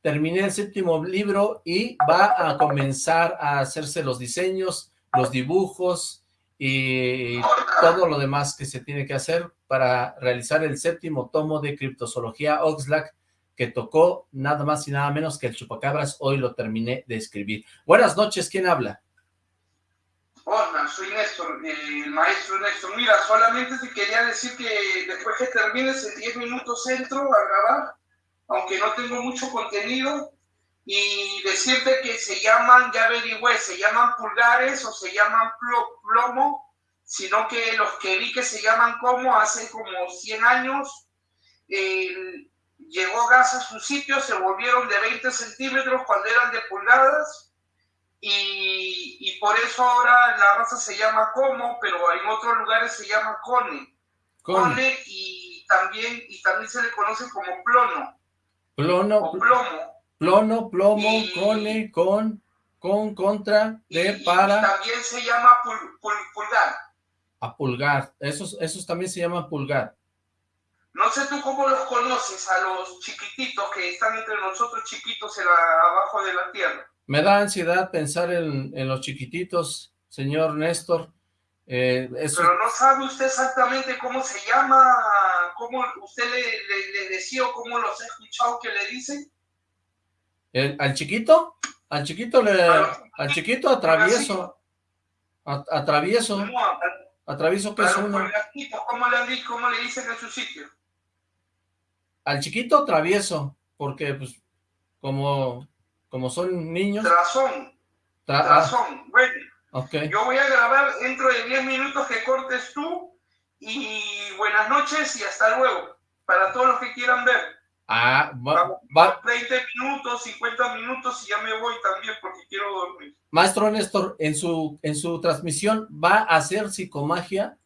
Terminé el séptimo libro y va a comenzar a hacerse los diseños, los dibujos y todo lo demás que se tiene que hacer para realizar el séptimo tomo de criptozoología Oxlack que tocó nada más y nada menos que el chupacabras. Hoy lo terminé de escribir. Buenas noches, ¿quién habla? Hola, soy Néstor, el maestro Néstor. Mira, solamente te quería decir que después que termines en 10 minutos entro a grabar, aunque no tengo mucho contenido, y decirte que se llaman, ya averigüé, se llaman pulgares o se llaman plomo, sino que los que vi que se llaman como hace como 100 años, llegó gas a su sitio, se volvieron de 20 centímetros cuando eran de pulgadas, y, y, por eso ahora la raza se llama como, pero en otros lugares se llama cone. Cone, y, también, y también se le conoce como plono. Plono. O plomo. Plono, plomo, cone, con, con, contra, de, para. también se llama pulgar. A pulgar. Esos, esos también se llaman pulgar. No sé tú cómo los conoces a los chiquititos que están entre nosotros chiquitos en la, abajo de la tierra. Me da ansiedad pensar en, los chiquititos, señor Néstor. Eh, Pero no sabe usted exactamente cómo se llama, cómo usted le, decía o cómo los ha escuchado que le dicen. ¿Al chiquito? Al chiquito le... al chiquito atravieso. atravieso. atravieso que es uno. ¿Cómo le, ¿Cómo le dicen en su sitio? Al chiquito travieso, porque pues como como son niños. Razón. Razón. Bueno, yo voy a grabar dentro de 10 minutos que cortes tú y buenas noches y hasta luego. Para todos los que quieran ver. Ah, va, va. 20 minutos, 50 minutos y ya me voy también porque quiero dormir. Maestro Néstor, en su, en su transmisión, ¿va a hacer psicomagia?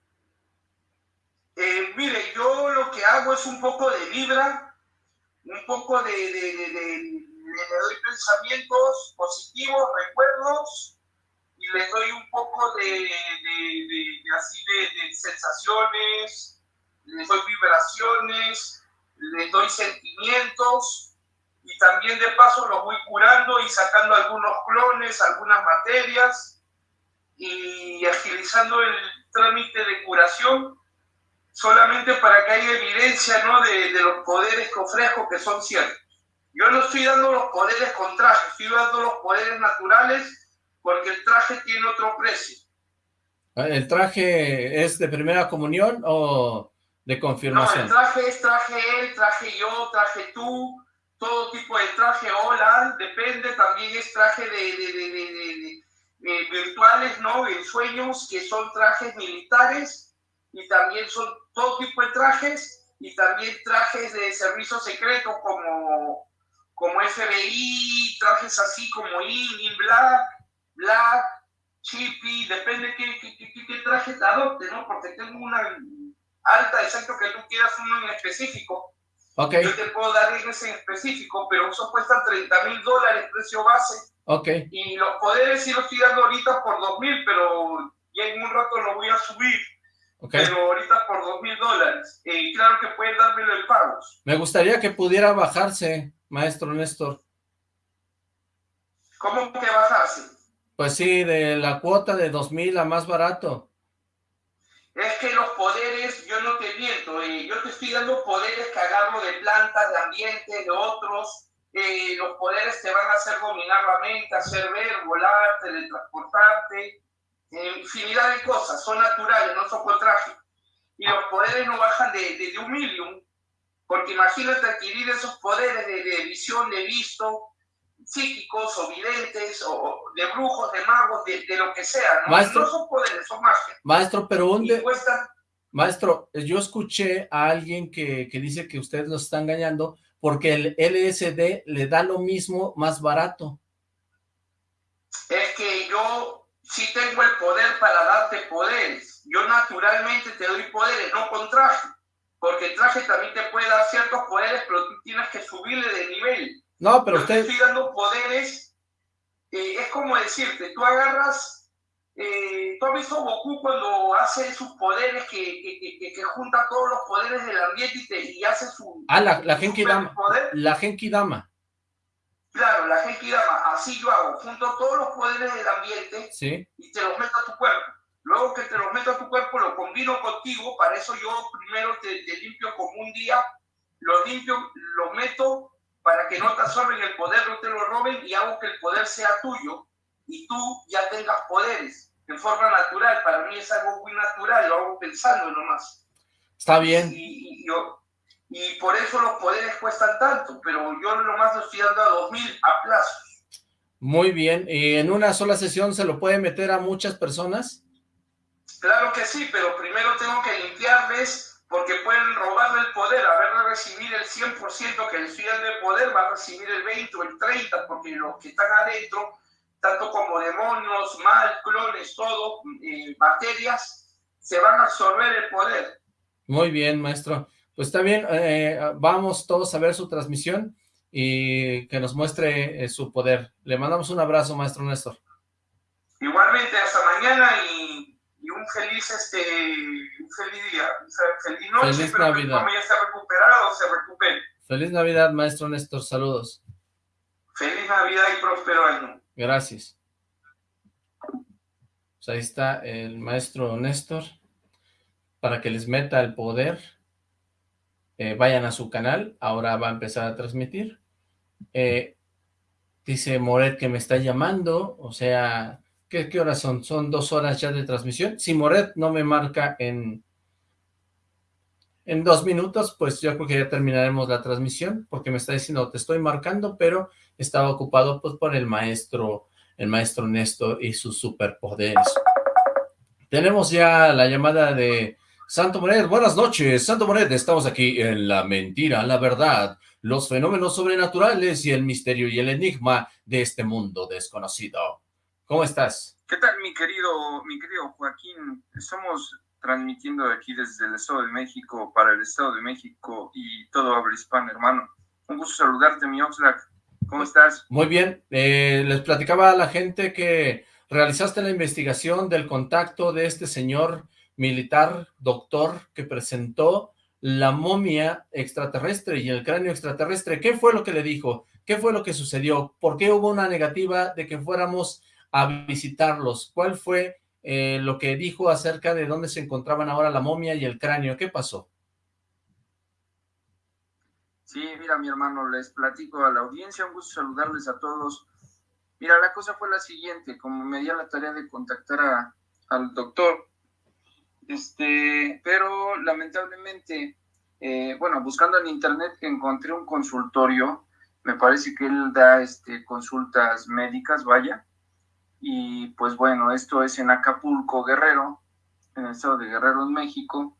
Eh, mire, yo lo que hago es un poco de vibra, un poco de le doy pensamientos positivos, recuerdos, y le doy un poco de, de, así de, sensaciones, les doy vibraciones, les doy sentimientos, y también de paso los voy curando y sacando algunos clones, algunas materias, y agilizando el trámite de curación solamente para que haya evidencia ¿no? de, de los poderes que ofrezco que son ciertos. Yo no estoy dando los poderes con traje, estoy dando los poderes naturales porque el traje tiene otro precio. ¿El traje es de primera comunión o de confirmación? No, el traje es traje él, traje yo, traje tú, todo tipo de traje, hola, depende, también es traje de, virtuales, ¿no? En sueños, que son trajes militares, y también son todo tipo de trajes, y también trajes de servicio secreto como como FBI, trajes así como In, In Black, Black, Chippy, depende qué, qué, qué, traje te adopte, ¿no? Porque tengo una alta, exacto que tú quieras uno en específico. Okay. Yo te puedo dar ese en específico, pero eso cuesta 30 mil dólares, precio base. Okay. Y los poderes sí los estoy dando ahorita por 2 mil, pero ya en un rato lo voy a subir. Okay. Pero ahorita por 2 mil dólares. Y claro que puedes dármelo en pagos. Me gustaría que pudiera bajarse maestro Néstor? ¿Cómo que bajarse? Pues sí, de la cuota de 2.000 a más barato. Es que los poderes, yo no te miento, eh, yo te estoy dando poderes que agarro de plantas, de ambiente, de otros. Eh, los poderes te van a hacer dominar la mente, hacer ver, volar, teletransportarte, eh, infinidad de cosas, son naturales, no son con traje. Y los poderes no bajan de, de, de un million, porque imagínate adquirir esos poderes de, visión, de visto, psíquicos o videntes, o de brujos, de magos, de, lo que sea. ¿no? Maestro, no son poderes, son magia. Maestro, pero un, Maestro, yo escuché a alguien que, que dice que usted nos está engañando porque el LSD le da lo mismo más barato. Es que yo sí tengo el poder para darte poderes. Yo naturalmente te doy poderes, no con traje. Porque el traje también te puede dar ciertos poderes, pero tú tienes que subirle de nivel. No, pero Yo usted... te estoy dando poderes. eh, es como decirte, tú agarras... Eh, ¿Tú has visto Goku cuando hace sus poderes, que, que, que- junta todos los poderes del ambiente y, te- y hace su... Ah, la, la Genki Dama. superpoder? La Genki Dama, Claro, la Genki Dama, así yo hago, junto todos los poderes del ambiente ¿sí? y te los meto a tu cuerpo. Luego que te los meto a tu cuerpo, lo combino contigo, para eso yo primero te, te limpio como un día, lo limpio, lo meto para que no te absorben el poder, no te lo roben y hago que el poder sea tuyo y tú ya tengas poderes en forma natural. Para mí es algo muy natural, lo hago pensando nomás. Está bien. Y, y yo, y por eso los poderes cuestan tanto, pero yo nomás lo estoy dando a 2000 a plazo. Muy bien. ¿Y en una sola sesión se lo puede meter a muchas personas? Claro que sí, pero primero tengo que limpiarles porque pueden robarle el poder. A ver, recibir el 100% que dando de poder, va a recibir el 20 o el 30, porque los que están adentro, tanto como demonios, mal, clones, todo, eh, bacterias, se van a absorber el poder. Muy bien, maestro. Pues está bien, eh, vamos todos a ver su transmisión y que nos muestre eh, su poder. Le mandamos un abrazo, maestro Néstor. Igualmente, hasta mañana y un feliz este un feliz día, o sea, feliz noche, Feliz que mi Navidad. mamá ya esté recuperada o se recupere. Feliz Navidad, maestro Néstor. Saludos. Feliz Navidad y próspero año. Gracias. Pues ahí está el maestro Néstor. Para que les meta el poder, eh, vayan a su canal. Ahora va a empezar a transmitir. Eh, dice Moret que me está llamando. O sea, ¿qué, ¿qué horas son? ¿Son dos horas ya de transmisión? Si Moret no me marca en, en dos minutos, pues yo creo que ya terminaremos la transmisión, porque me está diciendo, te estoy marcando, pero estaba ocupado pues por el maestro, el maestro Néstor y sus superpoderes. Tenemos ya la llamada de Santo Moret. Buenas noches, Santo Moret. Estamos aquí en La Mentira, la Verdad, los fenómenos sobrenaturales y el misterio y el enigma de este mundo desconocido. ¿Cómo estás? ¿Qué tal, mi querido, mi querido Joaquín? Estamos transmitiendo aquí desde el Estado de México para el Estado de México y todo habla hispano, hermano. Un gusto saludarte, mi Oxlack. ¿Cómo estás? Muy bien, eh, les platicaba a la gente que realizaste la investigación del contacto de este señor militar, doctor, que presentó la momia extraterrestre y el cráneo extraterrestre. ¿Qué fue lo que le dijo? ¿Qué fue lo que sucedió? ¿Por qué hubo una negativa de que fuéramos a visitarlos? ¿Cuál fue eh, lo que dijo acerca de dónde se encontraban ahora la momia y el cráneo? ¿Qué pasó? Sí, mira, mi hermano, les platico a la audiencia, un gusto saludarles a todos. Mira, la cosa fue la siguiente, como me di a la tarea de contactar a- al doctor, este, pero lamentablemente, eh, bueno, buscando en internet encontré un consultorio, me parece que él da este, consultas médicas, vaya, y pues bueno, esto es en Acapulco, Guerrero, en el estado de Guerrero, en México,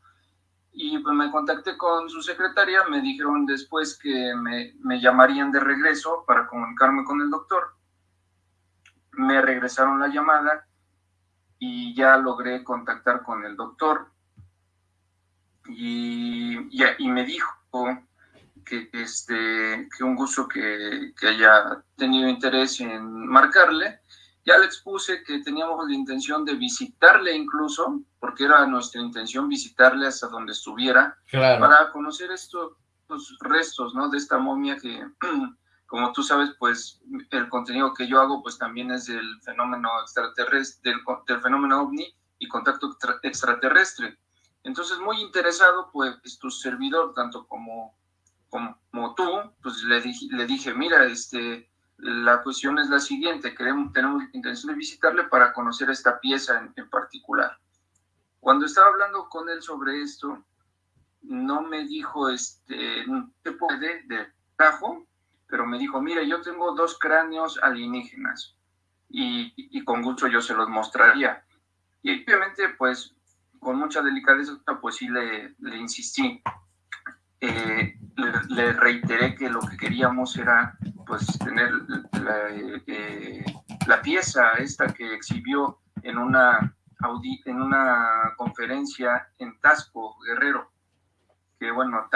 y pues me contacté con su secretaria, me dijeron después que me, me llamarían de regreso para comunicarme con el doctor. Me regresaron la llamada y ya logré contactar con el doctor y, y, y me dijo que, este, que un gusto que, que haya tenido interés en marcarle. Ya le expuse que teníamos la intención de visitarle incluso, porque era nuestra intención visitarle hasta donde estuviera, Claro. para conocer estos, estos restos, ¿no? De esta momia que, como tú sabes, pues el contenido que yo hago, pues también es del fenómeno extraterrestre, del, del fenómeno ovni y contacto extra- extraterrestre. Entonces, muy interesado, pues tu servidor, tanto como, como, como tú, pues le le dije, mira, este, la cuestión es la siguiente, queremos, tenemos intención de visitarle para conocer esta pieza en, en particular. Cuando estaba hablando con él sobre esto, no me dijo, este, ¿qué puede de tajo? Pero me dijo, mira, yo tengo dos cráneos alienígenas y, y con gusto yo se los mostraría. Y obviamente, pues, con mucha delicadeza, pues sí le, le insistí. Eh, le, reiteré que lo que queríamos era pues tener la, eh, la pieza esta que exhibió en una, en una conferencia en Tasco, Guerrero, que bueno,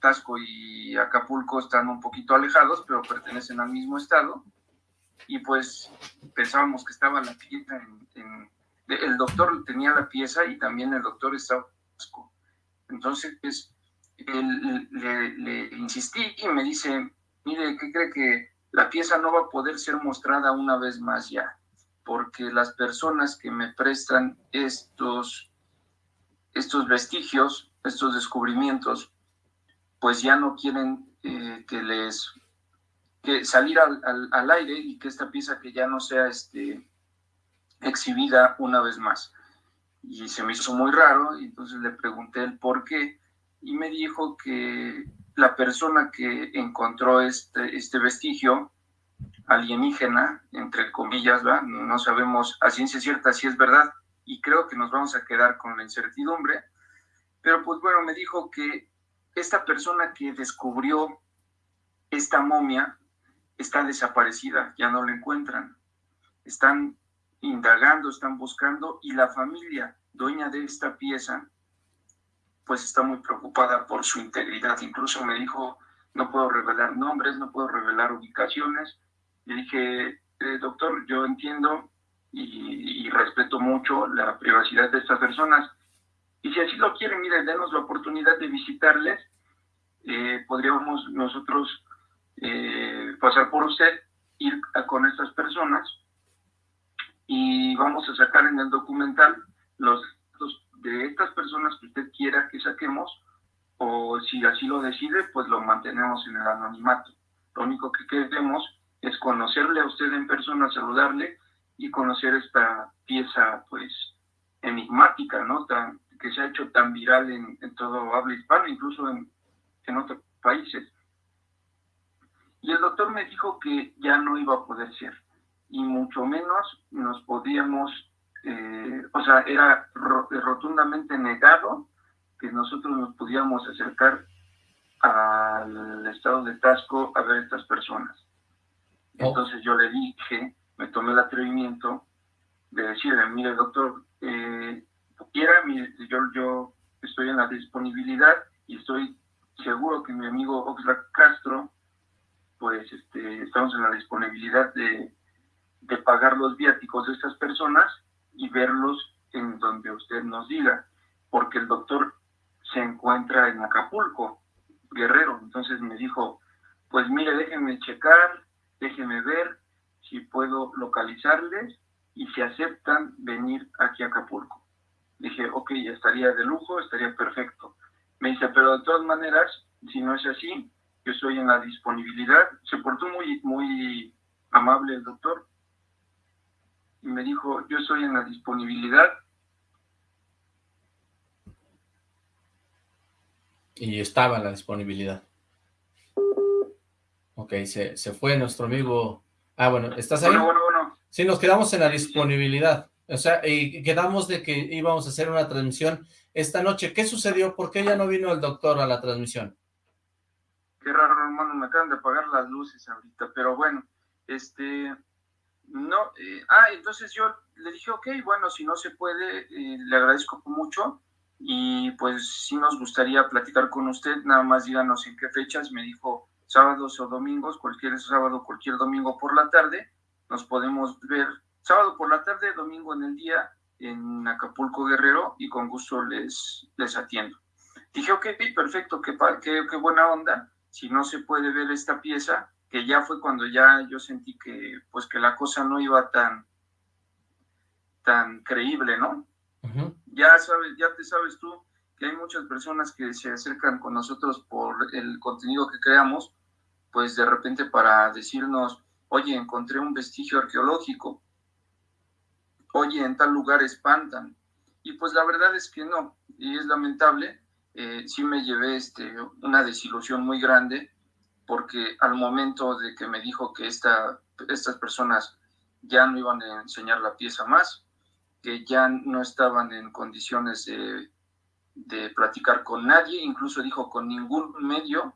Tasco y Acapulco están un poquito alejados, pero pertenecen al mismo estado, y pues pensábamos que estaba la pieza en, el doctor tenía la pieza y también el doctor estaba en Tasco. Entonces, pues, le, le insistí y me dice, mire, ¿qué cree que la pieza no va a poder ser mostrada una vez más ya? porque las personas que me prestan estos, estos vestigios, estos descubrimientos, pues ya no quieren eh, que les que salir al, al, aire y que esta pieza que ya no sea este, exhibida una vez más. Y se me hizo muy raro, y entonces le pregunté el por qué, y me dijo que la persona que encontró este, este vestigio alienígena, entre comillas, no sabemos a ciencia cierta si es verdad y creo que nos vamos a quedar con la incertidumbre, pero pues bueno, me dijo que esta persona que descubrió esta momia está desaparecida, ya no la encuentran, están indagando, están buscando y la familia dueña de esta pieza pues está muy preocupada por su integridad, incluso me dijo no puedo revelar nombres, no puedo revelar ubicaciones, le dije, eh, doctor, yo entiendo y, respeto mucho la privacidad de estas personas. Y si así lo quieren, miren, denos la oportunidad de visitarles. Eh, podríamos nosotros eh, pasar por usted, ir con estas personas y vamos a sacar en el documental los de estas personas que usted quiera que saquemos o si así lo decide, pues lo mantenemos en el anonimato. Lo único que queremos es conocerle a usted en persona, saludarle y conocer esta pieza, pues, enigmática, ¿no? Tan, que se ha hecho tan viral en, todo habla hispano, incluso en, en otros países. Y el doctor me dijo que ya no iba a poder ser, y mucho menos nos podíamos, eh, o sea, era rotundamente negado que nosotros nos pudiéramos acercar al estado de Tasco a ver estas personas. Oh. Entonces yo le dije, me tomé el atrevimiento de decirle, mire doctor, eh, quiera, yo, yo estoy en la disponibilidad y estoy seguro que mi amigo Oxlack Castro, pues este, estamos en la disponibilidad de, de pagar los viáticos de estas personas y verlos en donde usted nos diga, porque el doctor se encuentra en Acapulco, Guerrero. Entonces me dijo, pues mire, déjenme checar, déjenme ver si puedo localizarles y si aceptan venir aquí a Acapulco. Dije, ok, estaría de lujo, estaría perfecto. Me dice, pero de todas maneras, si no es así, yo estoy en la disponibilidad. Se portó muy, muy amable el doctor y me dijo, yo estoy en la disponibilidad. Y estaba en la disponibilidad. Ok, se, se fue nuestro amigo. Ah, bueno, ¿estás ahí? Bueno, bueno, bueno. Sí, nos quedamos en la disponibilidad. O sea, y quedamos de que íbamos a hacer una transmisión esta noche. ¿Qué sucedió? ¿Por qué ya no vino el doctor a la transmisión? Qué raro, hermano, me acaban de apagar las luces ahorita, pero bueno, este, no, eh, ah, entonces yo le dije, ok, bueno, si no se puede, eh, le agradezco mucho y pues sí nos gustaría platicar con usted, nada más díganos en qué fechas, me dijo, sábados o domingos, cualquier sábado, cualquier domingo por la tarde, nos podemos ver sábado por la tarde, domingo en el día en Acapulco Guerrero y con gusto les, les atiendo. Dije, ok, perfecto, qué, qué, qué buena onda, si no se puede ver esta pieza, que ya fue cuando ya yo sentí que pues que la cosa no iba tan tan creíble, ¿no? Ya sabes, ya te sabes tú que hay muchas personas que se acercan con nosotros por el contenido que creamos pues de repente para decirnos, oye, encontré un vestigio arqueológico, oye, en tal lugar espantan. Y pues la verdad es que no, y es lamentable, eh, sí me llevé este, una desilusión muy grande, porque al momento de que me dijo que esta, estas personas ya no iban a enseñar la pieza más, que ya no estaban en condiciones de, de platicar con nadie, incluso dijo con ningún medio.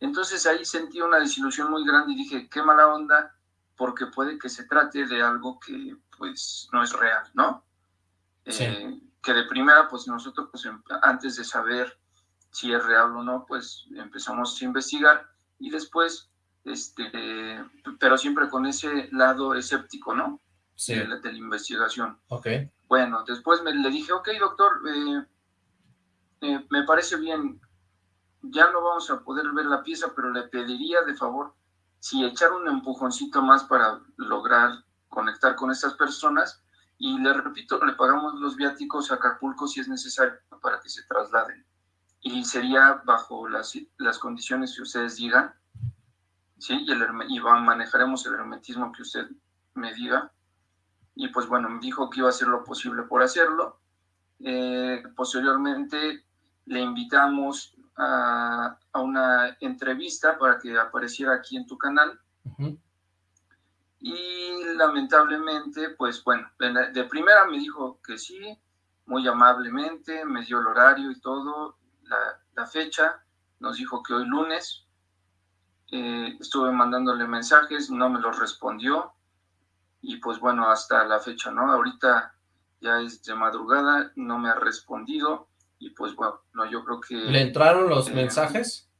Entonces ahí sentí una desilusión muy grande y dije, qué mala onda, porque puede que se trate de algo que pues no es real, ¿no? Eh, que de primera, pues nosotros, pues, antes de saber si es real o no, pues empezamos a investigar y después, este, pero siempre con ese lado escéptico, ¿no? Sí. De, la, de la investigación. Ok. Bueno, después me, le dije, ok, doctor, eh, eh, me parece bien, ya no vamos a poder ver la pieza, pero le pediría de favor si echar un empujoncito más para lograr conectar con estas personas y le repito, le pagamos los viáticos a Acapulco si es necesario para que se trasladen. Y sería bajo las, las condiciones que ustedes digan, ¿sí? Y, el, y manejaremos el hermetismo que usted me diga. Y pues bueno, me dijo que iba a hacer lo posible por hacerlo. Eh, posteriormente le invitamos a, a, una entrevista para que apareciera aquí en tu canal. Uh -huh. Y lamentablemente, pues bueno, de primera me dijo que sí, muy amablemente, me dio el horario y todo, la, la fecha, nos dijo que hoy lunes, eh, estuve mandándole mensajes, no me los respondió, y pues bueno, hasta la fecha, ¿no? Ahorita ya es de madrugada, no me ha respondido, y pues bueno, no, yo creo que... ¿Le entraron los eh, mensajes?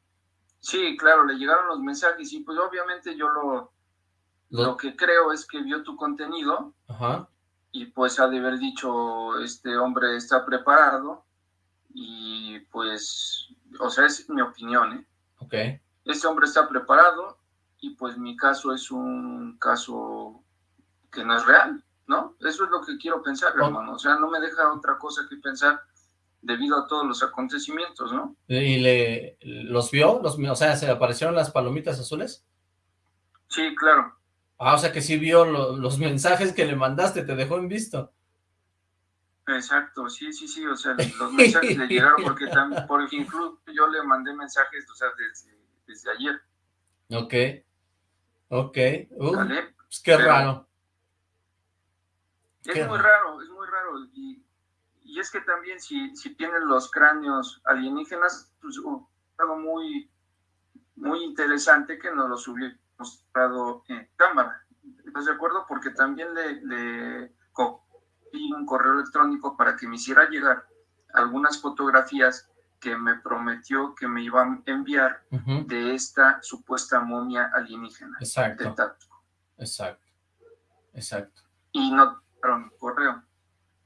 Sí, claro, le llegaron los mensajes, y pues obviamente yo lo lo, lo que creo es que vio tu contenido Ajá. y pues ha de haber dicho, este hombre está preparado y pues, o sea, es mi opinión, ¿eh? Ok. Este hombre está preparado y pues mi caso es un caso que no es real, ¿no? Eso es lo que quiero pensar, oh. hermano. O sea, no me deja otra cosa que pensar debido a todos los acontecimientos, ¿no? ¿Y le los vio? Los, o sea, ¿se aparecieron las palomitas azules? Sí, claro. Ah, o sea que sí vio lo, los mensajes que le mandaste, te dejó en visto. Exacto, sí, sí, sí, o sea, los mensajes le llegaron porque también, por ejemplo, yo le mandé mensajes, o sea, desde, desde ayer. Ok, ok, uh, ¿Vale? pues qué Pero raro. Es qué muy raro. raro, es muy raro, y, y es que también si, si tienen los cráneos alienígenas, pues uh, algo muy, muy interesante que nos los hubiera mostrado en cámara. ¿Estás de acuerdo? Porque también le, le un correo electrónico para que me hiciera llegar algunas fotografías que me prometió que me iban a enviar uh -huh. de esta supuesta momia alienígena. Exacto. De. Exacto. Exacto. Y no mi correo.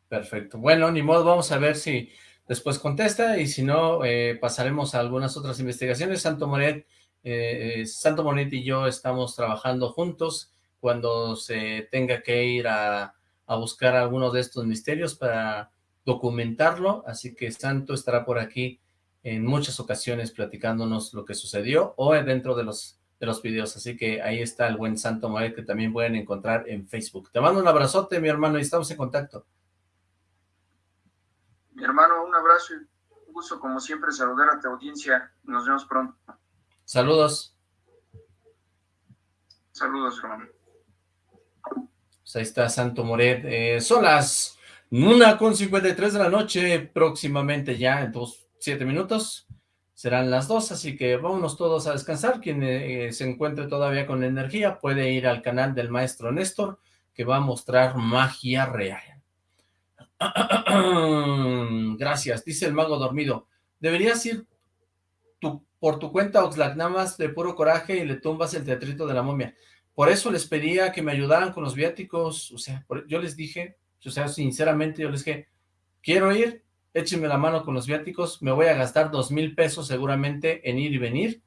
Perfecto. Bueno, ni modo, vamos a ver si después contesta y si no, eh, pasaremos a algunas otras investigaciones. Santo Moret eh, Santo Monet y yo estamos trabajando juntos cuando se tenga que ir a, a, buscar alguno de estos misterios para documentarlo, así que Santo estará por aquí en muchas ocasiones platicándonos lo que sucedió o dentro de los, de los videos, así que ahí está el buen Santo Monet que también pueden encontrar en Facebook. Te mando un abrazote, mi hermano, y estamos en contacto. Mi hermano, un abrazo y un gusto como siempre saludar a tu audiencia. Nos vemos pronto. Saludos. Saludos, hermano. Pues ahí está Santo Moret. Eh, son las una con 53 de la noche, próximamente ya en dos, siete minutos. Serán las dos, así que vámonos todos a descansar. Quien eh, se encuentre todavía con energía puede ir al canal del maestro Néstor, que va a mostrar magia real. Gracias, dice el mago dormido. Deberías ir tu por tu cuenta, Oxlack, nada más de puro coraje y le tumbas el teatrito de la momia. Por eso les pedía que me ayudaran con los viáticos, o sea, yo les dije, o sea, sinceramente yo les dije, quiero ir, échenme la mano con los viáticos, me voy a gastar dos mil pesos seguramente en ir y venir,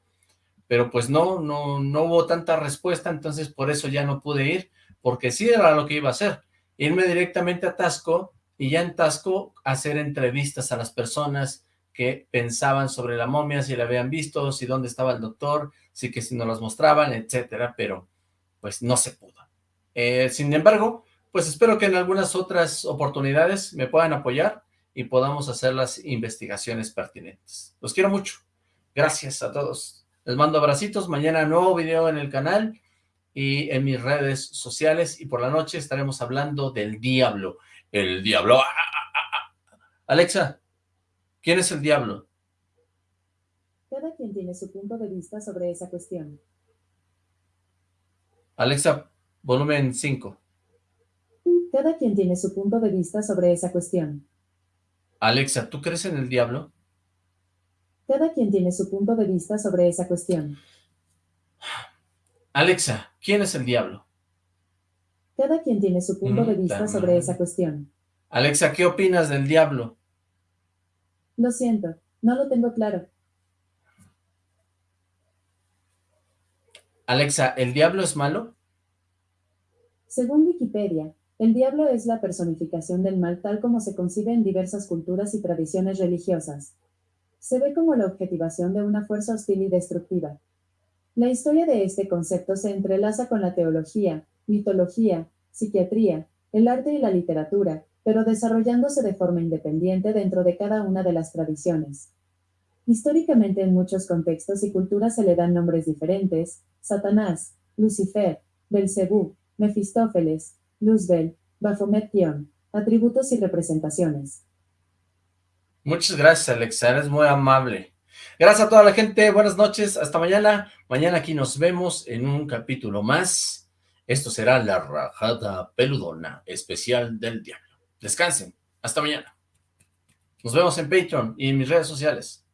pero pues no, no, no hubo tanta respuesta, entonces por eso ya no pude ir, porque sí era lo que iba a hacer, irme directamente a Tasco, y ya en Tasco hacer entrevistas a las personas, que pensaban sobre la momia, si la habían visto, si dónde estaba el doctor, si que si no las mostraban, etcétera, pero pues no se pudo. Eh, sin embargo, pues espero que en algunas otras oportunidades me puedan apoyar y podamos hacer las investigaciones pertinentes. Los quiero mucho. Gracias a todos. Les mando abracitos. Mañana nuevo video en el canal y en mis redes sociales, y por la noche estaremos hablando del diablo. El diablo. ¡Ah, ah, ah, Alexa, ¿quién es el diablo? Cada quien tiene su punto de vista sobre esa cuestión. Alexa, volumen 5. Cada quien tiene su punto de vista sobre esa cuestión. Alexa, ¿tú crees en el diablo? Cada quien tiene su punto de vista sobre esa cuestión. Alexa, ¿quién es el diablo? Cada quien tiene su punto de vista sobre esa cuestión. Alexa, ¿qué opinas del diablo? Lo siento, no lo tengo claro. Alexa, ¿el diablo es malo? Según Wikipedia, el diablo es la personificación del mal tal como se concibe en diversas culturas y tradiciones religiosas. Se ve como la objetivación de una fuerza hostil y destructiva. La historia de este concepto se entrelaza con la teología, mitología, psiquiatría, el arte y la literatura, pero desarrollándose de forma independiente dentro de cada una de las tradiciones. Históricamente en muchos contextos y culturas se le dan nombres diferentes, Satanás, Lucifer, Belcebú, Mefistófeles, Luzbel, Baphomet atributos y representaciones. Muchas gracias, Alexa, eres muy amable. Gracias a toda la gente, buenas noches, hasta mañana. Mañana aquí nos vemos en un capítulo más. Esto será La Rajada Peludona, especial del Diablo. Descansen, hasta mañana. Nos vemos en Patreon y en mis redes sociales.